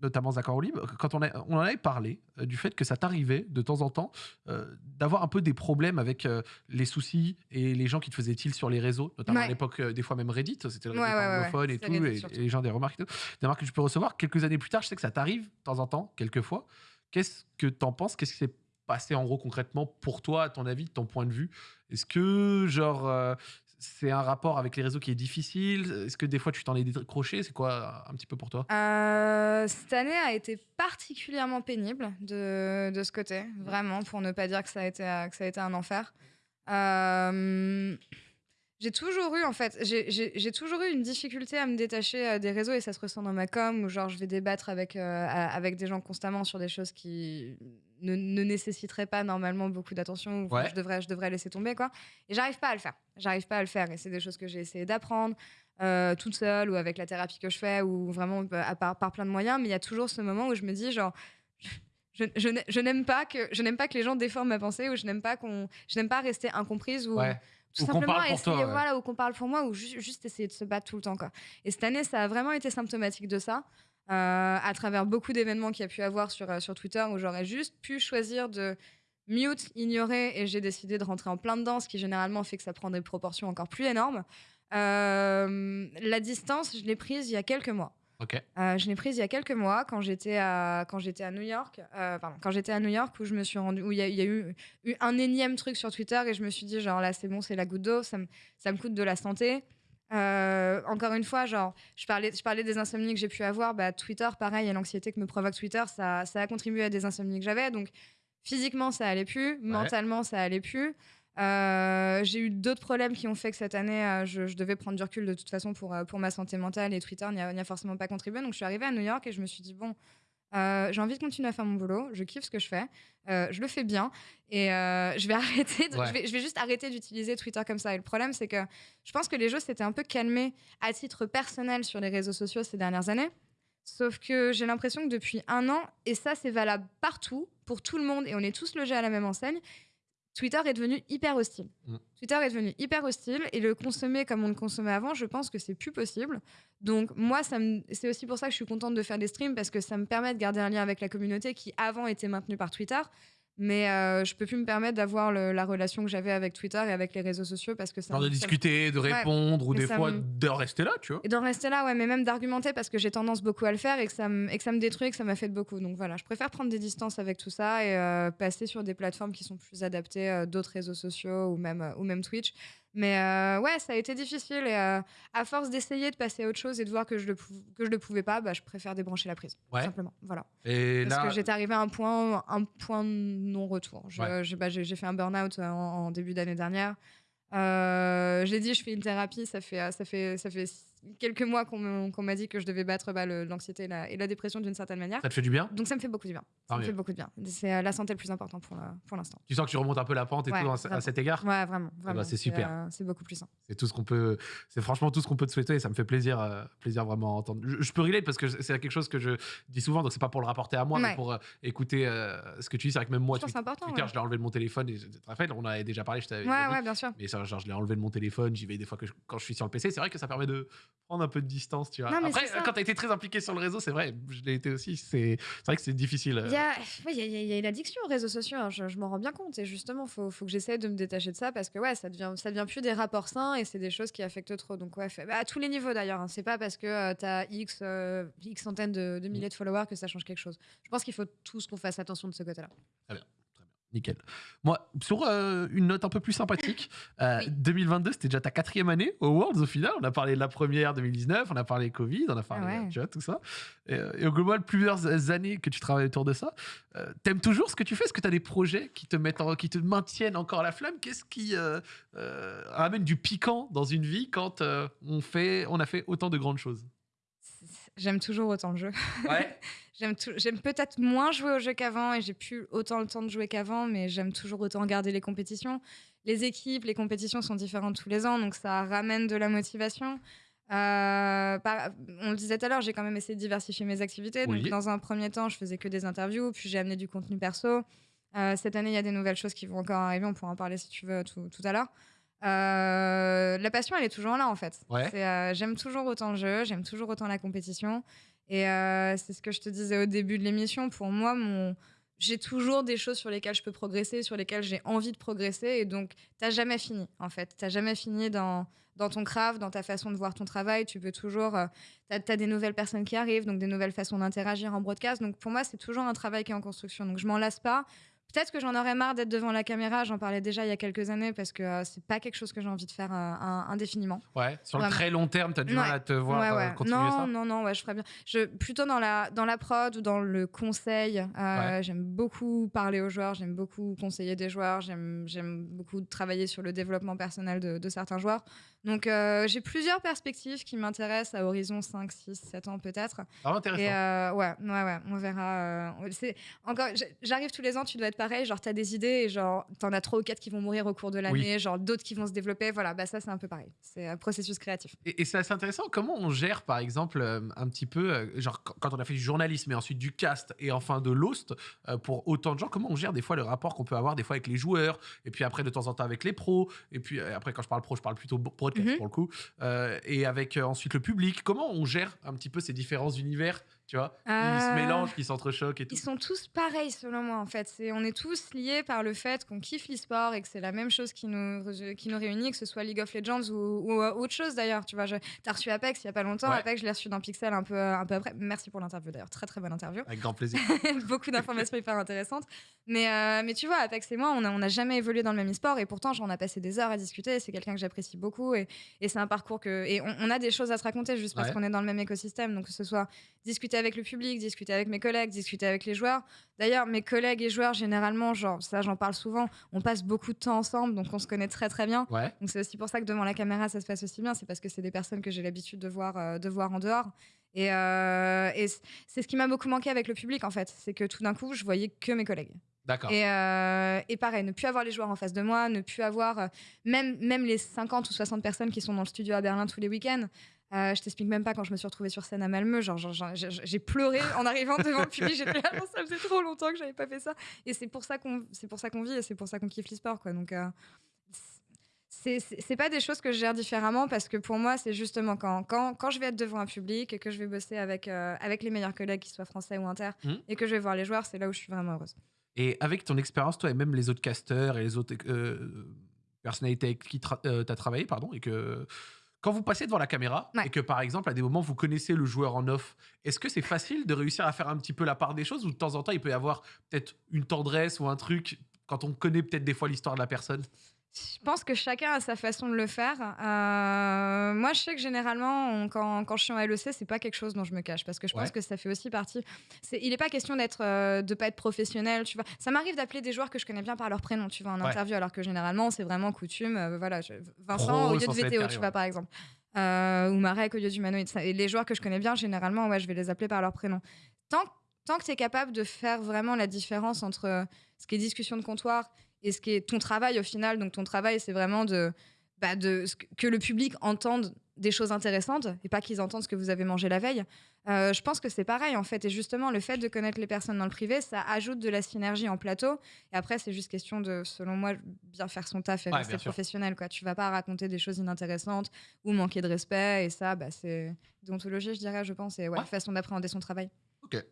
[SPEAKER 1] notamment Zach Libre, quand on, a- on en avait parlé euh, du fait que ça t'arrivait de temps en temps euh, d'avoir un peu des problèmes avec euh, les soucis et les gens qui te faisaient tilt sur les réseaux, notamment à l'époque, euh, des fois même Reddit, c'était le
[SPEAKER 2] Ouais, ouais,
[SPEAKER 1] et tout, et, les gens des remarques et tout. Des remarques que tu peux recevoir. Quelques années plus tard, je sais que ça t'arrive de temps en temps, quelques fois. Qu'est-ce que t'en penses? Qu'est-ce qui s'est passé en gros concrètement pour toi, à ton avis, de ton point de vue? Est-ce que, genre, euh, c'est un rapport avec les réseaux qui est difficile? Est-ce que des fois tu t'en es décroché? C'est quoi un petit peu pour toi?
[SPEAKER 2] Euh, cette année a été particulièrement pénible de, de ce côté, vraiment, pour ne pas dire que ça a été, ça a été un enfer. Euh, j'ai toujours eu, en fait, j'ai- toujours eu une difficulté à me détacher euh, des réseaux et ça se ressent dans ma com où, genre, je vais débattre avec, avec des gens constamment sur des choses qui ne, ne nécessiteraient pas normalement beaucoup d'attention ou
[SPEAKER 1] Ouais.
[SPEAKER 2] je, devrais, je devrais laisser tomber, quoi. Et j'arrive pas à le faire. J'arrive pas à le faire et c'est des choses que j'ai essayé d'apprendre euh, toute seule ou avec la thérapie que je fais ou vraiment bah, à part, par plein de moyens. Mais il y a toujours ce moment où je me dis, genre, je, je n'a- je n'aime pas que je n'aime pas que les gens déforment ma pensée ou je n'aime pas qu'on je n'aime pas rester incomprise ou
[SPEAKER 1] Ouais.
[SPEAKER 2] tout
[SPEAKER 1] Ou
[SPEAKER 2] simplement essayer
[SPEAKER 1] toi, ouais.
[SPEAKER 2] voilà ou qu'on parle pour moi ou ju- juste essayer de se battre tout le temps quoi. Et cette année ça a vraiment été symptomatique de ça. Euh, à travers beaucoup d'événements qu'il y a pu avoir sur, euh, sur Twitter où j'aurais juste pu choisir de mute, ignorer et j'ai décidé de rentrer en plein dedans, ce qui généralement fait que ça prend des proportions encore plus énormes. Euh, la distance, je l'ai prise il y a quelques mois. Euh, je l'ai prise il y a quelques mois quand j'étais à quand j'étais à New York. euh, pardon, quand j'étais à New York où je me suis rendu où il y, a- il y a eu, eu un énième truc sur Twitter et je me suis dit genre là c'est bon c'est la goutte d'eau ça me ça me coûte de la santé. Euh, encore une fois genre je parlais je parlais des insomnies que j'ai pu avoir bah Twitter pareil et l'anxiété que me provoque Twitter ça ça a contribué à des insomnies que j'avais donc physiquement ça allait plus mentalement ça allait plus. Euh, j'ai eu d'autres problèmes qui ont fait que cette année, euh, je, je devais prendre du recul de toute façon pour, pour ma santé mentale et Twitter n'y a, n'y a forcément pas contribué. Donc je suis arrivée à New York et je me suis dit, bon, euh, j'ai envie de continuer à faire mon boulot, je kiffe ce que je fais, euh, je le fais bien et euh, je, vais arrêter de-
[SPEAKER 1] Ouais.
[SPEAKER 2] je, vais, je vais juste arrêter d'utiliser Twitter comme ça. Et le problème, c'est que je pense que les jeux s'étaient un peu calmés à titre personnel sur les réseaux sociaux ces dernières années. Sauf que j'ai l'impression que depuis un an, et ça c'est valable partout, pour tout le monde, et on est tous logés à la même enseigne, Twitter est devenu hyper hostile.
[SPEAKER 1] Mm.
[SPEAKER 2] Twitter est devenu hyper hostile et le consommer comme on le consommait avant, je pense que c'est plus possible. Donc moi, me- c'est aussi pour ça que je suis contente de faire des streams parce que ça me permet de garder un lien avec la communauté qui avant était maintenue par Twitter. Mais euh, je peux plus me permettre d'avoir la relation que j'avais avec Twitter et avec les réseaux sociaux parce que ça
[SPEAKER 1] de discuter, de répondre, ou des fois
[SPEAKER 2] me-
[SPEAKER 1] de rester là, tu vois.
[SPEAKER 2] et d'en rester là, ouais, mais même d'argumenter parce que j'ai tendance beaucoup à le faire et que ça me, et que ça me détruit et que ça m'a fait de beaucoup. Donc voilà, je préfère prendre des distances avec tout ça et euh, passer sur des plateformes qui sont plus adaptées, euh, d'autres réseaux sociaux ou même, euh, ou même Twitch. Mais euh, ouais, ça a été difficile et euh, à force d'essayer de passer à autre chose et de voir que je le, que je le pouvais pas, bah, je préfère débrancher la prise.
[SPEAKER 1] Ouais.
[SPEAKER 2] simplement. Voilà.
[SPEAKER 1] Et
[SPEAKER 2] Parce
[SPEAKER 1] là,
[SPEAKER 2] que j'étais arrivée à un point, un point non-retour. Je-
[SPEAKER 1] Ouais.
[SPEAKER 2] J'ai bah, j'ai- j'ai fait un burn-out en, en début d'année dernière. Euh, j'ai dit, je fais une thérapie, ça fait, ça fait, ça fait quelques mois qu'on me- m'a dit que je devais battre bah, l'anxiété et la, et la dépression d'une certaine manière.
[SPEAKER 1] Ça te fait du bien?
[SPEAKER 2] Donc ça me fait beaucoup de bien. Ça me
[SPEAKER 1] mieux.
[SPEAKER 2] fait beaucoup de bien. C'est euh, la santé le plus important pour, la- pour l'instant.
[SPEAKER 1] Tu sens que tu remontes un peu la pente et
[SPEAKER 2] Ouais,
[SPEAKER 1] tout à, cet égard?
[SPEAKER 2] Ouais, vraiment. vraiment.
[SPEAKER 1] c'est super.
[SPEAKER 2] euh, C'est beaucoup plus sain.
[SPEAKER 1] C'est tout ce qu'on peut, c'est franchement tout ce qu'on peut te souhaiter et ça me fait plaisir, euh, plaisir vraiment à entendre. Je, je peux relate parce que c'est quelque chose que je dis souvent, donc c'est pas pour le rapporter à moi, mais pour euh, écouter euh, ce que tu dis. C'est vrai que même moi,
[SPEAKER 2] Je important.
[SPEAKER 1] Twitter,
[SPEAKER 2] ouais.
[SPEAKER 1] je l'ai enlevé de mon téléphone et rappelles, on en avait déjà parlé, je t'avais
[SPEAKER 2] Ouais,
[SPEAKER 1] dit.
[SPEAKER 2] ouais, bien sûr.
[SPEAKER 1] Mais ça, genre, je l'ai enlevé de mon téléphone, j'y vais des fois que je- quand je suis sur le PC. C'est vrai que ça permet de prendre un peu de distance, tu vois.
[SPEAKER 2] Non,
[SPEAKER 1] Après, quand t'as été très impliqué sur le réseau, c'est vrai, je l'ai été aussi. C'est vrai que c'est difficile. euh.
[SPEAKER 2] Il y a, ouais, il y a- il y a- une addiction aux réseaux sociaux, hein, je, je m'en rends bien compte. Et justement, il faut, faut que j'essaie de me détacher de ça parce que ouais, ça devient, ça devient plus des rapports sains et c'est des choses qui affectent trop. Donc, ouais, fait- bah, à tous les niveaux d'ailleurs. hein. C'est pas parce que tu as X, euh, X centaines de, de milliers de followers que ça change quelque chose. Je pense qu'il faut tous qu'on fasse attention de ce côté-là.
[SPEAKER 1] Nickel. Moi, sur euh, une note un peu plus sympathique, euh,
[SPEAKER 2] Oui.
[SPEAKER 1] 2022, c'était déjà ta quatrième année au Worlds au final. On a parlé de la première 2019, on a parlé Covid, on a parlé,
[SPEAKER 2] Ah ouais.
[SPEAKER 1] euh, tu vois, tout ça. Et, euh, et au global, plusieurs années que tu travailles autour de ça. Euh, T'aimes toujours ce que tu fais? Est-ce que tu as des projets qui te, mettent en- qui te maintiennent encore la flamme? Qu'est-ce qui ramène du piquant dans une vie quand on, fait, on a fait autant de grandes choses?
[SPEAKER 2] J'aime toujours autant le jeu.
[SPEAKER 1] Ouais.
[SPEAKER 2] J'aime peut-être moins jouer au jeu qu'avant et j'ai plus autant le temps de jouer qu'avant, mais j'aime toujours autant regarder les compétitions. Les équipes, les compétitions sont différentes tous les ans, donc ça ramène de la motivation. Euh, par- on le disait tout à l'heure, j'ai quand même essayé de diversifier mes activités.
[SPEAKER 1] Oui.
[SPEAKER 2] Donc, dans un premier temps, je faisais que des interviews, puis j'ai amené du contenu perso. Euh, cette année, il y a des nouvelles choses qui vont encore arriver. On pourra en parler si tu veux tout, tout à l'heure. Euh, la passion, elle est toujours là en fait.
[SPEAKER 1] Ouais.
[SPEAKER 2] Euh, j'aime toujours autant le jeu, j'aime toujours autant la compétition. Et euh, c'est ce que je te disais au début de l'émission. Pour moi, mon... j'ai toujours des choses sur lesquelles je peux progresser, sur lesquelles j'ai envie de progresser. Et donc, t'as jamais fini, en fait. T'as jamais fini dans, dans ton craft, dans ta façon de voir ton travail. Tu peux toujours. t'as as des nouvelles personnes qui arrivent, donc des nouvelles façons d'interagir en broadcast. Donc, pour moi, c'est toujours un travail qui est en construction. Donc, je m'en lasse pas. Peut-être que j'en aurais marre d'être devant la caméra. J'en parlais déjà il y a quelques années parce que euh, c'est pas quelque chose que j'ai envie de faire euh, indéfiniment.
[SPEAKER 1] Ouais. Sur le très long terme, tu as du
[SPEAKER 2] Ouais.
[SPEAKER 1] mal à te voir
[SPEAKER 2] Ouais,
[SPEAKER 1] euh,
[SPEAKER 2] ouais.
[SPEAKER 1] continuer
[SPEAKER 2] non,
[SPEAKER 1] ça
[SPEAKER 2] non, non, ouais, je ferais bien. Je, plutôt dans la, dans la prod ou dans le conseil. euh. J'aime beaucoup parler aux joueurs, j'aime beaucoup conseiller des joueurs, j'aime beaucoup travailler sur le développement personnel de, de certains joueurs. Donc, j'ai plusieurs perspectives qui m'intéressent à horizon 5, 6, 7 ans peut-être.
[SPEAKER 1] Vraiment intéressant.
[SPEAKER 2] Et ouais, ouais, ouais, on verra. encore, j'arrive tous les ans, tu dois être pareil. Genre, t'as des idées et genre, t'en as trois ou quatre qui vont mourir au cours de l'année, genre d'autres qui vont se développer. Voilà, bah ça, c'est un peu pareil. C'est un processus créatif.
[SPEAKER 1] Et, et c'est assez intéressant comment on gère, par exemple, euh, un petit peu, euh, genre quand on a fait du journalisme et ensuite du cast et enfin de l'host euh, pour autant de gens, comment on gère des fois le rapport qu'on peut avoir des fois avec les joueurs et puis après de temps en temps avec les pros et puis après quand je parle pro, je parle plutôt broadcast
[SPEAKER 2] Mhm.
[SPEAKER 1] pour le coup euh, et avec ensuite le public. Comment on gère un petit peu ces différents univers, tu vois, qui se
[SPEAKER 2] Euh,
[SPEAKER 1] mélangent, qui s'entrechoquent et tout.
[SPEAKER 2] Ils sont tous pareils selon moi en fait. C'est, on est tous liés par le fait qu'on kiffe l'e-sport et que c'est la même chose qui nous, qui nous réunit, que ce soit League of Legends ou, ou, euh, autre chose d'ailleurs. Tu vois, t'as reçu Apex il y a pas longtemps.
[SPEAKER 1] Ouais.
[SPEAKER 2] Apex, je l'ai reçu dans Pixel un peu, un peu après. Merci pour l'interview d'ailleurs, très très bonne interview.
[SPEAKER 1] Avec grand plaisir.
[SPEAKER 2] beaucoup d'informations hyper intéressantes. Mais, euh, mais tu vois, Apex et moi, on n'a on a jamais évolué dans le même e-sport et pourtant, genre, on a passé des heures à discuter. C'est quelqu'un que j'apprécie beaucoup et, et c'est un parcours que. Et on, on a des choses à se raconter juste parce
[SPEAKER 1] Ouais.
[SPEAKER 2] qu'on est dans le même écosystème. Donc, que ce soit discuter avec le public, discuter avec mes collègues, discuter avec les joueurs. D'ailleurs, mes collègues et joueurs, généralement, genre, ça, j'en parle souvent, on passe beaucoup de temps ensemble, donc on se connaît très très bien.
[SPEAKER 1] Ouais.
[SPEAKER 2] Donc c'est aussi pour ça que devant la caméra, ça se passe aussi bien. C'est parce que c'est des personnes que j'ai l'habitude de voir, euh, de voir en dehors. Et, euh, et c'est ce qui m'a beaucoup manqué avec le public, en fait. C'est que tout d'un coup, je voyais que mes collègues.
[SPEAKER 1] D'accord.
[SPEAKER 2] Et, euh, et pareil, ne plus avoir les joueurs en face de moi, ne plus avoir euh, même, même les 50 ou 60 personnes qui sont dans le studio à Berlin tous les week-ends. Euh, je t'explique même pas quand je me suis retrouvée sur scène à Malmö. Genre, j'ai pleuré en arrivant devant le public. J'étais là, ça faisait trop longtemps que j'avais pas fait ça. Et c'est pour ça qu'on, c'est pour ça qu'on vit et c'est pour ça qu'on kiffe l'e-sport, quoi. Donc, euh, c'est pas des choses que je gère différemment parce que pour moi, c'est justement quand, quand, quand je vais être devant un public et que je vais bosser avec, euh, avec les meilleurs collègues, qu'ils soient français ou inter,
[SPEAKER 1] Mhm.
[SPEAKER 2] et que je vais voir les joueurs, c'est là où je suis vraiment heureuse.
[SPEAKER 1] Et avec ton expérience, toi et même les autres casteurs et les autres euh, personnalités avec qui tu as travaillé, pardon, et que quand vous passez devant la caméra
[SPEAKER 2] Ouais.
[SPEAKER 1] et que par exemple à des moments vous connaissez le joueur en off, est-ce que c'est facile de réussir à faire un petit peu la part des choses ou de temps en temps il peut y avoir peut-être une tendresse ou un truc quand on connaît peut-être des fois l'histoire de la personne?
[SPEAKER 2] Je pense que chacun a sa façon de le faire. Euh, moi, je sais que généralement, on- quand, quand je suis en LEC, c'est pas quelque chose dont je me cache parce que je
[SPEAKER 1] Ouais.
[SPEAKER 2] pense que ça fait aussi partie. Il n'est pas question d'être, euh, de pas être professionnel, tu vois. Ça m'arrive d'appeler des joueurs que je connais bien par leur prénom, tu vois, en
[SPEAKER 1] Ouais.
[SPEAKER 2] interview, alors que généralement, c'est vraiment coutume. euh, voilà, je- Vincent
[SPEAKER 1] Pro,
[SPEAKER 2] au lieu de VTO, tu vois, par exemple. euh, ou Marek au lieu d'humanoïde. Ça- Et les joueurs que je connais bien, généralement, ouais, je vais les appeler par leur prénom. Tant, tant que tu es capable de faire vraiment la différence entre ce qui est discussion de comptoir et ce qui est ton travail au final, donc ton travail, c'est vraiment de, bah, de que, le public entende des choses intéressantes et pas qu'ils entendent ce que vous avez mangé la veille. Euh, je pense que c'est pareil en fait. Et justement, le fait de connaître les personnes dans le privé, ça ajoute de la synergie en plateau. Et après, c'est juste question de, selon moi, bien faire son taf et
[SPEAKER 1] Ouais,
[SPEAKER 2] rester professionnel. Quoi. Tu vas pas raconter des choses inintéressantes ou manquer de respect. Et ça, bah, c'est déontologie, je dirais, je pense. Et ouais,
[SPEAKER 1] Ouais.
[SPEAKER 2] façon d'appréhender son travail.
[SPEAKER 1] Ok.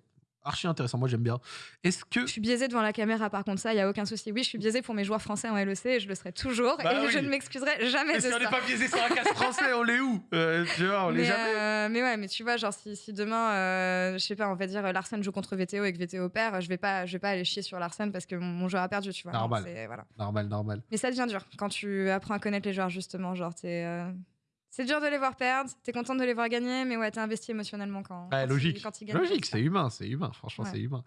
[SPEAKER 1] Archi intéressant, moi j'aime bien. Est-ce que.
[SPEAKER 2] Je suis biaisée devant la caméra, par contre, ça, il y a aucun souci. Oui, je suis biaisée pour mes joueurs français en LEC et je le serai toujours.
[SPEAKER 1] Bah
[SPEAKER 2] et
[SPEAKER 1] oui.
[SPEAKER 2] je ne m'excuserai jamais de
[SPEAKER 1] Est-ce qu'on
[SPEAKER 2] ça.
[SPEAKER 1] n'est pas biaisé sur un casse français On l'est où? Euh, Tu vois, on l'est
[SPEAKER 2] mais,
[SPEAKER 1] jamais.
[SPEAKER 2] euh, mais ouais, mais tu vois, genre si, si demain, euh, je sais pas, on va dire Larsen joue contre VTO et que VTO perd, je vais pas, je vais pas aller chier sur Larsen parce que mon, mon joueur a perdu, tu vois.
[SPEAKER 1] Normal.
[SPEAKER 2] voilà.
[SPEAKER 1] Normal, normal.
[SPEAKER 2] Mais ça devient dur quand tu apprends à connaître les joueurs justement, genre t'es, euh, c'est dur de les voir perdre, t'es content de les voir gagner, mais ouais, t'es investi émotionnellement quand,
[SPEAKER 1] Ouais,
[SPEAKER 2] quand
[SPEAKER 1] logique.
[SPEAKER 2] Ils, quand ils gagnent.
[SPEAKER 1] Logique, c'est humain, c'est humain. Franchement,
[SPEAKER 2] Ouais.
[SPEAKER 1] c'est humain.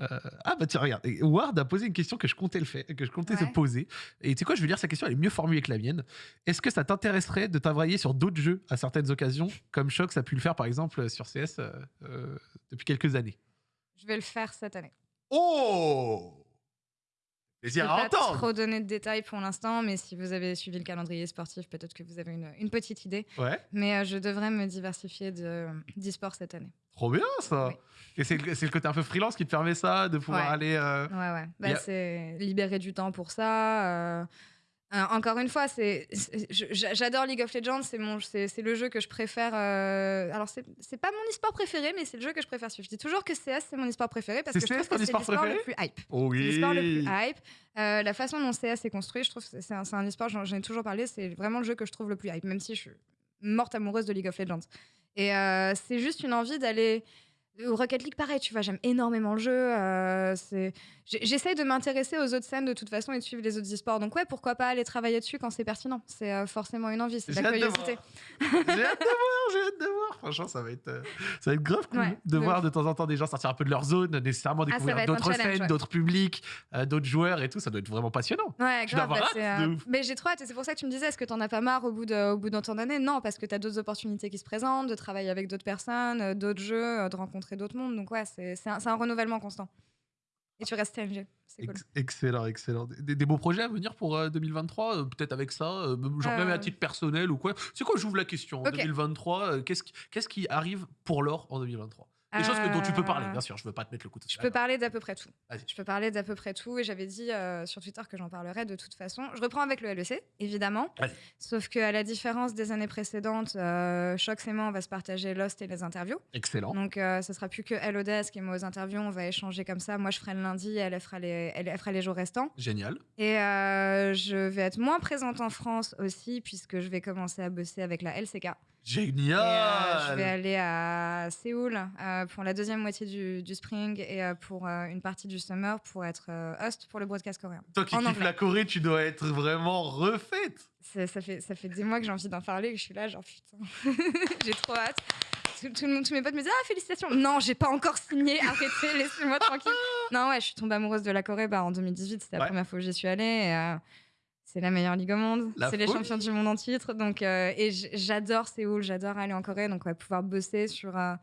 [SPEAKER 1] Euh, ah bah tiens, regarde, Ward a posé une question que je comptais le faire, que je comptais te poser. Et tu sais quoi, je veux dire, sa question elle est mieux formulée que la mienne. Est-ce que ça t'intéresserait de travailler sur d'autres jeux à certaines occasions, comme Shox a pu le faire par exemple sur CS euh, euh, depuis quelques années?
[SPEAKER 2] Je vais le faire cette année.
[SPEAKER 1] Oh
[SPEAKER 2] Je
[SPEAKER 1] à
[SPEAKER 2] pas trop donner de détails pour l'instant, mais si vous avez suivi le calendrier sportif, peut-être que vous avez une, une petite idée.
[SPEAKER 1] Ouais,
[SPEAKER 2] Mais euh, je devrais me diversifier de- d'e-sport cette année.
[SPEAKER 1] trop bien ça
[SPEAKER 2] Oui.
[SPEAKER 1] Et c'est le, côté un peu freelance qui te permet ça, de pouvoir
[SPEAKER 2] Ouais.
[SPEAKER 1] aller. euh,
[SPEAKER 2] Ouais, ouais. Bah,
[SPEAKER 1] a-
[SPEAKER 2] C'est libérer du temps pour ça. Euh, encore une fois, c'est, j'adore League of Legends. C'est, mon, c'est, le jeu que je préfère. euh, alors, c'est, c'est pas mon e-sport préféré, mais c'est le jeu que je préfère suivre. Je dis toujours que CS, c'est mon e-sport préféré parce que je trouve que c'est
[SPEAKER 1] e-sport
[SPEAKER 2] l'e-sport le plus hype.
[SPEAKER 1] Oh
[SPEAKER 2] C'est
[SPEAKER 1] oui
[SPEAKER 2] l'e-sport le plus hype. Euh, la façon dont CS est construit, je trouve que c'est un, c'est un e-sport, j'en, j'en ai toujours parlé, c'est vraiment le jeu que je trouve le plus hype, même si je suis morte amoureuse de League of Legends. Et euh, c'est juste une envie d'aller. Rocket League, pareil, tu vois, j'aime énormément le jeu. euh, J'essaye de m'intéresser aux autres scènes de toute façon et de suivre les autres e-sports. Donc, ouais, pourquoi pas aller travailler dessus quand c'est pertinent C'est euh, forcément une envie, c'est de la curiosité.
[SPEAKER 1] J'ai hâte de voir, j'ai hâte de voir. Franchement, ça va être, euh, ça va être grave cool
[SPEAKER 2] Ouais,
[SPEAKER 1] de voir de temps en temps des gens sortir un peu de leur zone, nécessairement
[SPEAKER 2] Ah,
[SPEAKER 1] découvrir
[SPEAKER 2] un
[SPEAKER 1] d'autres scènes,
[SPEAKER 2] ouais.
[SPEAKER 1] d'autres publics, euh, d'autres joueurs et tout. Ça doit être vraiment passionnant.
[SPEAKER 2] Ouais, grave. bah,
[SPEAKER 1] hâte de.
[SPEAKER 2] Mais j'ai trop hâte. Et c'est pour ça que tu me disais, est-ce que t'en as pas marre au bout, de, au bout d'un temps d'année Non, parce que t'as d'autres opportunités qui se présentent, de travailler avec d'autres personnes, d'autres jeux, de rencontrer d'autres mondes. Donc, ouais, c'est, un, un renouvellement constant. Et tu restes TNG. C'est cool.
[SPEAKER 1] Ex- excellent, excellent. Des, des beaux projets à venir pour euh, 2023, euh, peut-être avec ça, euh, genre même à
[SPEAKER 2] Euh.
[SPEAKER 1] titre personnel ou quoi. C'est quoi, j'ouvre la question. En
[SPEAKER 2] Ok.
[SPEAKER 1] 2023, euh, qu'est-ce qui, qu'est-ce qui arrive pour l'or en 2023 Des choses que- dont tu peux parler,
[SPEAKER 2] Euh,
[SPEAKER 1] bien sûr. Je veux pas te mettre le couteau
[SPEAKER 2] Je peux parler d'à peu près tout. Je peux parler d'à peu près tout. Et j'avais dit euh, sur Twitter que j'en parlerais de toute façon. Je reprends avec le LEC, évidemment. Sauf qu'à la différence des années précédentes, euh, Shox et moi, on va se partager Lost et les interviews.
[SPEAKER 1] Excellent.
[SPEAKER 2] Donc, euh, ce sera plus que elle au desk et moi aux interviews. On va échanger comme ça. Moi, je ferai le lundi, elle, elle fera les, elle, elle fera les jours restants.
[SPEAKER 1] Génial.
[SPEAKER 2] Et je vais être moins présente en France aussi, puisque je vais commencer à bosser avec la LCK.
[SPEAKER 1] Génial.
[SPEAKER 2] Et, euh, je vais aller à Séoul euh, pour la deuxième moitié du, du spring et euh, pour une partie du summer pour être host pour le broadcast coréen.
[SPEAKER 1] Toi qui kiffes la Corée, tu dois être vraiment refaite.
[SPEAKER 2] Ça fait, ça fait des mois que j'ai envie d'en parler et que je suis là, genre putain, j'ai trop hâte. Tout, tout le monde- tous mes potes me disent Ah, félicitations Non, j'ai pas encore signé, arrêtez, laissez-moi tranquille. Non, ouais, je suis tombée amoureuse de la Corée bah, en 2018, c'était la
[SPEAKER 1] Ouais.
[SPEAKER 2] première fois que j'y suis allée. et, c'est la meilleure ligue au monde. C'est les champions du monde en titre. Donc, euh, et j'adore Séoul, j'adore aller en Corée. Donc, ouais, pouvoir bosser sur euh,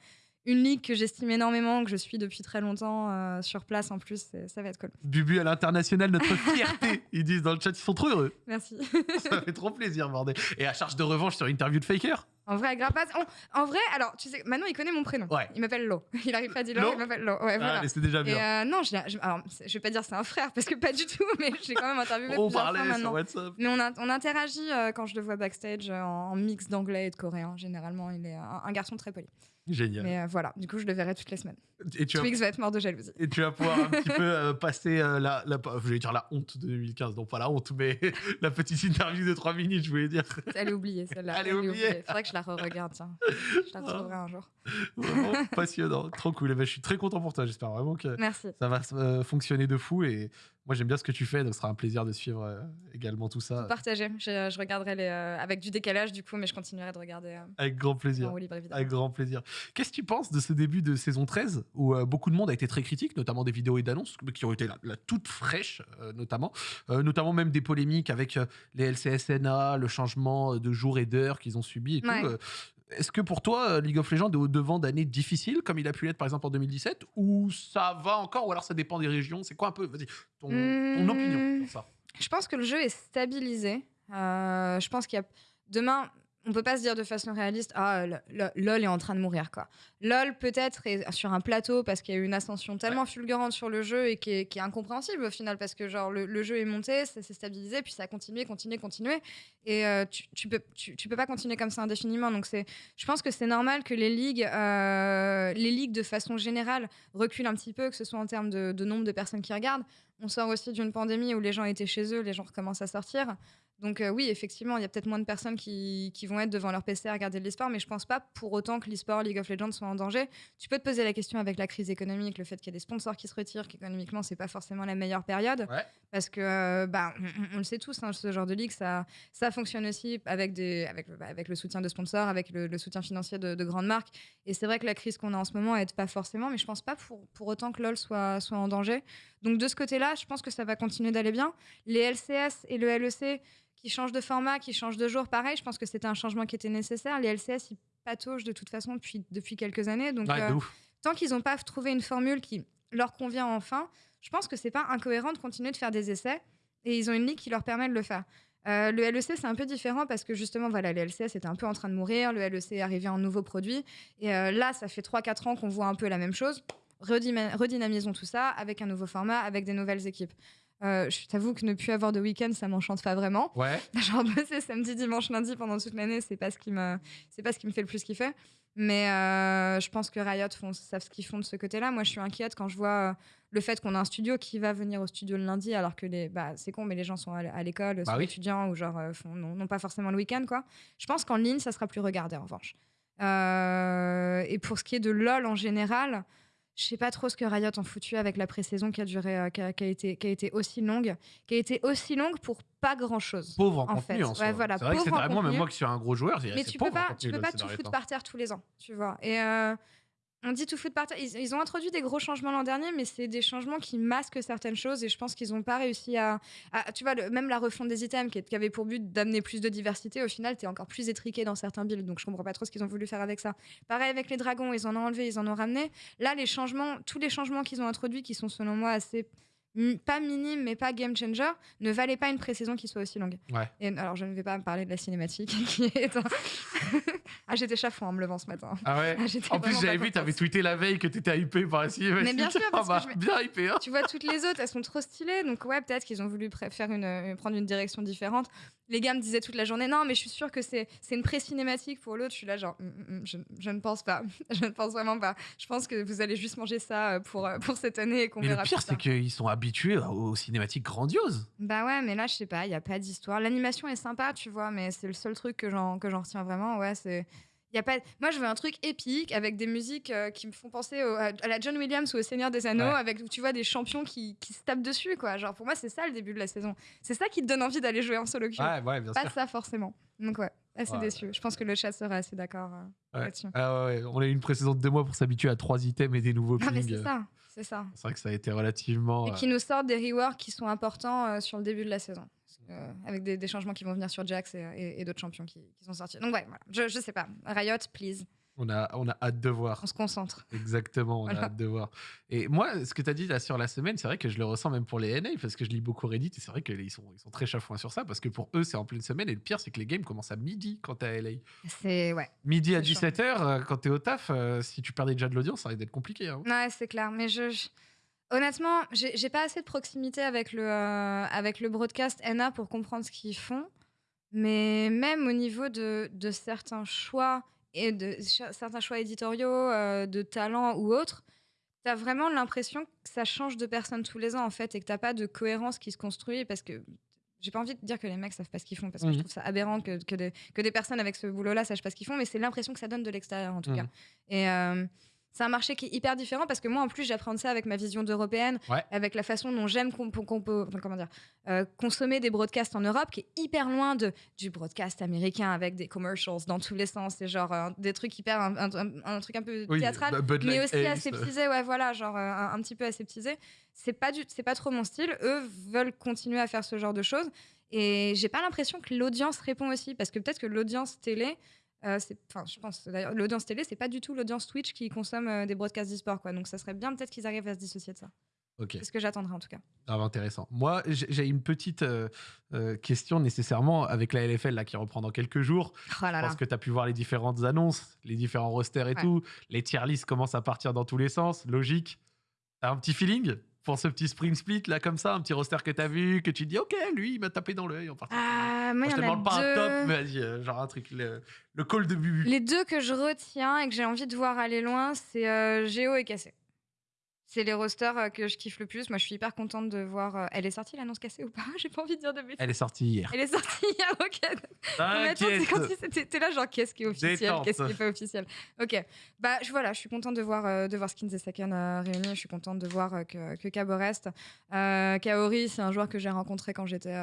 [SPEAKER 2] une ligue que j'estime énormément, que je suis depuis très longtemps euh, sur place en plus, ça va être cool.
[SPEAKER 1] Bubu à l'international, notre fierté. Ils disent dans le chat, ils sont trop heureux.
[SPEAKER 2] Merci.
[SPEAKER 1] Ça fait trop plaisir, bordel. Et à charge de revanche sur interview de Faker.
[SPEAKER 2] En vrai, Grapaz, en, en vrai, alors, tu sais, Manon, il connaît mon prénom.
[SPEAKER 1] Ouais.
[SPEAKER 2] Il m'appelle Lo. Il arrive pas à dire
[SPEAKER 1] Lo
[SPEAKER 2] Lo, il m'appelle Lo. Ouais,
[SPEAKER 1] Ah,
[SPEAKER 2] voilà.
[SPEAKER 1] mais c'est déjà
[SPEAKER 2] Et
[SPEAKER 1] bien.
[SPEAKER 2] euh, non, je, l'ai- je, alors, c'est- je vais pas dire c'est un frère, parce que pas du tout, mais j'ai quand même interviewé
[SPEAKER 1] On
[SPEAKER 2] plusieurs
[SPEAKER 1] parlait
[SPEAKER 2] fois
[SPEAKER 1] sur
[SPEAKER 2] maintenant.
[SPEAKER 1] WhatsApp.
[SPEAKER 2] Mais on, a- on interagit euh, quand je le vois backstage euh, en, en mix d'anglais et de coréen. Généralement, il est un, un garçon très poli.
[SPEAKER 1] Génial.
[SPEAKER 2] Mais euh, voilà, du coup, je le verrai toutes les semaines.
[SPEAKER 1] Et tu vas
[SPEAKER 2] Twix va être mort de jalousie.
[SPEAKER 1] Et tu vas pouvoir un petit peu euh, passer euh, la, la, je voulais dire la honte de 2015, donc pas la honte, mais la petite interview de 3 minutes, je voulais dire.
[SPEAKER 2] Elle est oubliée, celle-là.
[SPEAKER 1] Elle est oubliée.
[SPEAKER 2] Faudrait que je la re-regarde, tiens. Je la retrouverai un jour.
[SPEAKER 1] Vraiment passionnant, trop cool. Et ben, je suis très content pour toi, j'espère vraiment que
[SPEAKER 2] Merci.
[SPEAKER 1] ça va fonctionner de fou et Moi, j'aime bien ce que tu fais, donc ce sera un plaisir de suivre euh, également tout ça.
[SPEAKER 2] Partager. Je, je regarderai les, euh, avec du décalage, du coup, mais je continuerai de regarder. euh,
[SPEAKER 1] Avec grand plaisir.
[SPEAKER 2] libre.
[SPEAKER 1] Avec grand plaisir. Qu'est-ce que tu penses de ce début de saison 13 où beaucoup de monde a été très critique, notamment des vidéos et d'annonces qui ont été la, la toute fraîche, notamment, notamment même des polémiques avec les LCSNA, le changement de jour et d'heure qu'ils ont subi et
[SPEAKER 2] Ouais.
[SPEAKER 1] tout. Est-ce que pour toi, euh, League of Legends est au devant d'années difficiles, comme il a pu l'être par exemple en 2017, ou ça va encore, ou alors ça dépend des régions? C'est quoi un peu, vas-y, ton, ton
[SPEAKER 2] Hmm.
[SPEAKER 1] opinion sur ça?
[SPEAKER 2] Je pense que le jeu est stabilisé. Euh, je pense qu'il y a. Demain, on peut pas se dire de façon réaliste Ah, LOL est en train de mourir, quoi. LOL, peut-être, est sur un plateau parce qu'il y a eu une ascension tellement fulgurante sur le jeu et qui est, qui est incompréhensible au final parce que, genre, le, le jeu est monté, ça s'est stabilisé, puis ça a continué, continué, continué. Et euh, tu, tu peux, tu, tu peux pas continuer comme ça indéfiniment. Donc, c'est, je pense que c'est normal que les ligues, euh, les ligues de façon générale reculent un petit peu, que ce soit en termes de, de nombre de personnes qui regardent. On sort aussi d'une pandémie où les gens étaient chez eux, les gens recommencent à sortir. Donc euh, oui, effectivement, il y a peut-être moins de personnes qui, qui vont être devant leur PC à regarder de l'e-sport, mais je pense pas pour autant que l'e-sport, League of Legends soit en danger. Tu peux te poser la question avec la crise économique, le fait qu'il y a des sponsors qui se retirent, qu'économiquement, c'est pas forcément la meilleure période.
[SPEAKER 1] Ouais.
[SPEAKER 2] Parce que, euh, bah, on, on le sait tous, hein, ce genre de ligue, ça, ça fonctionne aussi avec, des, avec, le- bah, avec le soutien de sponsors, avec le, le soutien financier de, de grandes marques. Et c'est vrai que la crise qu'on a en ce moment aide pas forcément, mais je pense pas pour, pour autant que LoL soit, soit en danger. Donc de ce côté-là, je pense que ça va continuer d'aller bien. Les LCS et le LEC qui changent de format, qui changent de jour, pareil, je pense que c'était un changement qui était nécessaire. Les LCS, ils pataugent de toute façon depuis, depuis quelques années. Donc
[SPEAKER 1] Ouais,
[SPEAKER 2] euh, tant qu'ils n'ont pas trouvé une formule qui leur convient enfin, je pense que c'est pas incohérent de continuer de faire des essais. Et ils ont une ligue qui leur permet de le faire. Euh, le LEC, c'est un peu différent parce que justement, voilà, le LCS était un peu en train de mourir. Le LEC est arrivé en nouveau produit. Et euh, là, ça fait 3-4 ans qu'on voit un peu la même chose. Redynamisons tout ça avec un nouveau format, avec des nouvelles équipes. Euh, je t'avoue que ne plus avoir de week-end, ça m'enchante pas vraiment.
[SPEAKER 1] Ouais.
[SPEAKER 2] Genre bosser samedi, dimanche, lundi pendant toute l'année, c'est pas ce qui me, c'est pas ce qui me fait le plus kiffer. Mais euh, je pense que Riot font, savent ce qu'ils font de ce côté-là. Moi, je suis inquiète quand je vois euh, le fait qu'on a un studio qui va venir au studio le lundi, alors que les, bah, c'est con, mais les gens sont à, l'école,
[SPEAKER 1] Bah
[SPEAKER 2] sont
[SPEAKER 1] oui.
[SPEAKER 2] étudiants ou genre n'ont n'ont pas forcément le week-end, quoi. Je pense qu'en ligne, ça sera plus regardé en revanche. Euh, et pour ce qui est de LoL en général, je sais pas trop ce que Riot ont foutu avec la pré-saison qui a duré, euh, qui, a, qui a été, qui a été aussi longue, qui a été aussi longue pour pas grand-chose.
[SPEAKER 1] Pauvre en,
[SPEAKER 2] En
[SPEAKER 1] contenu
[SPEAKER 2] fait,
[SPEAKER 1] en
[SPEAKER 2] ouais,
[SPEAKER 1] soi.
[SPEAKER 2] voilà,
[SPEAKER 1] c'est vrai que c'est
[SPEAKER 2] en
[SPEAKER 1] vraiment, même moi qui suis un gros joueur,
[SPEAKER 2] Mais tu peux
[SPEAKER 1] en
[SPEAKER 2] pas, tu peux pas tout foutre par terre tous les ans, tu vois. Et euh, on dit tout foutre par terre. Ils, ont introduit des gros changements l'an dernier, mais c'est des changements qui masquent certaines choses et je pense qu'ils n'ont pas réussi à. tu vois, le- même la refonte des items qui avait pour but d'amener plus de diversité, au final, tu es encore plus étriqué dans certains builds. Donc je comprends pas trop ce qu'ils ont voulu faire avec ça. Pareil avec les dragons, ils en ont enlevé, ils en ont ramené. Là, les changements, tous les changements qu'ils ont introduits, qui sont selon moi assez. Pas minimes, mais pas game changer, ne valaient pas une pré-saison qui soit aussi longue.
[SPEAKER 1] Ouais.
[SPEAKER 2] Et alors, je ne vais pas me parler de la cinématique qui est. un- ah, j'étais chafouin en me levant ce matin.
[SPEAKER 1] Ah ouais
[SPEAKER 2] Ah,
[SPEAKER 1] En plus, j'avais vu, t'avais tweeté la veille que t'étais hypé par la cinématique.
[SPEAKER 2] Mais bien sûr, parce
[SPEAKER 1] Ah
[SPEAKER 2] que
[SPEAKER 1] bah,
[SPEAKER 2] je
[SPEAKER 1] Bien hypé, hein
[SPEAKER 2] Tu vois, toutes les autres, elles sont trop stylées. Donc, ouais, peut-être qu'ils ont voulu faire une, euh, prendre une direction différente. Les gars me disaient toute la journée Non, mais je suis sûre que c'est c'est une pré-cinématique pour l'autre. Je suis là, genre, Hum, hum, hum, je, je ne pense pas. je ne pense vraiment pas. Je pense que vous allez juste manger ça euh, pour, euh, pour cette année et qu'on
[SPEAKER 1] Mais le
[SPEAKER 2] verra
[SPEAKER 1] pire, c'est qu'ils sont habitués aux cinématiques grandioses.
[SPEAKER 2] Bah ouais, mais là, je sais pas, il n'y a pas d'histoire. L'animation est sympa, tu vois, mais c'est le seul truc que j'en que j'en retiens vraiment. Ouais, c'est. Y a pas... Moi, je veux un truc épique avec des musiques euh, qui me font penser au- à, la John Williams ou au Seigneur des Anneaux,
[SPEAKER 1] Ouais.
[SPEAKER 2] avec, tu vois, des champions qui, qui se tapent dessus, quoi. Genre, pour moi, c'est ça le début de la saison. C'est ça qui te donne envie d'aller jouer en solo queue.
[SPEAKER 1] ouais, bien
[SPEAKER 2] Pas ça, forcément. Donc, ouais, assez
[SPEAKER 1] Ouais.
[SPEAKER 2] déçu. Je pense que le chat sera assez d'accord euh,
[SPEAKER 1] Ouais.
[SPEAKER 2] là-dessus.
[SPEAKER 1] Ah ouais, ouais, on a eu une précédente de deux mois pour s'habituer à trois items et des nouveaux
[SPEAKER 2] Ah, mais c'est ça, c'est ça.
[SPEAKER 1] C'est vrai que ça a été relativement.
[SPEAKER 2] Et
[SPEAKER 1] euh,
[SPEAKER 2] qui nous sortent des reworks qui sont importants euh, sur le début de la saison. Euh, avec des, des changements qui vont venir sur Jax et, et- et d'autres champions qui, qui sont sortis. Donc ouais, voilà. Je, je sais pas. Riot, please.
[SPEAKER 1] On, a, on a hâte de voir.
[SPEAKER 2] On se concentre.
[SPEAKER 1] Exactement, on a hâte de voir. Et moi, ce que tu as dit là sur la semaine, c'est vrai que je le ressens même pour les NA, parce que je lis beaucoup Reddit, et c'est vrai qu'ils sont, ils sont très chafouins sur ça, parce que pour eux, c'est en pleine semaine, et le pire, c'est que les games commencent à midi quand t'es à LA.
[SPEAKER 2] C'est ouais.
[SPEAKER 1] Midi à
[SPEAKER 2] C'est chiant.
[SPEAKER 1] 17h, quand t'es au taf, euh, si tu perdais déjà de l'audience, ça risque d'être compliqué. hein.
[SPEAKER 2] Ouais, c'est clair. Mais je, je- honnêtement, j'ai j'ai pas assez de proximité avec le euh, avec le broadcast NA pour comprendre ce qu'ils font. Mais même au niveau de, de certains choix et de certains choix éditoriaux, euh, de talent ou autres, t'as vraiment l'impression que ça change de personne tous les ans en fait et que t'as pas de cohérence qui se construit parce que j'ai pas envie de dire que les mecs savent pas ce qu'ils font parce que je
[SPEAKER 1] Mhm.
[SPEAKER 2] trouve ça aberrant que, que, des, que des personnes avec ce boulot-là sachent pas ce qu'ils font, mais c'est l'impression que ça donne de l'extérieur en tout
[SPEAKER 1] Mhm.
[SPEAKER 2] cas. Et, euh, c'est un marché qui est hyper différent parce que moi, en plus, j'apprends ça avec ma vision d'européenne,
[SPEAKER 1] Ouais.
[SPEAKER 2] avec la façon dont j'aime qu'on- peut- enfin, comment dire, euh, consommer des broadcasts en Europe, qui est hyper loin de, du broadcast américain avec des commercials dans tous les sens. C'est genre euh, des trucs hyper. Un, un- un truc un peu
[SPEAKER 1] Oui,
[SPEAKER 2] théâtral mais aussi
[SPEAKER 1] Ace,
[SPEAKER 2] aseptisé, ouais, voilà, genre euh, un, un petit peu aseptisé. C'est pas du, c'est pas trop mon style. Eux veulent continuer à faire ce genre de choses, et j'ai pas l'impression que l'audience répond aussi, parce que peut-être que l'audience télé, euh, enfin, je pense d'ailleurs, l'audience télé, c'est pas du tout l'audience Twitch qui consomme euh, des broadcasts d'e-sport, quoi. Donc ça serait bien peut-être qu'ils arrivent à se dissocier de ça.
[SPEAKER 1] Ok.
[SPEAKER 2] C'est ce que j'attendrai en tout cas.
[SPEAKER 1] Grave intéressant. Moi, j'ai une petite euh, euh, question nécessairement avec la LFL là, qui reprend dans quelques jours.
[SPEAKER 2] Oh là
[SPEAKER 1] Je
[SPEAKER 2] là.
[SPEAKER 1] pense que tu as pu voir les différentes annonces, les différents rosters et
[SPEAKER 2] Ouais.
[SPEAKER 1] tout. Les tier lists commencent à partir dans tous les sens. Logique. T'as un petit feeling? Pour ce petit spring split là, comme ça, un petit roster que t'as vu, que tu te dis, ok, lui, il m'a tapé dans l'œil en particulier.
[SPEAKER 2] Ah, moi,
[SPEAKER 1] je te demande pas un top, mais vas-y, euh, genre un truc, le, le call de Bubu.
[SPEAKER 2] Les deux que je retiens et que j'ai envie de voir aller loin, c'est euh, Géo et Cassé. C'est les rosters euh, que je kiffe le plus. Moi, je suis hyper contente de voir. euh, Elle est sortie l'annonce cassée ou pas? J'ai pas envie de dire de bêtises.
[SPEAKER 1] Elle est sortie hier.
[SPEAKER 2] Elle est sortie hier, ok.
[SPEAKER 1] T'inquiète.
[SPEAKER 2] si t'es là, genre, qu'est-ce qui est officiel, qu'est-ce qui est pas officiel? Ok, bah je, voilà, je suis contente de voir, euh, de voir Skins et Saken euh, réunis. Je suis contente de voir euh, que, que Cabo reste. Kaori, c'est un joueur que j'ai rencontré quand j'étais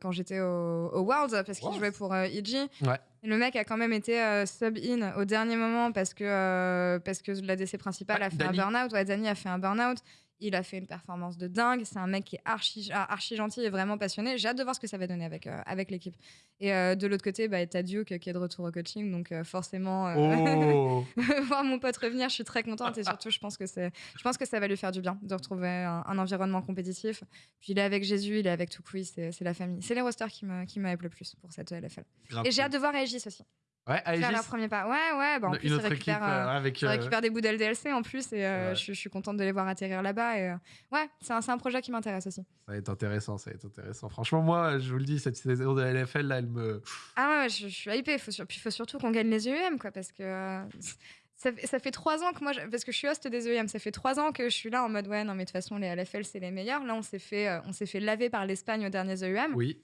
[SPEAKER 2] quand j'étais au, au Worlds, parce qu'il jouait pour EG.
[SPEAKER 1] Ouais.
[SPEAKER 2] Et le mec a quand même été euh, sub-in au dernier moment parce que, euh, parce que l'ADC principal
[SPEAKER 1] Ouais,
[SPEAKER 2] a fait
[SPEAKER 1] Danny.
[SPEAKER 2] un burn-out. Ouais, Danny a fait un burn-out. Il a fait une performance de dingue. C'est un mec qui est archi, ah, archi gentil et vraiment passionné. J'ai hâte de voir ce que ça va donner avec, euh, avec l'équipe. Et euh, de l'autre côté, bah, t'as Duke qui est de retour au coaching. Donc euh, forcément, euh,
[SPEAKER 1] Oh
[SPEAKER 2] voir mon pote revenir, je suis très contente. Et surtout, je pense que, c'est, je pense que ça va lui faire du bien de retrouver un, un environnement compétitif. Puis il est avec Jésus, il est avec Tukui, c'est, la famille. C'est les rosters qui me, qui le plus pour cette LFL.
[SPEAKER 1] Grave
[SPEAKER 2] Et j'ai hâte de voir Aegis aussi.
[SPEAKER 1] Ouais,
[SPEAKER 2] Faire
[SPEAKER 1] Aegis,
[SPEAKER 2] leur premier pas. Ouais, ouais. Bah, en
[SPEAKER 1] une
[SPEAKER 2] plus, ils
[SPEAKER 1] équipe
[SPEAKER 2] euh,
[SPEAKER 1] euh,
[SPEAKER 2] ils
[SPEAKER 1] euh,
[SPEAKER 2] récupèrent des bouts d'LDLC en plus. Et euh,
[SPEAKER 1] Ouais.
[SPEAKER 2] je, je suis contente de les voir atterrir là-bas. Et, ouais, c'est un, un projet qui m'intéresse aussi.
[SPEAKER 1] Ça va être intéressant, ça va être intéressant. Franchement, moi, je vous le dis, cette saison de LFL, là, elle me.
[SPEAKER 2] Ah ouais, je, je suis hypée. Faut sur- Puis il faut surtout qu'on gagne les EUM, quoi, parce que ça, fait- ça fait trois ans que moi, parce que je suis host des EUM, ça fait trois ans que je suis là en mode ouais, non mais de toute façon les LFL c'est les meilleurs. Là on s'est fait, on s'est fait laver par l'Espagne aux derniers EUM.
[SPEAKER 1] Oui.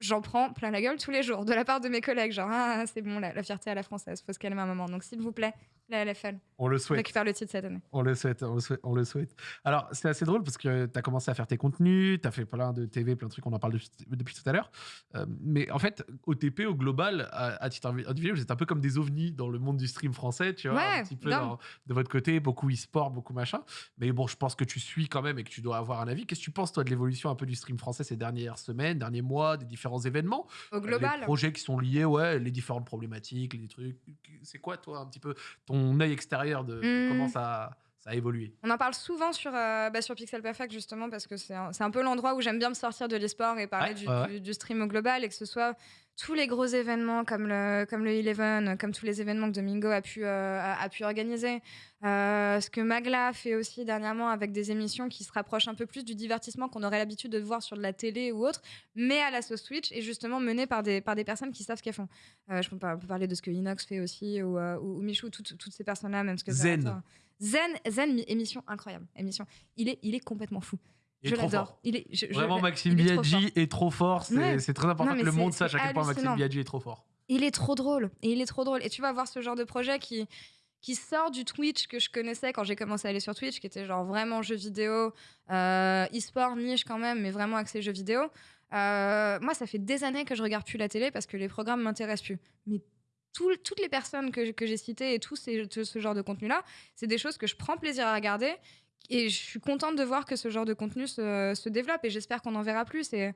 [SPEAKER 2] J'en prends plein la gueule tous les jours de la part de mes collègues, genre ah c'est bon la, fierté à la française, faut se calmer un moment. Donc s'il vous plaît, la LFL,
[SPEAKER 1] On le souhaite.
[SPEAKER 2] récupère le titre cette année.
[SPEAKER 1] On le souhaite, on le souhaite. On le souhaite. Alors, c'est assez drôle parce que tu as commencé à faire tes contenus, tu as fait plein de TV, plein de trucs, on en parle depuis, depuis tout à l'heure. Euh, mais en fait, OTP, au global, à, à titre individuel, vous êtes un peu comme des ovnis dans le monde du stream français, tu vois,
[SPEAKER 2] Ouais,
[SPEAKER 1] un petit peu dans- de votre côté, beaucoup e-sport, beaucoup machin. Mais bon, je pense que tu suis quand même et que tu dois avoir un avis. Qu'est-ce que tu penses, toi, de l'évolution un peu du stream français ces dernières semaines, derniers mois, des différents événements?
[SPEAKER 2] Au global,
[SPEAKER 1] les projets qui sont liés, ouais, les différentes problématiques, les trucs. C'est quoi, toi, un petit peu ton œil extérieur de, de
[SPEAKER 2] Hmm.
[SPEAKER 1] comment ça, ça a évolué
[SPEAKER 2] On en parle souvent sur, euh, bah, sur Pixel Perfect justement parce que c'est un, un peu l'endroit où j'aime bien me sortir de l'e-sport et parler
[SPEAKER 1] Ouais,
[SPEAKER 2] du,
[SPEAKER 1] ouais.
[SPEAKER 2] du- du stream au global et que ce soit tous les gros événements comme le, comme le Eleven, comme tous les événements que Domingo a pu, euh, a, a pu organiser. Euh, ce que Magla fait aussi dernièrement avec des émissions qui se rapprochent un peu plus du divertissement qu'on aurait l'habitude de voir sur de la télé ou autre, mais à la sauce Twitch et justement mené par des, par des personnes qui savent ce qu'elles font. Euh, je peux, pas- parler de ce que Inox fait aussi ou, euh, ou, ou Michou, toutes, toutes ces personnes-là, même ce que
[SPEAKER 1] Zen.
[SPEAKER 2] Zen, Zen, mi- émission incroyable. Émission. Il est, il est complètement fou.
[SPEAKER 1] Il
[SPEAKER 2] je l'adore.
[SPEAKER 1] Vraiment, Maxime
[SPEAKER 2] il est trop
[SPEAKER 1] Biaggi est trop fort. C'est
[SPEAKER 2] Ouais.
[SPEAKER 1] très important
[SPEAKER 2] Non,
[SPEAKER 1] que le monde sache à quel point Maxime. Biaggi est trop fort.
[SPEAKER 2] Il est trop drôle. Et il est trop drôle. Et tu vas voir ce genre de projet qui, qui sort du Twitch que je connaissais quand j'ai commencé à aller sur Twitch, qui était genre vraiment jeux vidéo, euh, e-sport niche quand même, mais vraiment axé jeux vidéo. Euh, moi, ça fait des années que je regarde plus la télé parce que les programmes m'intéressent plus. Mais tout- toutes les personnes que, que j'ai citées et tout ces- tout ce genre de contenu-là, c'est des choses que je prends plaisir à regarder. Et je suis contente de voir que ce genre de contenu se, développe et j'espère qu'on en verra plus. Et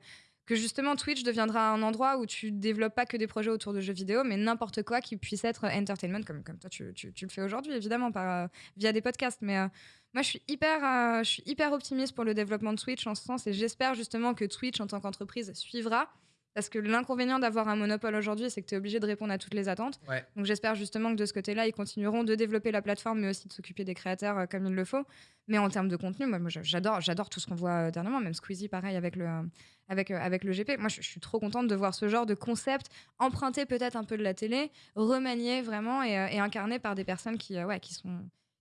[SPEAKER 2] que justement Twitch deviendra un endroit où tu développes pas que des projets autour de jeux vidéo, mais n'importe quoi qui puisse être entertainment, comme, comme toi tu, tu- tu le fais aujourd'hui, évidemment, par, euh, via des podcasts. Mais euh, moi, je suis, hyper, euh, je suis hyper optimiste pour le développement de Twitch en ce sens et j'espère justement que Twitch, en tant qu'entreprise, suivra. Parce que l'inconvénient d'avoir un monopole aujourd'hui, c'est que tu es obligé de répondre à toutes les attentes.
[SPEAKER 1] Ouais.
[SPEAKER 2] Donc j'espère justement que de ce côté-là, ils continueront de développer la plateforme, mais aussi de s'occuper des créateurs euh, comme il le faut. Mais en termes de contenu, moi, moi, j'adore, j'adore tout ce qu'on voit euh, dernièrement, même Squeezie, pareil avec le, euh, avec, avec le GP. Moi, je, je suis trop contente de voir ce genre de concept emprunté peut-être un peu de la télé, remanié vraiment et, et incarné par des personnes qui, ouais, qui sont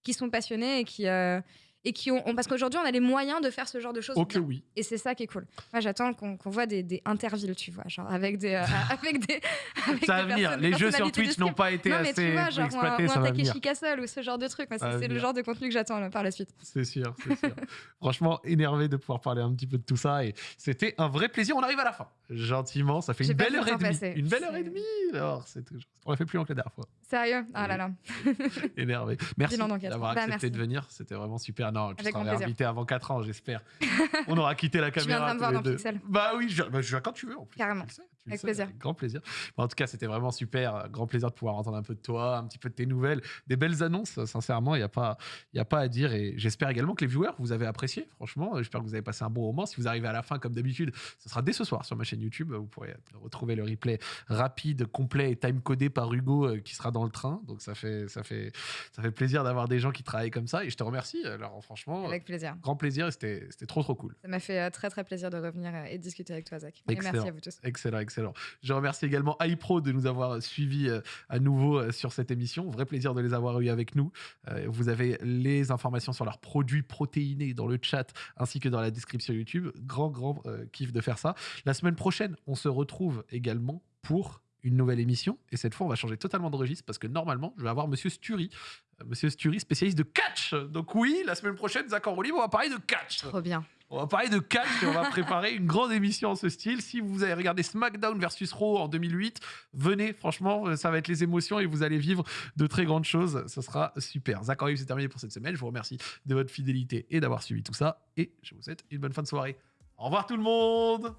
[SPEAKER 2] qui sont passionnés et qui, euh, et qui ont, parce qu'aujourd'hui on a les moyens de faire ce genre de choses.
[SPEAKER 1] Ok,
[SPEAKER 2] bien.
[SPEAKER 1] oui.
[SPEAKER 2] Et c'est ça qui est cool. Moi, j'attends qu'on qu'on voit des, des intervilles, tu vois, genre avec des, euh, avec des. avec
[SPEAKER 1] Ça va venir. Les jeux sur Twitch n'ont pas été
[SPEAKER 2] Non, mais
[SPEAKER 1] assez
[SPEAKER 2] tu vois, genre, ou un,
[SPEAKER 1] exploités,
[SPEAKER 2] ou un. Takeshi Castle ou ce genre de truc. C'est le genre de contenu que j'attends par la suite.
[SPEAKER 1] C'est sûr, c'est sûr. Franchement, énervé de pouvoir parler un petit peu de tout ça. Et c'était un vrai plaisir. On arrive à la fin. Gentiment, ça fait une belle heure et demie.
[SPEAKER 2] passer.
[SPEAKER 1] Une belle heure et demie. Alors, c'est toujours... On l'a fait plus long que la dernière fois.
[SPEAKER 2] Sérieux? Ah là là.
[SPEAKER 1] Énervé. Merci d'avoir
[SPEAKER 2] Bah,
[SPEAKER 1] accepté de venir. C'était vraiment super. Non, tu
[SPEAKER 2] Avec
[SPEAKER 1] seras
[SPEAKER 2] grand plaisir.
[SPEAKER 1] invité avant 4 ans, j'espère. On aura quitté la
[SPEAKER 2] Tu
[SPEAKER 1] caméra.
[SPEAKER 2] viendras me voir dans
[SPEAKER 1] deux.
[SPEAKER 2] Pixel.
[SPEAKER 1] Bah oui, je, bah, je viens quand tu veux en plus.
[SPEAKER 2] Carrément.
[SPEAKER 1] Tu
[SPEAKER 2] Avec plaisir.
[SPEAKER 1] avec grand plaisir. Bon, en tout cas, c'était vraiment super. Grand plaisir de pouvoir entendre un peu de toi, un petit peu de tes nouvelles, des belles annonces. Sincèrement, il n'y a, pas- y a pas à dire. Et j'espère également que les viewers, vous avez apprécié. Franchement, j'espère que vous avez passé un bon moment. Si vous arrivez à la fin, comme d'habitude, ce sera dès ce soir sur ma chaîne YouTube. Vous pourrez retrouver le replay rapide, complet et time-codé par Hugo euh, qui sera dans le train. Donc ça fait, ça fait, ça fait plaisir d'avoir des gens qui travaillent comme ça. Et je te remercie. Alors franchement,
[SPEAKER 2] Avec plaisir.
[SPEAKER 1] grand plaisir. C'était trop, trop cool.
[SPEAKER 2] Ça m'a fait euh, très très plaisir de revenir euh, et de discuter avec toi, Zach. Et merci à vous tous.
[SPEAKER 1] Excellent, excellent. Je remercie également iPro de nous avoir suivis euh, à nouveau euh, sur cette émission. Vrai plaisir de les avoir eu avec nous. Euh, vous avez les informations sur leurs produits protéinés dans le chat ainsi que dans la description YouTube. Grand, grand kiff de faire ça. La semaine prochaine, on se retrouve également pour une nouvelle émission. Et cette fois, on va changer totalement de registre parce que normalement, je vais avoir Monsieur Sturi. Monsieur Sturi, spécialiste de catch. Donc oui, la semaine prochaine, Zach en on va parler de catch.
[SPEAKER 2] Trop bien.
[SPEAKER 1] On va parler de catch on va préparer une grande émission en ce style. Si vous avez regardé SmackDown versus Raw en 2008, venez, franchement, euh, ça va être les émotions et vous allez vivre de très grandes choses. Ce sera super. Zach c'est terminé pour cette semaine. Je vous remercie de votre fidélité et d'avoir suivi tout ça. Et je vous souhaite une bonne fin de soirée. Au revoir tout le monde